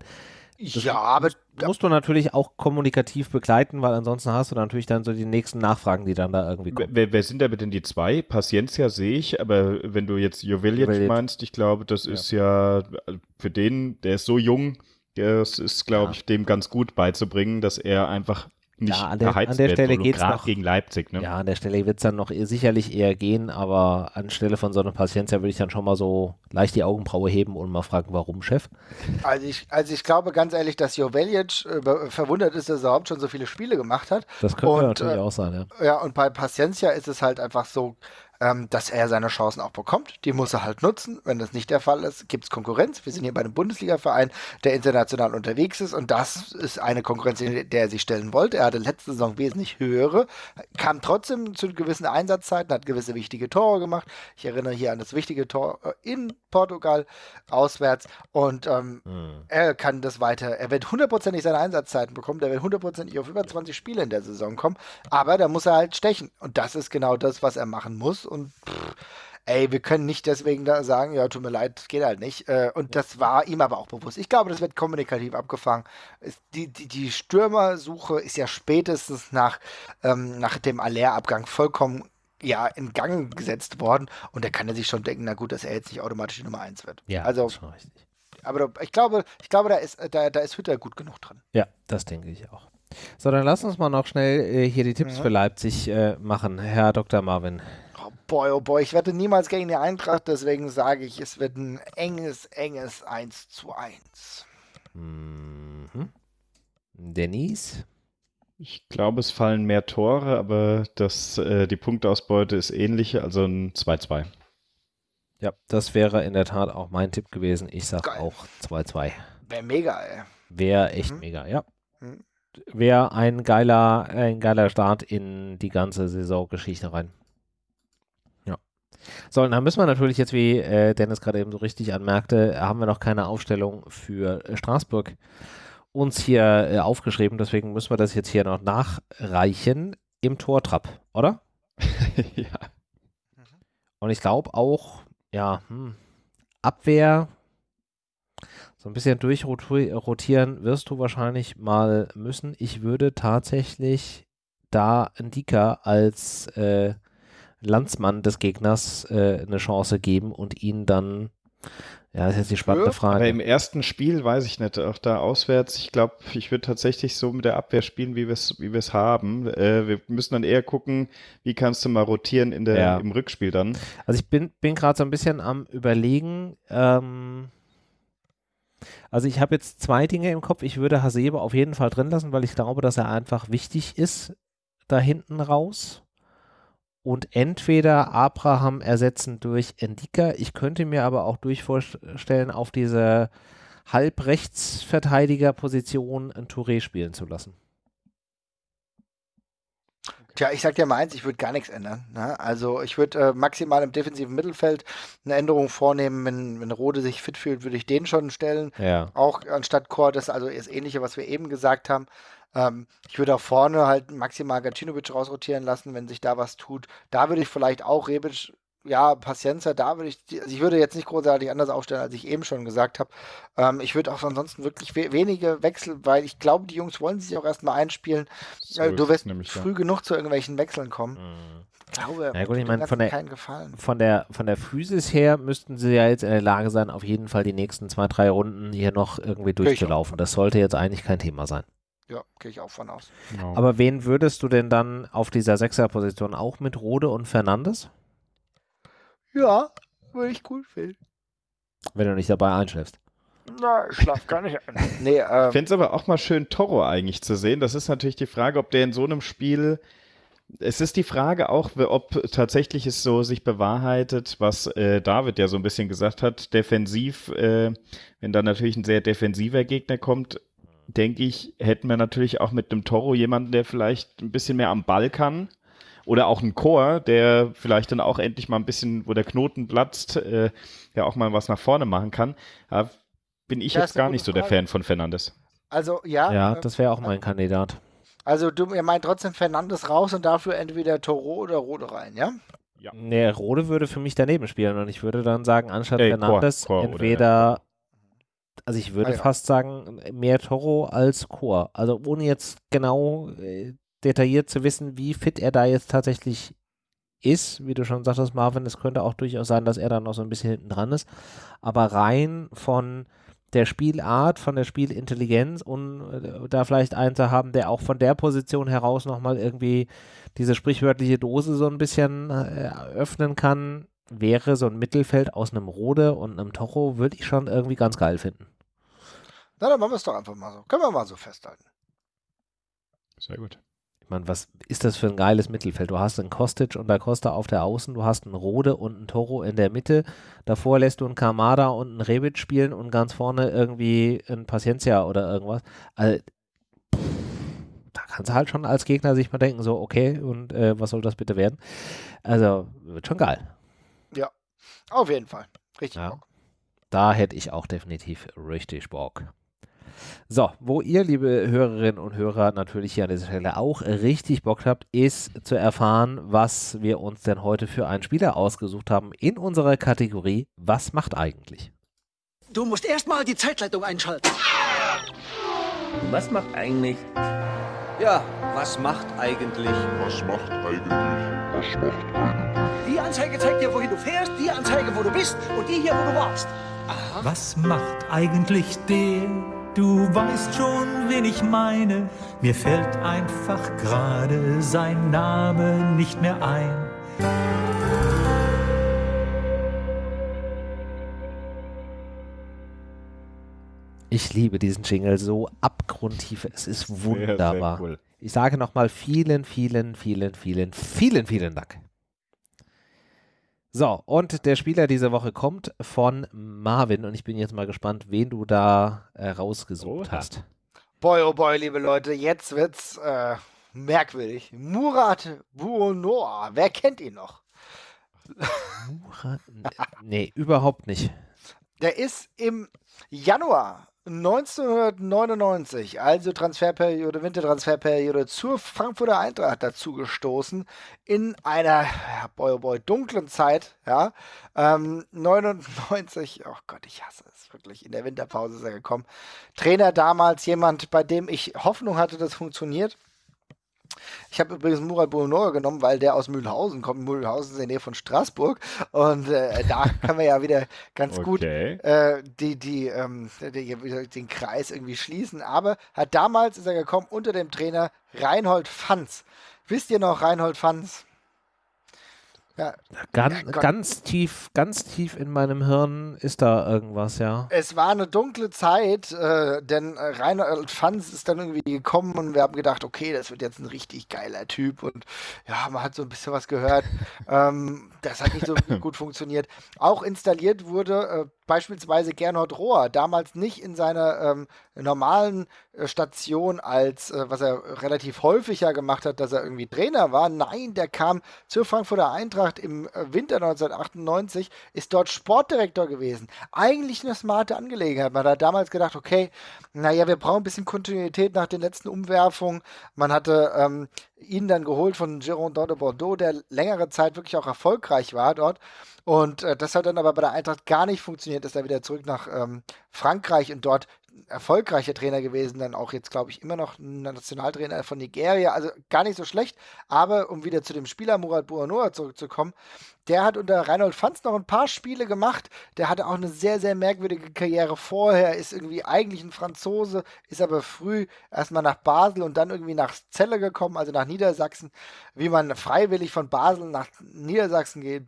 das ja, aber musst du natürlich auch kommunikativ begleiten, weil ansonsten hast du natürlich dann so die nächsten Nachfragen, die dann da irgendwie kommen. Wer, wer sind aber denn die zwei? Paciencia sehe ich, aber wenn du jetzt Joveljic meinst, ich glaube, das ja. ist ja für den, der ist so jung, Es ist, glaube Ja. ich, dem ganz gut beizubringen, dass er einfach nicht Ja, an der- an der Stelle gerade noch- gegen Leipzig. Ne? Ja, an der Stelle wird es dann noch sicherlich eher gehen, aber anstelle von so einer Paciencia würde ich dann schon mal so leicht die Augenbraue heben und mal fragen, warum, Chef? Also ich, also ich glaube ganz ehrlich, dass Joveljic äh, verwundert ist, dass er überhaupt schon so viele Spiele gemacht hat. Das könnte Und, natürlich äh, auch sein, ja. Ja, und bei Paciencia ist es halt einfach so, ähm, dass er seine Chancen auch bekommt. Die muss er halt nutzen. Wenn das nicht der Fall ist, gibt es Konkurrenz. Wir sind hier bei einem Bundesliga-Verein, der international unterwegs ist und das ist eine Konkurrenz, in der er sich stellen wollte. Er hatte letzte Saison wesentlich höhere, kam trotzdem zu gewissen Einsatzzeiten, hat gewisse wichtige Tore gemacht. Ich erinnere hier an das wichtige Tor äh, in Portugal auswärts und ähm, Hm. er kann das weiter, er wird hundertprozentig seine Einsatzzeiten bekommen, der wird hundertprozentig auf über 20 Spiele in der Saison kommen, aber da muss er halt stechen und das ist genau das, was er machen muss und pff, ey, wir können nicht deswegen da sagen, ja, tut mir leid, das geht halt nicht äh, und das war ihm aber auch bewusst. Ich glaube, das wird kommunikativ abgefangen. Die, die, die Stürmersuche ist ja spätestens nach, ähm, nach dem Aller-Abgang vollkommen ja, in Gang gesetzt worden und da kann er sich schon denken, na gut, dass er jetzt nicht automatisch die Nummer 1 wird. Ja, also schon richtig. aber ich glaube, ich glaube, da ist, da, da ist Hütter gut genug drin. Ja, das denke ich auch. So, dann lass uns mal noch schnell äh, hier die Tipps Mhm. für Leipzig äh, machen, Herr Dr. Marvin. Oh boy, oh boy, ich wette niemals gegen die Eintracht, deswegen sage ich, es wird ein enges, enges 1 zu 1. Mhm. Denise? Ich glaube, es fallen mehr Tore, aber das, äh, die Punktausbeute ist ähnlich, also ein 2-2. Ja, das wäre in der Tat auch mein Tipp gewesen. Ich sage auch 2-2. Wäre mega, ey. Wäre echt Mhm. mega, ja. Mhm. Wäre ein geiler, ein geiler Start in die ganze Saisongeschichte rein. Ja. So, und dann müssen wir natürlich jetzt, wie äh, Dennis gerade eben so richtig anmerkte, haben wir noch keine Aufstellung für äh, Straßburg uns hier äh, aufgeschrieben. Deswegen müssen wir das jetzt hier noch nachreichen im Tortrap, oder? ja. Und ich glaube auch, ja, hm, Abwehr, so ein bisschen durchrotieren wirst du wahrscheinlich mal müssen. Ich würde tatsächlich da Ndika als äh, Landsmann des Gegners äh, eine Chance geben und ihn dann, ja, das ist jetzt die spannende Frage. Aber im ersten Spiel weiß ich nicht, auch da auswärts, ich glaube, ich würde tatsächlich so mit der Abwehr spielen, wie wir es wie wir's haben. Äh, wir müssen dann eher gucken, wie kannst du mal rotieren in der, Ja. im Rückspiel dann. Also ich bin, bin gerade so ein bisschen am überlegen. Ähm, also ich habe jetzt zwei Dinge im Kopf. Ich würde Hasebe auf jeden Fall drin lassen, weil ich glaube, dass er einfach wichtig ist da hinten raus. Und entweder Abraham ersetzen durch Endika. Ich könnte mir aber auch durch vorstellen, auf diese Halbrechtsverteidigerposition ein Touré spielen zu lassen. Tja, ich sag dir mal eins, ich würde gar nichts ändern. Ne? Also ich würde äh, maximal im defensiven Mittelfeld eine Änderung vornehmen. Wenn, wenn Rode sich fit fühlt, würde ich den schon stellen. Ja. Auch anstatt Chor, das ist also das Ähnliche, was wir eben gesagt haben. Ähm, ich würde auch vorne halt maximal Gacinovic rausrotieren lassen, wenn sich da was tut. Da würde ich vielleicht auch Rebic, ja, Paciencia, da würde ich, also ich würde jetzt nicht großartig anders aufstellen, als ich eben schon gesagt habe. Ähm, ich würde auch ansonsten wirklich we wenige Wechsel, weil ich glaube, die Jungs wollen sich auch erstmal einspielen. So Äh, du wirst nämlich, ja. früh genug zu irgendwelchen Wechseln kommen. Mhm. Ich glaube, Na gut, ich meine, von der- keinen Gefallen. von der, von der Physis her müssten sie ja jetzt in der Lage sein, auf jeden Fall die nächsten zwei, drei Runden hier noch irgendwie durchzulaufen. Das sollte jetzt eigentlich kein Thema sein. Ja, gehe ich auch von aus. Genau. Aber wen würdest du denn dann auf dieser Sechserposition auch mit Rode und Fernandes, Ja, würde ich cool finden. wenn du nicht dabei einschläfst? Na, ich schlaf gar nicht ein. Nee, Ich ähm, fände es aber auch mal schön, Toro eigentlich zu sehen. Das ist natürlich die Frage, ob der in so einem Spiel. Es ist die Frage auch, ob tatsächlich es so sich bewahrheitet, was äh, David ja so ein bisschen gesagt hat. Defensiv, äh, wenn dann natürlich ein sehr defensiver Gegner kommt, denke ich, hätten wir natürlich auch mit einem Toro jemanden, der vielleicht ein bisschen mehr am Ball kann. Oder auch ein Chor, der vielleicht dann auch endlich mal ein bisschen, wo der Knoten platzt, äh, ja auch mal was nach vorne machen kann. Da bin ich Ja, jetzt gar nicht so der Frage. Fan von Fernandes. also ja. Ja, äh, das wäre auch mein Kandidat. also du, ihr meint trotzdem Fernandes raus und dafür entweder Toro oder Rode rein, ja? Nee, Rode würde für mich daneben spielen und ich würde dann sagen, anstatt Äh, Fernandes Chor- Chor oder- entweder, also ich würde Ah, ja. fast sagen, mehr Toro als Chor. Also ohne jetzt genau äh, detailliert zu wissen, wie fit er da jetzt tatsächlich ist, wie du schon sagtest, Marvin, es könnte auch durchaus sein, dass er dann noch so ein bisschen hinten dran ist. Aber rein von der Spielart, von der Spielintelligenz und äh, da vielleicht einen zu haben, der auch von der Position heraus nochmal irgendwie diese sprichwörtliche Dose so ein bisschen äh, öffnen kann, wäre so ein Mittelfeld aus einem Rode und einem Tocho, würde ich schon irgendwie ganz geil finden. Na, dann machen wir es doch einfach mal so. Können wir mal so festhalten. Sehr gut. Ich meine, was ist das für ein geiles Mittelfeld? Du hast einen Kostic und der Costa auf der Außen, du hast einen Rode und einen Toro in der Mitte. Davor lässt du einen Kamada und einen Rebic spielen und ganz vorne irgendwie ein Paciencia oder irgendwas. Also, pff, da kannst du halt schon als Gegner sich mal denken, so, okay, und äh, was soll das bitte werden? Also, wird schon geil. Ja, auf jeden Fall. Richtig. Ja. Bock. Da hätte ich auch definitiv richtig Bock. So, wo ihr, liebe Hörerinnen und Hörer, natürlich hier an dieser Stelle auch richtig Bock habt, ist zu erfahren, was wir uns denn heute für einen Spieler ausgesucht haben in unserer Kategorie Was macht eigentlich? Du musst erstmal die Zeitleitung einschalten. Was macht eigentlich? Ja, was macht eigentlich? Was macht eigentlich? Was macht eigentlich? Die Anzeige zeigt dir, wohin du fährst, die Anzeige, wo du bist und die hier, wo du warst. Was macht eigentlich der? Du weißt schon, wen ich meine. Mir fällt einfach gerade sein Name nicht mehr ein. Ich liebe diesen Jingle so abgrundtief. Es ist Sehr, wunderbar. sehr cool. Ich sage nochmal vielen, vielen, vielen, vielen, vielen, vielen Dank. So, und der Spieler diese Woche kommt von Marvin und ich bin jetzt mal gespannt, wen du da äh, rausgesucht Oha. hast. Boy, oh boy, liebe Leute, jetzt wird's äh, merkwürdig. Murat Buonoa, wer kennt ihn noch? Murat? nee, überhaupt nicht. Der ist im Januar 1999, also Transferperiode, Wintertransferperiode zur Frankfurter Eintracht dazu gestoßen in einer, ja, boy, oh boy, dunklen Zeit, ja. Ähm, 99, oh Gott, ich hasse es wirklich, in der Winterpause ist er gekommen. Trainer damals jemand, bei dem ich Hoffnung hatte, das funktioniert. Ich habe übrigens Murat Bounor genommen, weil der aus Mühlhausen kommt. Mühlhausen ist in der Nähe von Straßburg. Und äh, da können wir ja wieder ganz gut Okay. äh, die, die, ähm, die, den Kreis irgendwie schließen. Aber hat damals ist er gekommen unter dem Trainer Reinhold Fanz. Wisst ihr noch Reinhold Fanz? Ja, Gan Ja, ganz tief, ganz tief in meinem Hirn ist da irgendwas, ja. Es war eine dunkle Zeit, äh, denn äh, Fanz ist dann irgendwie gekommen und wir haben gedacht, okay, das wird jetzt ein richtig geiler Typ und ja, man hat so ein bisschen was gehört. ähm, das hat nicht so gut funktioniert. Auch installiert wurde äh, beispielsweise Gernot Rohr, damals nicht in seiner ähm, normalen äh, Station als, äh, was er relativ häufig ja gemacht hat, dass er irgendwie Trainer war. Nein, der kam zur Frankfurter Eintracht im äh, Winter 1998, ist dort Sportdirektor gewesen. Eigentlich eine smarte Angelegenheit. Man hat damals gedacht, okay, naja, wir brauchen ein bisschen Kontinuität nach den letzten Umwerfungen. Man hatte ähm, ihn dann geholt von Girondin de Bordeaux, der längere Zeit wirklich auch erfolgreich war dort. Und äh, das hat dann aber bei der Eintracht gar nicht funktioniert, ist er wieder zurück nach ähm, Frankreich und dort erfolgreicher Trainer gewesen, dann auch jetzt, glaube ich, immer noch ein Nationaltrainer von Nigeria, also gar nicht so schlecht, aber um wieder zu dem Spieler Murat Buanoa zurückzukommen, der hat unter Reinhold Fanz noch ein paar Spiele gemacht, der hatte auch eine sehr, sehr merkwürdige Karriere vorher, ist irgendwie eigentlich ein Franzose, ist aber früh erstmal nach Basel und dann irgendwie nach Celle gekommen, also nach Niedersachsen, wie man freiwillig von Basel nach Niedersachsen geht,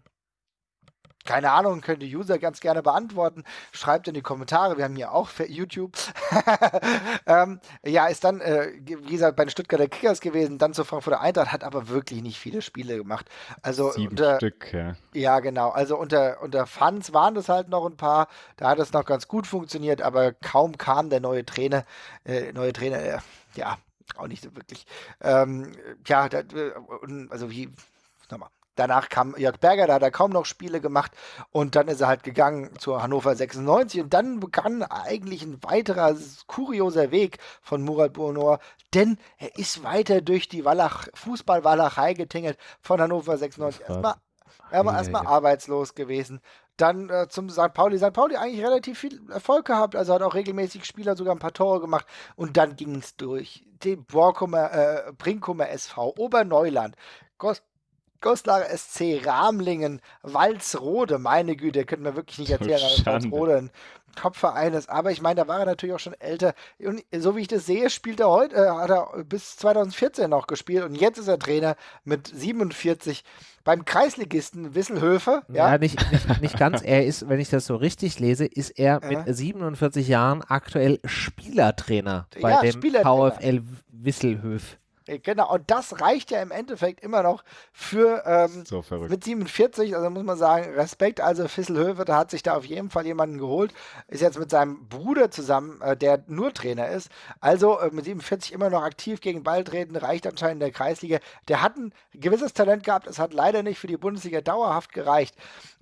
keine Ahnung, könnt ihr User ganz gerne beantworten. Schreibt in die Kommentare, wir haben hier auch für YouTube. ähm, ja, ist dann, äh, wie gesagt, bei den Stuttgarter Kickers gewesen, dann zur Frankfurter Eintracht, hat aber wirklich nicht viele Spiele gemacht. Also Sieben unter, Stück, ja. ja, genau. Also unter, unter Fans waren das halt noch ein paar. Da hat es noch ganz gut funktioniert, aber kaum kam der neue Trainer, äh, neue Trainer, äh, ja, auch nicht so wirklich. Ähm, ja, da, äh, also wie, nochmal. Danach kam Jörg Berger, da hat er kaum noch Spiele gemacht und dann ist er halt gegangen zu Hannover 96 und dann begann eigentlich ein weiterer kurioser Weg von Murat Bournor, denn er ist weiter durch die Wallach, Fußball-Walachei getingelt von Hannover 96. Erstmal er war erstmal ei, ei. arbeitslos gewesen. Dann äh, zum St. Pauli. St. Pauli eigentlich relativ viel Erfolg gehabt, also hat auch regelmäßig Spieler sogar ein paar Tore gemacht. Und dann ging es durch den Borkumer, äh, Brinkumer SV, Oberneuland, Gos Ghostlager SC Ramlingen, Walsrode, meine Güte, könnten wir wirklich nicht erzählen, dass. Walsrode ein Top-Verein ist. Aber ich meine, da war er natürlich auch schon älter. Und so wie ich das sehe, spielt er heute, äh, hat er bis 2014 noch gespielt und jetzt ist er Trainer mit 47 beim Kreisligisten Wisselhöfe. Ja, Ja, nicht, nicht, nicht ganz. Er ist, wenn ich das so richtig lese, ist er mit Ja. 47 Jahren aktuell Spielertrainer bei Ja, dem Spielertrainer. VfL Wisselhöf. Äh, Genau, und das reicht ja im Endeffekt immer noch für ähm, So mit 47, also muss man sagen, Respekt. Also Fisselhöfe, da hat sich da auf jeden Fall jemanden geholt. Ist jetzt mit seinem Bruder zusammen, äh, der nur Trainer ist. Also äh, mit 47 immer noch aktiv gegen Ball treten, reicht anscheinend in der Kreisliga. Der hat ein gewisses Talent gehabt, es hat leider nicht für die Bundesliga dauerhaft gereicht.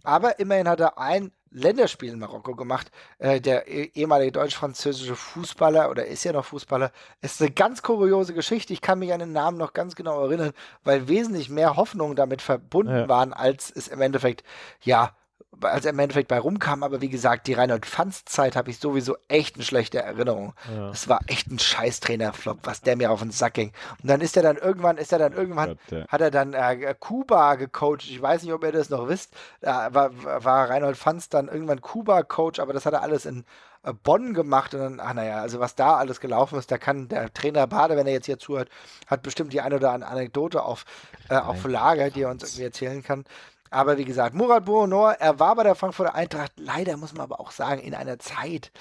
Aber immerhin hat er ein Länderspiel in Marokko gemacht. Äh, der eh- ehemalige deutsch-französische Fußballer, oder ist ja noch Fußballer, ist eine ganz kuriose Geschichte. Ich kann mich an den Namen noch ganz genau erinnern, weil wesentlich mehr Hoffnungen damit verbunden Ja. waren, als es im Endeffekt, ja, als er im Endeffekt bei rumkam. Aber wie gesagt, die Reinhold-Pfanz-Zeit habe ich sowieso echt eine schlechte Erinnerung. Ja. Das war echt ein scheiß Trainerflop, was der mir auf den Sack ging. Und dann ist er dann irgendwann, ist er dann irgendwann, Gott, ja. hat er dann äh, Kuba gecoacht. Ich weiß nicht, ob ihr das noch wisst. Da war, war Reinhold Pfanz dann irgendwann Kuba-Coach, aber das hat er alles in äh, Bonn gemacht. Und dann, ach naja, also was da alles gelaufen ist, da kann der Trainer Bade, wenn er jetzt hier zuhört, hat bestimmt die eine oder andere Anekdote auf, äh, auf Lager, die er uns irgendwie erzählen kann. Aber wie gesagt, Murat Boonor, er war bei der Frankfurter Eintracht, leider muss man aber auch sagen, in einer Zeit,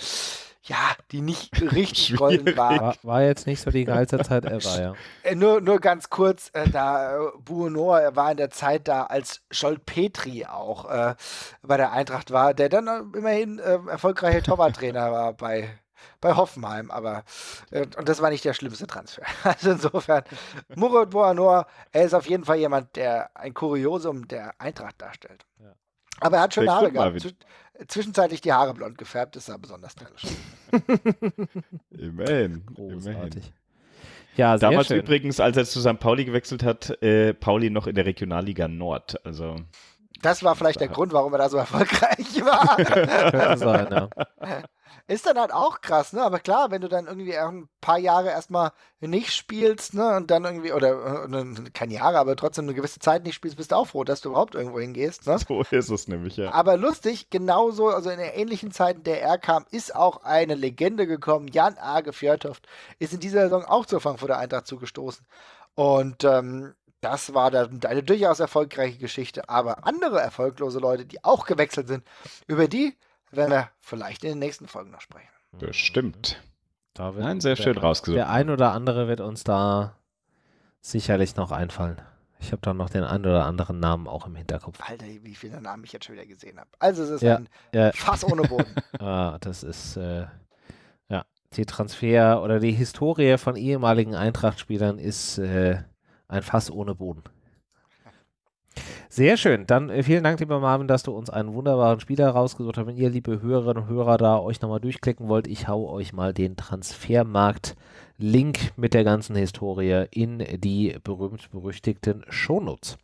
ja, die nicht richtig golden war. War, war jetzt nicht so die geilste Zeit ever, ja. Äh, nur, nur ganz kurz, äh, da äh, Buonor er war in der Zeit da, als Scholt Petri auch äh, bei der Eintracht war, der dann äh, immerhin äh, erfolgreicher Torwarttrainer war bei, bei Hoffenheim, aber äh, und das war nicht der schlimmste Transfer. Also insofern, Murat Buonor, er ist auf jeden Fall jemand, der ein Kuriosum der Eintracht darstellt. Ja. Aber er hat schöne Der Haare gehabt. Zwisch- Zwischenzeitlich die Haare blond gefärbt, das sah besonders stylisch aus. Immerhin. Immerhin. Großartig. Ja, sehr Damals schön. übrigens, als er zu St. Pauli gewechselt hat, äh, Pauli noch in der Regionalliga Nord. Also Das war vielleicht der Grund, warum er da so erfolgreich war. Könnte sein, ja. Ist dann halt auch krass, ne? Aber klar, wenn du dann irgendwie auch ein paar Jahre erstmal nicht spielst, ne? Und dann irgendwie, oder äh, keine Jahre, aber trotzdem eine gewisse Zeit nicht spielst, bist du auch froh, dass du überhaupt irgendwo hingehst, ne? so ist es nämlich, ja. Aber lustig, genauso, also in der ähnlichen Zeit, in der er kam, ist auch eine Legende gekommen. Jan Age Fjörtoft ist in dieser Saison auch zur Frankfurter Eintracht zugestoßen. Und ähm, das war dann eine durchaus erfolgreiche Geschichte. Aber andere erfolglose Leute, die auch gewechselt sind, über die werden wir vielleicht in den nächsten Folgen noch sprechen. Bestimmt. Da wird Nein, sehr der, schön rausgesucht. Der ein oder andere wird uns da sicherlich noch einfallen. Ich habe da noch den einen oder anderen Namen auch im Hinterkopf. Alter, wie viele Namen ich jetzt schon wieder gesehen habe. Also es ist Ja, ein ja. Fass ohne Boden. Ah, das ist äh, ja die Transfer oder die Historie von ehemaligen Eintracht-Spielern ist äh, ein Fass ohne Boden. Sehr schön. Dann äh, vielen Dank, lieber Marvin, dass du uns einen wunderbaren Spieler rausgesucht hast. Wenn ihr, liebe Hörerinnen und Hörer, da euch nochmal durchklicken wollt, ich hau euch mal den Transfermarkt-Link mit der ganzen Historie in die berühmt-berüchtigten Shownotes.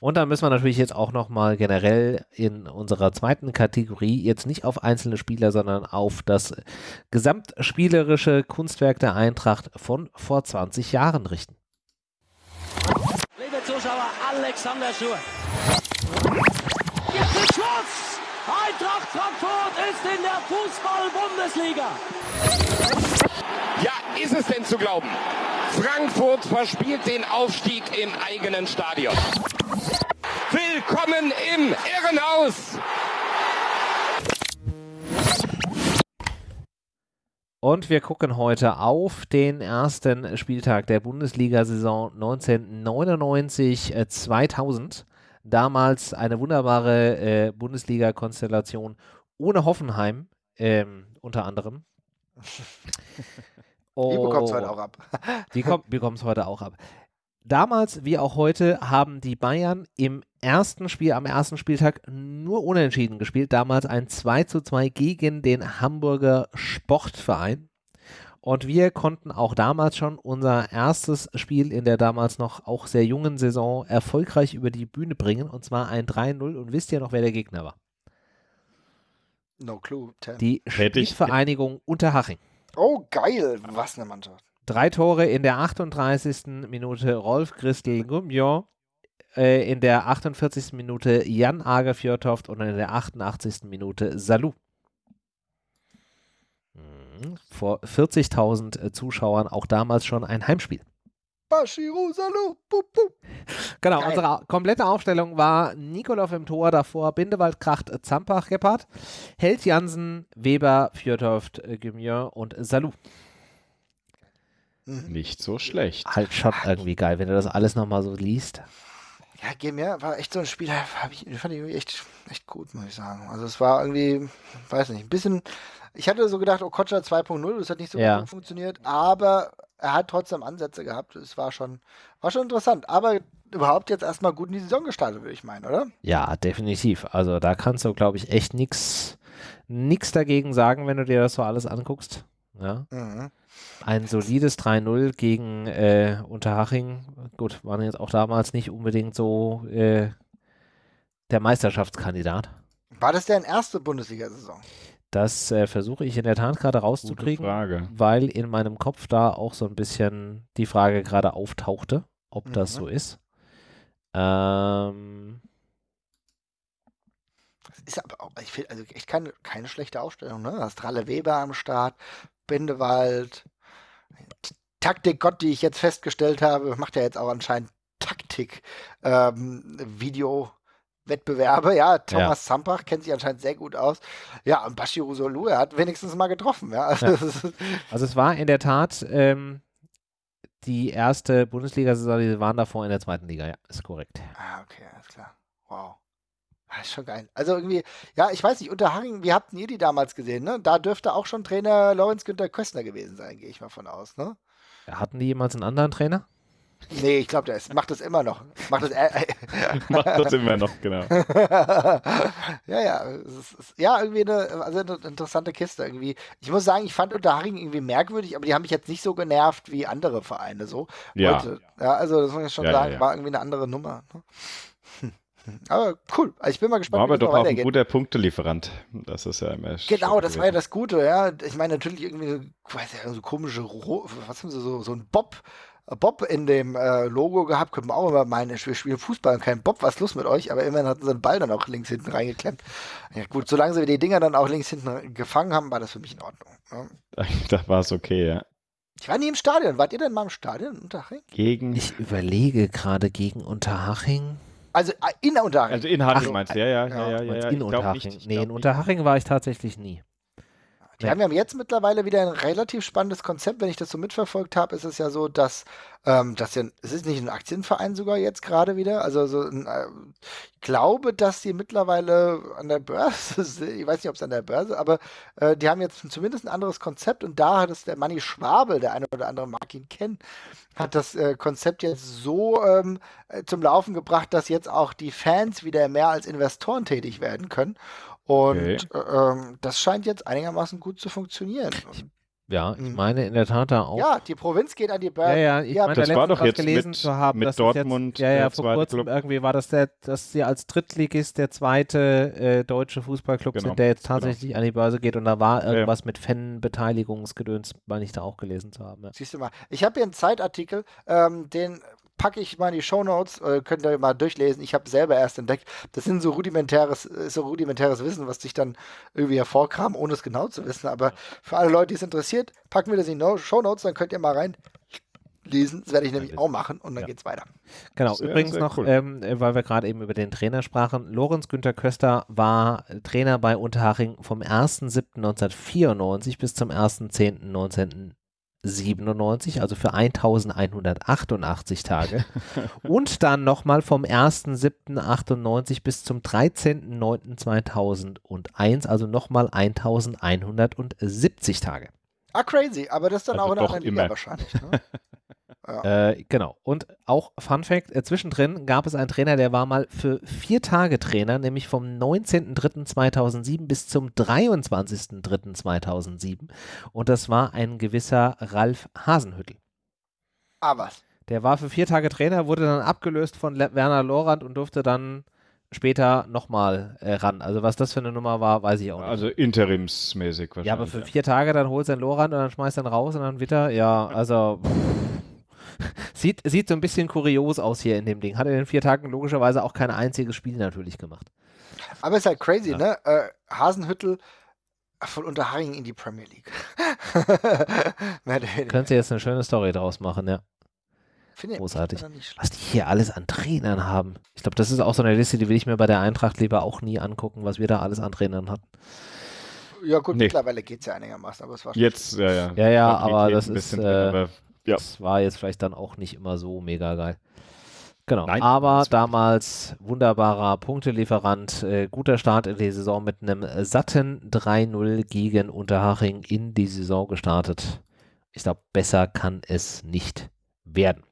Und dann müssen wir natürlich jetzt auch nochmal generell in unserer zweiten Kategorie jetzt nicht auf einzelne Spieler, sondern auf das gesamtspielerische Kunstwerk der Eintracht von vor 20 Jahren richten. Liebe Zuschauer, Alexander Schur. Jetzt ist Schluss! Eintracht Frankfurt ist in der Fußball-Bundesliga. Ja, ist es denn zu glauben? Frankfurt verspielt den Aufstieg im eigenen Stadion. Willkommen im Irrenhaus! Und wir gucken heute auf den ersten Spieltag der Bundesliga-Saison 1999-2000. Damals eine wunderbare äh, Bundesliga-Konstellation ohne Hoffenheim, ähm, unter anderem. Die bekommt es heute auch ab. Die bekommen es heute auch ab. Damals wie auch heute haben die Bayern im ersten Spiel, am ersten Spieltag nur unentschieden gespielt. Damals ein 2 zu 2 gegen den Hamburger Sportverein. Und wir konnten auch damals schon unser erstes Spiel in der damals noch auch sehr jungen Saison erfolgreich über die Bühne bringen. Und zwar ein 3-0. Und wisst ihr noch, wer der Gegner war? No clue. Ten. Die Spielvereinigung Unterhaching. Oh, geil. Was eine Mannschaft. Drei Tore in der 38. Minute Rolf Christel Gummion. äh, in der 48. Minute Jan Ager Fjordhoft und in der 88. Minute Salou. Mhm. Vor 40.000 äh, Zuschauern, auch damals schon ein Heimspiel. Bashiru Salou. Bup, bup. Genau, Geil. unsere komplette Aufstellung war Nikolov im Tor, davor Bindewald, Kracht, Zampach, Gebhardt, Held Jansen, Weber, Fjordhoft, äh, Gemier und Salou. Nicht so schlecht. Halt schon irgendwie geil, wenn du das alles nochmal so liest. Ja, Gemir war echt so ein Spiel, hab ich, fand ich irgendwie echt, echt gut, muss ich sagen. Also es war irgendwie, weiß nicht, ein bisschen, ich hatte so gedacht, Okocha 2.0, das hat nicht so Ja. gut funktioniert, aber er hat trotzdem Ansätze gehabt. Es war schon, war schon interessant. Aber überhaupt jetzt erstmal gut in die Saison gestartet, würde ich meinen, oder? Ja, definitiv. Also da kannst du, glaube ich, echt nichts nix dagegen sagen, wenn du dir das so alles anguckst. Ja. Mhm. Ein solides 3-0 gegen äh, Unterhaching. Gut, waren jetzt auch damals nicht unbedingt so äh, der Meisterschaftskandidat. War das deren erste Bundesliga-Saison? Das äh, versuche ich in der Tat gerade rauszukriegen, Frage. weil in meinem Kopf da auch so ein bisschen die Frage gerade auftauchte, ob das Mhm. so ist. Ähm, Das ist aber auch, ich finde, also echt keine, keine schlechte Aufstellung, ne? Ralle Weber am Start, Bindewald, T- Taktik-Gott, die ich jetzt festgestellt habe, macht ja jetzt auch anscheinend Taktik, ähm, ja, Thomas Zampach kennt sich anscheinend sehr gut aus. Ja, und Bashiru Solu, er hat wenigstens mal getroffen, ja. Also, Ja. also es war in der Tat ähm, die erste Bundesliga-Saison, die waren davor in der zweiten Liga, ja, ist korrekt. Ah, okay, alles klar. Wow. Das ist schon geil. Also irgendwie, ja, ich weiß nicht, Unterhaching, wie habt ihr die damals gesehen, ne? Da dürfte auch schon Trainer Lorenz Günther Köstner gewesen sein, gehe ich mal von aus, ne? Hatten die jemals einen anderen Trainer? Nee, ich glaube, der ist, macht das immer noch. Macht das, äh, Macht das immer noch, genau. ja, ja, es ist, ja, irgendwie eine, also eine interessante Kiste irgendwie. Ich muss sagen, ich fand Unterhaching irgendwie merkwürdig, aber die haben mich jetzt nicht so genervt wie andere Vereine so. Ja. Heute. Ja, also das muss ich schon Ja, ja, sagen, ja. war irgendwie eine andere Nummer. Ne? Hm. Aber cool. Also ich bin mal gespannt, War aber doch auch ein guter Punktelieferant. Das ist ja immer Genau, das war ja gewesen. das Gute, ja. Ich meine natürlich irgendwie, ich weiß ja, so komische, Ro was haben sie so, so ein Bob, äh, Bob in dem äh, Logo gehabt, könnte man auch immer meinen, wir spielen Fußball und kein Bob, was ist los mit euch? Aber immerhin hatten sie den Ball dann auch links hinten reingeklemmt. Ja gut, solange sie die Dinger dann auch links hinten gefangen haben, war das für mich in Ordnung. Ja. Da war es okay, ja. Ich war nie im Stadion. Wart ihr denn mal im Stadion in Unterhaching? Gegen. Ich überlege gerade gegen Unterhaching. Also äh, in Unterhaching. Also in Haching Ach, meinst du? Ja, ja, ja, ja, ja. Ja, in Unterhaching. nicht, ich nee, in nicht. Unterhaching war ich tatsächlich nie. Die haben ja jetzt mittlerweile wieder ein relativ spannendes Konzept. Wenn ich das so mitverfolgt habe, ist es ja so, dass ähm, das ja, es ist nicht ein Aktienverein sogar jetzt gerade wieder. Also so ein, äh, ich glaube, dass die mittlerweile an der Börse sind. Ich weiß nicht, ob es an der Börse, aber äh, die haben jetzt zumindest ein anderes Konzept und da hat es der Manni Schwabel, der eine oder andere mag ihn kennen, hat das äh, Konzept jetzt so ähm, äh, zum Laufen gebracht, dass jetzt auch die Fans wieder mehr als Investoren tätig werden können. Und Okay. äh, ähm, das scheint jetzt einigermaßen gut zu funktionieren. Ja, ich Mhm. meine in der Tat da auch. Ja, die Provinz geht an die Ja, Börse. ja, ich Ja, meine, das da war doch jetzt gelesen mit- zu haben, mit dass Dortmund, Das jetzt, ja, ja, vor kurzem Club. irgendwie war das der, dass sie als Drittligist der zweite äh, deutsche Fußballclub Genau, sind, der jetzt tatsächlich an die Börse geht und da war ja. irgendwas mit Fan-Beteiligungsgedöns, meine ich da auch gelesen zu haben. Ja. Siehst du mal. Ich habe hier einen Zeitartikel, ähm, den packe ich mal in die Shownotes, äh, könnt ihr mal durchlesen. Ich habe selber erst entdeckt. Das sind so rudimentäres, ist so rudimentäres Wissen, was sich dann irgendwie hervorkam, ohne es genau zu wissen. Aber für alle Leute, die es interessiert, packen wir das in die No- Shownotes, dann könnt ihr mal rein lesen. Das werde ich nämlich auch machen und dann Ja. geht's weiter. Genau, Sehr, übrigens sehr noch, cool. ähm, äh, weil wir gerade eben über den Trainer sprachen, Lorenz Günther Köster war äh, Trainer bei Unterhaching vom 1.7.1994 bis zum 1.10.1997, also für 1188 Tage. Und dann nochmal vom 1.7.98 bis zum 13.09.2001, also nochmal 1170 Tage. Ah, crazy. Aber das ist dann Also auch in einer Liga immer. wahrscheinlich. Ne? Ja. Äh, genau. Und auch Fun Fact: äh, Zwischendrin gab es einen Trainer, der war mal für vier Tage Trainer, nämlich vom 19.03.2007 bis zum 23.03.2007. Und das war ein gewisser Ralf Hasenhüttel. Ah, was? Der war für vier Tage Trainer, wurde dann abgelöst von Le Werner Lorand und durfte dann später nochmal äh, ran. Also, was das für eine Nummer war, weiß ich auch nicht. Also interimsmäßig wahrscheinlich. ja, aber für vier Tage dann holst du den Lorand und dann schmeißt du ihn raus und dann wieder. Ja, also. pff, Sieht, sieht so ein bisschen kurios aus hier in dem Ding. Hat in den vier Tagen logischerweise auch kein einziges Spiel natürlich gemacht. Aber ist halt crazy, Ja. ne? Äh, Hasenhüttel von Unterhaching in die Premier League. Könntest du jetzt eine schöne Story draus machen, ja. Finde ich- Großartig. Was die hier alles an Trainern haben. Ich glaube, das ist auch so eine Liste, die will ich mir bei der Eintracht lieber auch nie angucken, was wir da alles an Trainern hatten. Ja, gut, Nee. mittlerweile geht es ja einigermaßen, aber es war schon Jetzt, ja, ja. Ja, ja, aber das ein ist, bisschen äh, aber ja. Das war jetzt vielleicht dann auch nicht immer so mega geil. Genau, Nein, aber damals wunderbarer Punktelieferant, äh, guter Start in die Saison mit einem satten 3-0 gegen Unterhaching in die Saison gestartet. Ich glaube, besser kann es nicht werden.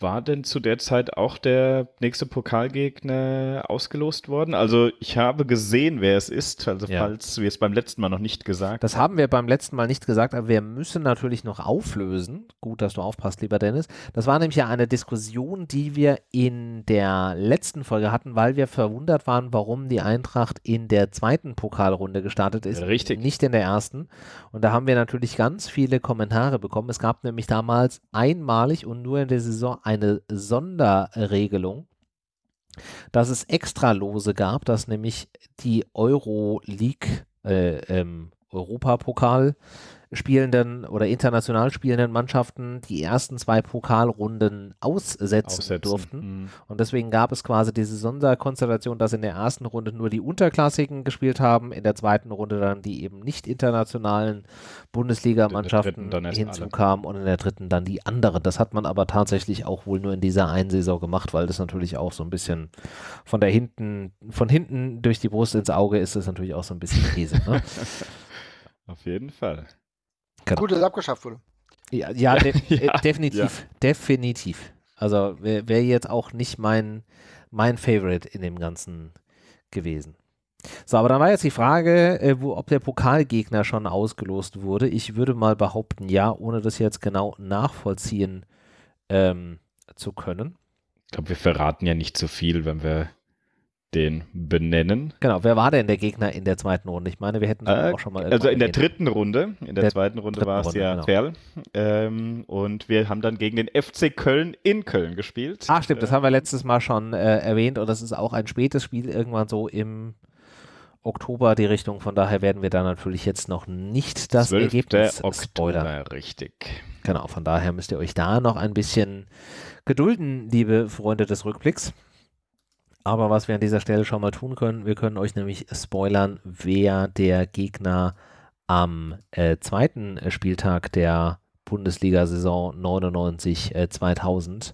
War denn zu der Zeit auch der nächste Pokalgegner ausgelost worden? Also ich habe gesehen, wer es ist, also Ja. falls wir es beim letzten Mal noch nicht gesagt Das haben wir beim letzten Mal nicht gesagt, aber wir müssen natürlich noch auflösen. Gut, dass du aufpasst, lieber Dennis. Das war nämlich ja eine Diskussion, die wir in der letzten Folge hatten, weil wir verwundert waren, warum die Eintracht in der zweiten Pokalrunde gestartet ist. Richtig. Nicht in der ersten. Und da haben wir natürlich ganz viele Kommentare bekommen. Es gab nämlich damals einmalig und nur in der Saison eine Sonderregelung, dass es Extralose gab, dass nämlich die Euroleague, äh, ähm, Europapokal spielenden oder international spielenden Mannschaften die ersten zwei Pokalrunden aussetzen, aussetzen. durften. Mhm. Und deswegen gab es quasi diese Sonderkonstellation, dass in der ersten Runde nur die Unterklassigen gespielt haben, in der zweiten Runde dann die eben nicht internationalen Bundesligamannschaften hinzukamen und in der dritten dann die anderen. Das hat man aber tatsächlich auch wohl nur in dieser einen Saison gemacht, weil das natürlich auch so ein bisschen von der hinten, von hinten durch die Brust ins Auge ist das natürlich auch so ein bisschen Käse. Ne? Auf jeden Fall. Genau. Gut, dass es abgeschafft wurde. Ja, ja, de Ja, äh, definitiv. Definitiv. Also wäre wär jetzt auch nicht mein, mein Favorite in dem Ganzen gewesen. So, aber dann war jetzt die Frage, äh, wo, ob der Pokalgegner schon ausgelost wurde. Ich würde mal behaupten, ja, ohne das jetzt genau nachvollziehen ähm, zu können. Ich glaube, wir verraten ja nicht so viel, wenn wir den benennen. Genau, wer war denn der Gegner in der zweiten Runde? Ich meine, wir hätten Äh, auch schon mal Also in der dritten Runde, in der, Der zweiten Runde war es ja genau. Ferl. Ähm, und wir haben dann gegen den FC Köln in Köln gespielt. Ah, stimmt, das haben wir letztes Mal schon äh, erwähnt und das ist auch ein spätes Spiel, irgendwann so im Oktober die Richtung. Von daher werden wir da natürlich jetzt noch nicht das 12. Ergebnis Oktober, spoilern. richtig. Genau, von daher müsst ihr euch da noch ein bisschen gedulden, liebe Freunde des Rückblicks. Aber was wir an dieser Stelle schon mal tun können, wir können euch nämlich spoilern, wer der Gegner am äh, zweiten äh, Spieltag der Bundesliga-Saison 99-2000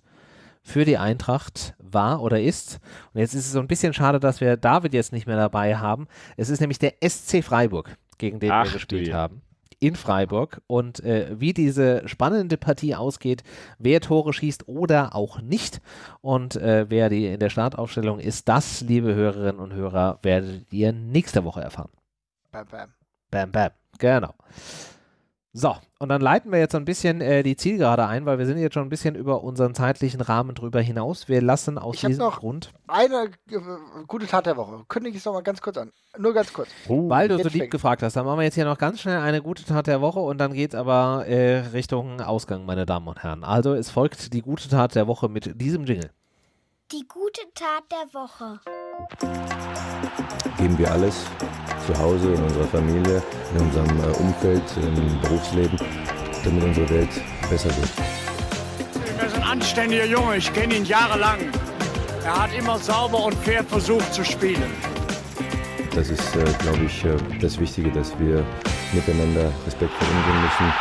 für die Eintracht war oder ist. Und jetzt ist es so ein bisschen schade, dass wir David jetzt nicht mehr dabei haben. Es ist nämlich der SC Freiburg, gegen den Ach, wir gespielt haben. In Freiburg. Und äh, wie diese spannende Partie ausgeht, wer Tore schießt oder auch nicht und äh, wer die in der Startaufstellung ist, das, liebe Hörerinnen und Hörer, werdet ihr nächste Woche erfahren. Bam, bam. Bam, bam. Genau. So, und dann leiten wir jetzt so ein bisschen äh, die Zielgerade ein, weil wir sind jetzt schon ein bisschen über unseren zeitlichen Rahmen drüber hinaus. Wir lassen aus Ich diesem noch- Grund, Eine äh, gute Tat der Woche. Kündige ich es nochmal ganz kurz an. Nur ganz kurz. weil du so jetzt lieb fängt. gefragt hast, dann machen wir jetzt hier noch ganz schnell eine gute Tat der Woche und dann geht es aber äh, Richtung Ausgang, meine Damen und Herren. Also es folgt die gute Tat der Woche mit diesem Jingle. Die gute Tat der Woche. geben wir alles zu Hause, in unserer Familie, in unserem äh, Umfeld, im Berufsleben, damit unsere Welt besser wird. Er ist ein anständiger Junge, ich kenne ihn jahrelang. Er hat immer sauber und fair versucht zu spielen. Das ist, äh, glaube ich, äh, das Wichtige, dass wir miteinander respektvoll umgehen müssen.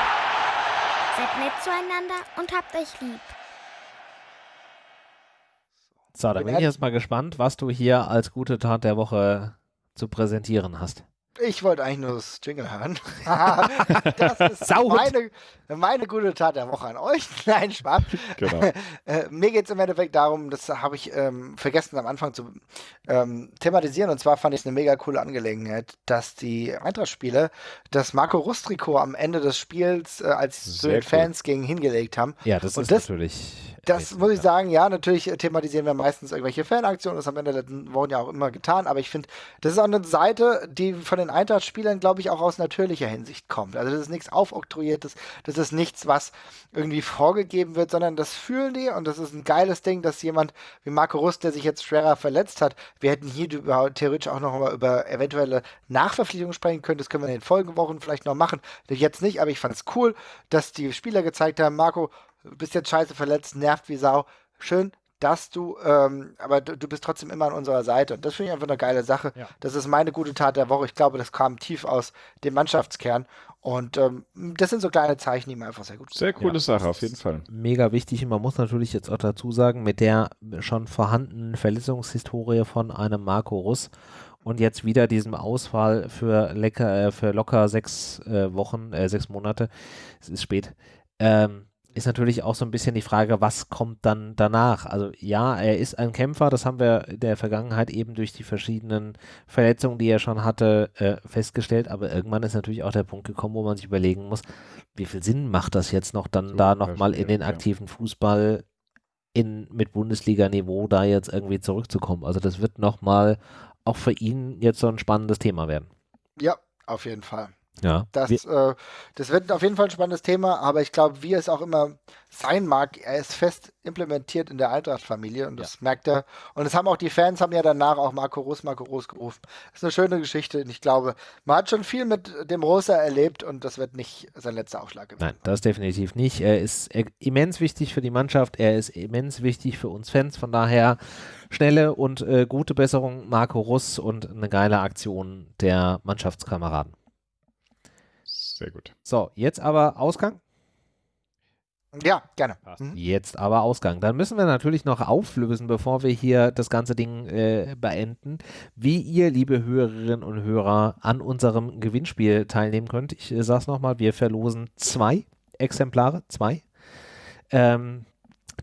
Seid nett zueinander und habt euch lieb. So, da Bin bin ich jetzt mal gespannt, was du hier als gute Tat der Woche zu präsentieren hast. Ich wollte eigentlich nur das Jingle hören. das ist meine, meine gute Tat der Woche an euch. Nein, Spaß. Genau. Äh, mir geht es im Endeffekt darum, das habe ich ähm, vergessen am Anfang zu ähm, thematisieren. Und zwar fand ich es eine mega coole Angelegenheit, dass die Eintracht-Spieler das Marco Rust-Trikot am Ende des Spiels, äh, als sie zu den cool. Fans gingen, hingelegt haben. Ja, das Und ist das- natürlich Das muss ich sagen, ja, natürlich thematisieren wir meistens irgendwelche Fanaktionen, das haben wir in den letzten Wochen ja auch immer getan, aber ich finde, das ist auch eine Seite, die von den Eintracht-Spielern, glaube ich, auch aus natürlicher Hinsicht kommt. Also das ist nichts aufoktroyiertes, das ist nichts, was irgendwie vorgegeben wird, sondern das fühlen die und das ist ein geiles Ding, dass jemand wie Marco Rust, der sich jetzt schwerer verletzt hat, wir hätten hier theoretisch auch noch mal über eventuelle Nachverpflichtungen sprechen können, das können wir in den Folgewochen vielleicht noch machen, jetzt nicht, aber ich fand es cool, dass die Spieler gezeigt haben, Marco, bist jetzt scheiße verletzt, nervt wie Sau. Schön, dass du, ähm, aber du, du, bist trotzdem immer an unserer Seite. Und das finde ich einfach eine geile Sache. Ja. Das ist meine gute Tat der Woche. Ich glaube, das kam tief aus dem Mannschaftskern. Und ähm, das sind so kleine Zeichen, die mir einfach sehr gut Sehr coole ja. Sache, auf jeden Fall. Mega wichtig. Und man muss natürlich jetzt auch dazu sagen, mit der schon vorhandenen Verletzungshistorie von einem Marco Russ und jetzt wieder diesem Ausfall für, lecker, äh, für locker sechs äh, Wochen, äh, sechs Monate, es ist spät, ähm, ist natürlich auch so ein bisschen die Frage, was kommt dann danach? Also ja, er ist ein Kämpfer, das haben wir in der Vergangenheit eben durch die verschiedenen Verletzungen, die er schon hatte, äh, festgestellt, aber irgendwann ist natürlich auch der Punkt gekommen, wo man sich überlegen muss, wie viel Sinn macht das jetzt noch, dann so, da nochmal in den aktiven Fußball in, mit Bundesliga-Niveau da jetzt irgendwie zurückzukommen. Also das wird nochmal auch für ihn jetzt so ein spannendes Thema werden. Ja, auf jeden Fall. Ja. Das, äh, das wird auf jeden Fall ein spannendes Thema, aber ich glaube, wie es auch immer sein mag, er ist fest implementiert in der Eintracht-Familie und das ja. merkt er. Und es haben auch die Fans, haben ja danach auch Marco Rus, Marco Rus gerufen. Das ist eine schöne Geschichte und ich glaube, man hat schon viel mit dem Rosa erlebt und das wird nicht sein letzter Aufschlag gewesen. Nein, das definitiv nicht. Er ist immens wichtig für die Mannschaft, er ist immens wichtig für uns Fans, von daher schnelle und äh, gute Besserung Marco Russ und eine geile Aktion der Mannschaftskameraden. Sehr gut. So, jetzt aber Ausgang. Ja, gerne. Mhm. Jetzt aber Ausgang. Dann müssen wir natürlich noch auflösen, bevor wir hier das ganze Ding äh, beenden, wie ihr, liebe Hörerinnen und Hörer, an unserem Gewinnspiel teilnehmen könnt. Ich äh, sage es nochmal, wir verlosen zwei Exemplare, zwei. Ähm,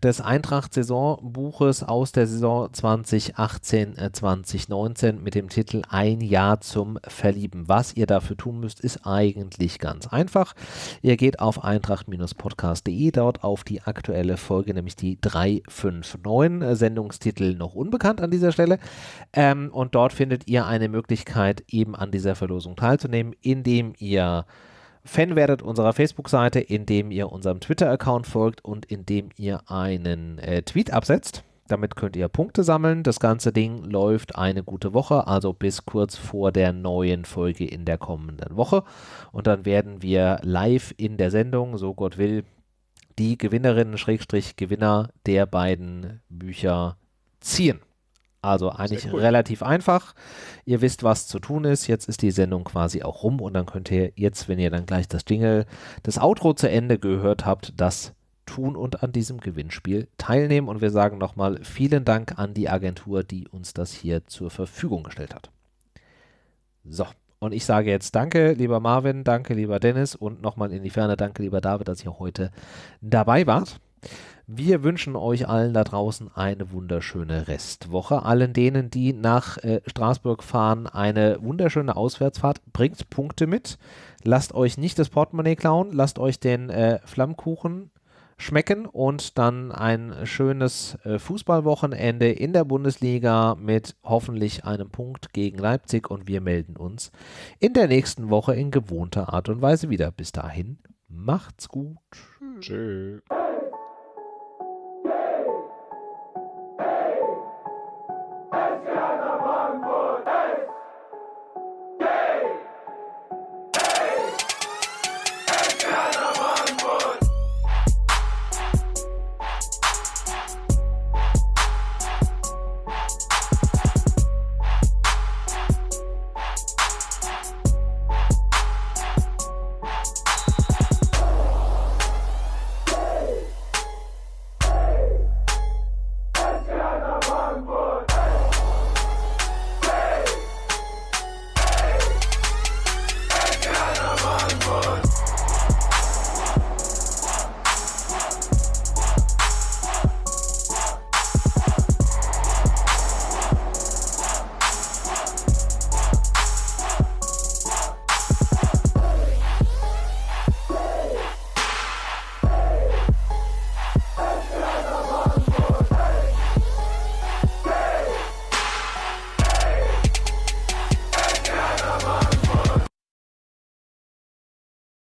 des Eintracht-Saisonbuches aus der Saison 2018-2019 äh, mit dem Titel Ein Jahr zum Verlieben. Was ihr dafür tun müsst, ist eigentlich ganz einfach. Ihr geht auf eintracht-podcast.de, dort auf die aktuelle Folge, nämlich die 359, äh, Sendungstitel noch unbekannt an dieser Stelle. Ähm, und dort findet ihr eine Möglichkeit, eben an dieser Verlosung teilzunehmen, indem ihr Fan werdet unserer Facebook-Seite, indem ihr unserem Twitter-Account folgt und indem ihr einen äh, Tweet absetzt. Damit könnt ihr Punkte sammeln. Das ganze Ding läuft eine gute Woche, also bis kurz vor der neuen Folge in der kommenden Woche. Und dann werden wir live in der Sendung, so Gott will, die Gewinnerinnen, Schrägstrich Gewinner der beiden Bücher ziehen. Also eigentlich cool. relativ einfach. Ihr wisst, was zu tun ist. Jetzt ist die Sendung quasi auch rum und dann könnt ihr jetzt, wenn ihr dann gleich das Jingle, das Outro zu Ende gehört habt, das tun und an diesem Gewinnspiel teilnehmen. Und wir sagen nochmal vielen Dank an die Agentur, die uns das hier zur Verfügung gestellt hat. So, und ich sage jetzt danke, lieber Marvin, danke, lieber Dennis und nochmal in die Ferne danke, lieber David, dass ihr heute dabei wart. Wir wünschen euch allen da draußen eine wunderschöne Restwoche. Allen denen, die nach äh, Straßburg fahren, eine wunderschöne Auswärtsfahrt. Bringt Punkte mit. Lasst euch nicht das Portemonnaie klauen. Lasst euch den äh, Flammkuchen schmecken und dann ein schönes äh, Fußballwochenende in der Bundesliga mit hoffentlich einem Punkt gegen Leipzig und wir melden uns in der nächsten Woche in gewohnter Art und Weise wieder. Bis dahin, macht's gut. Tschüss.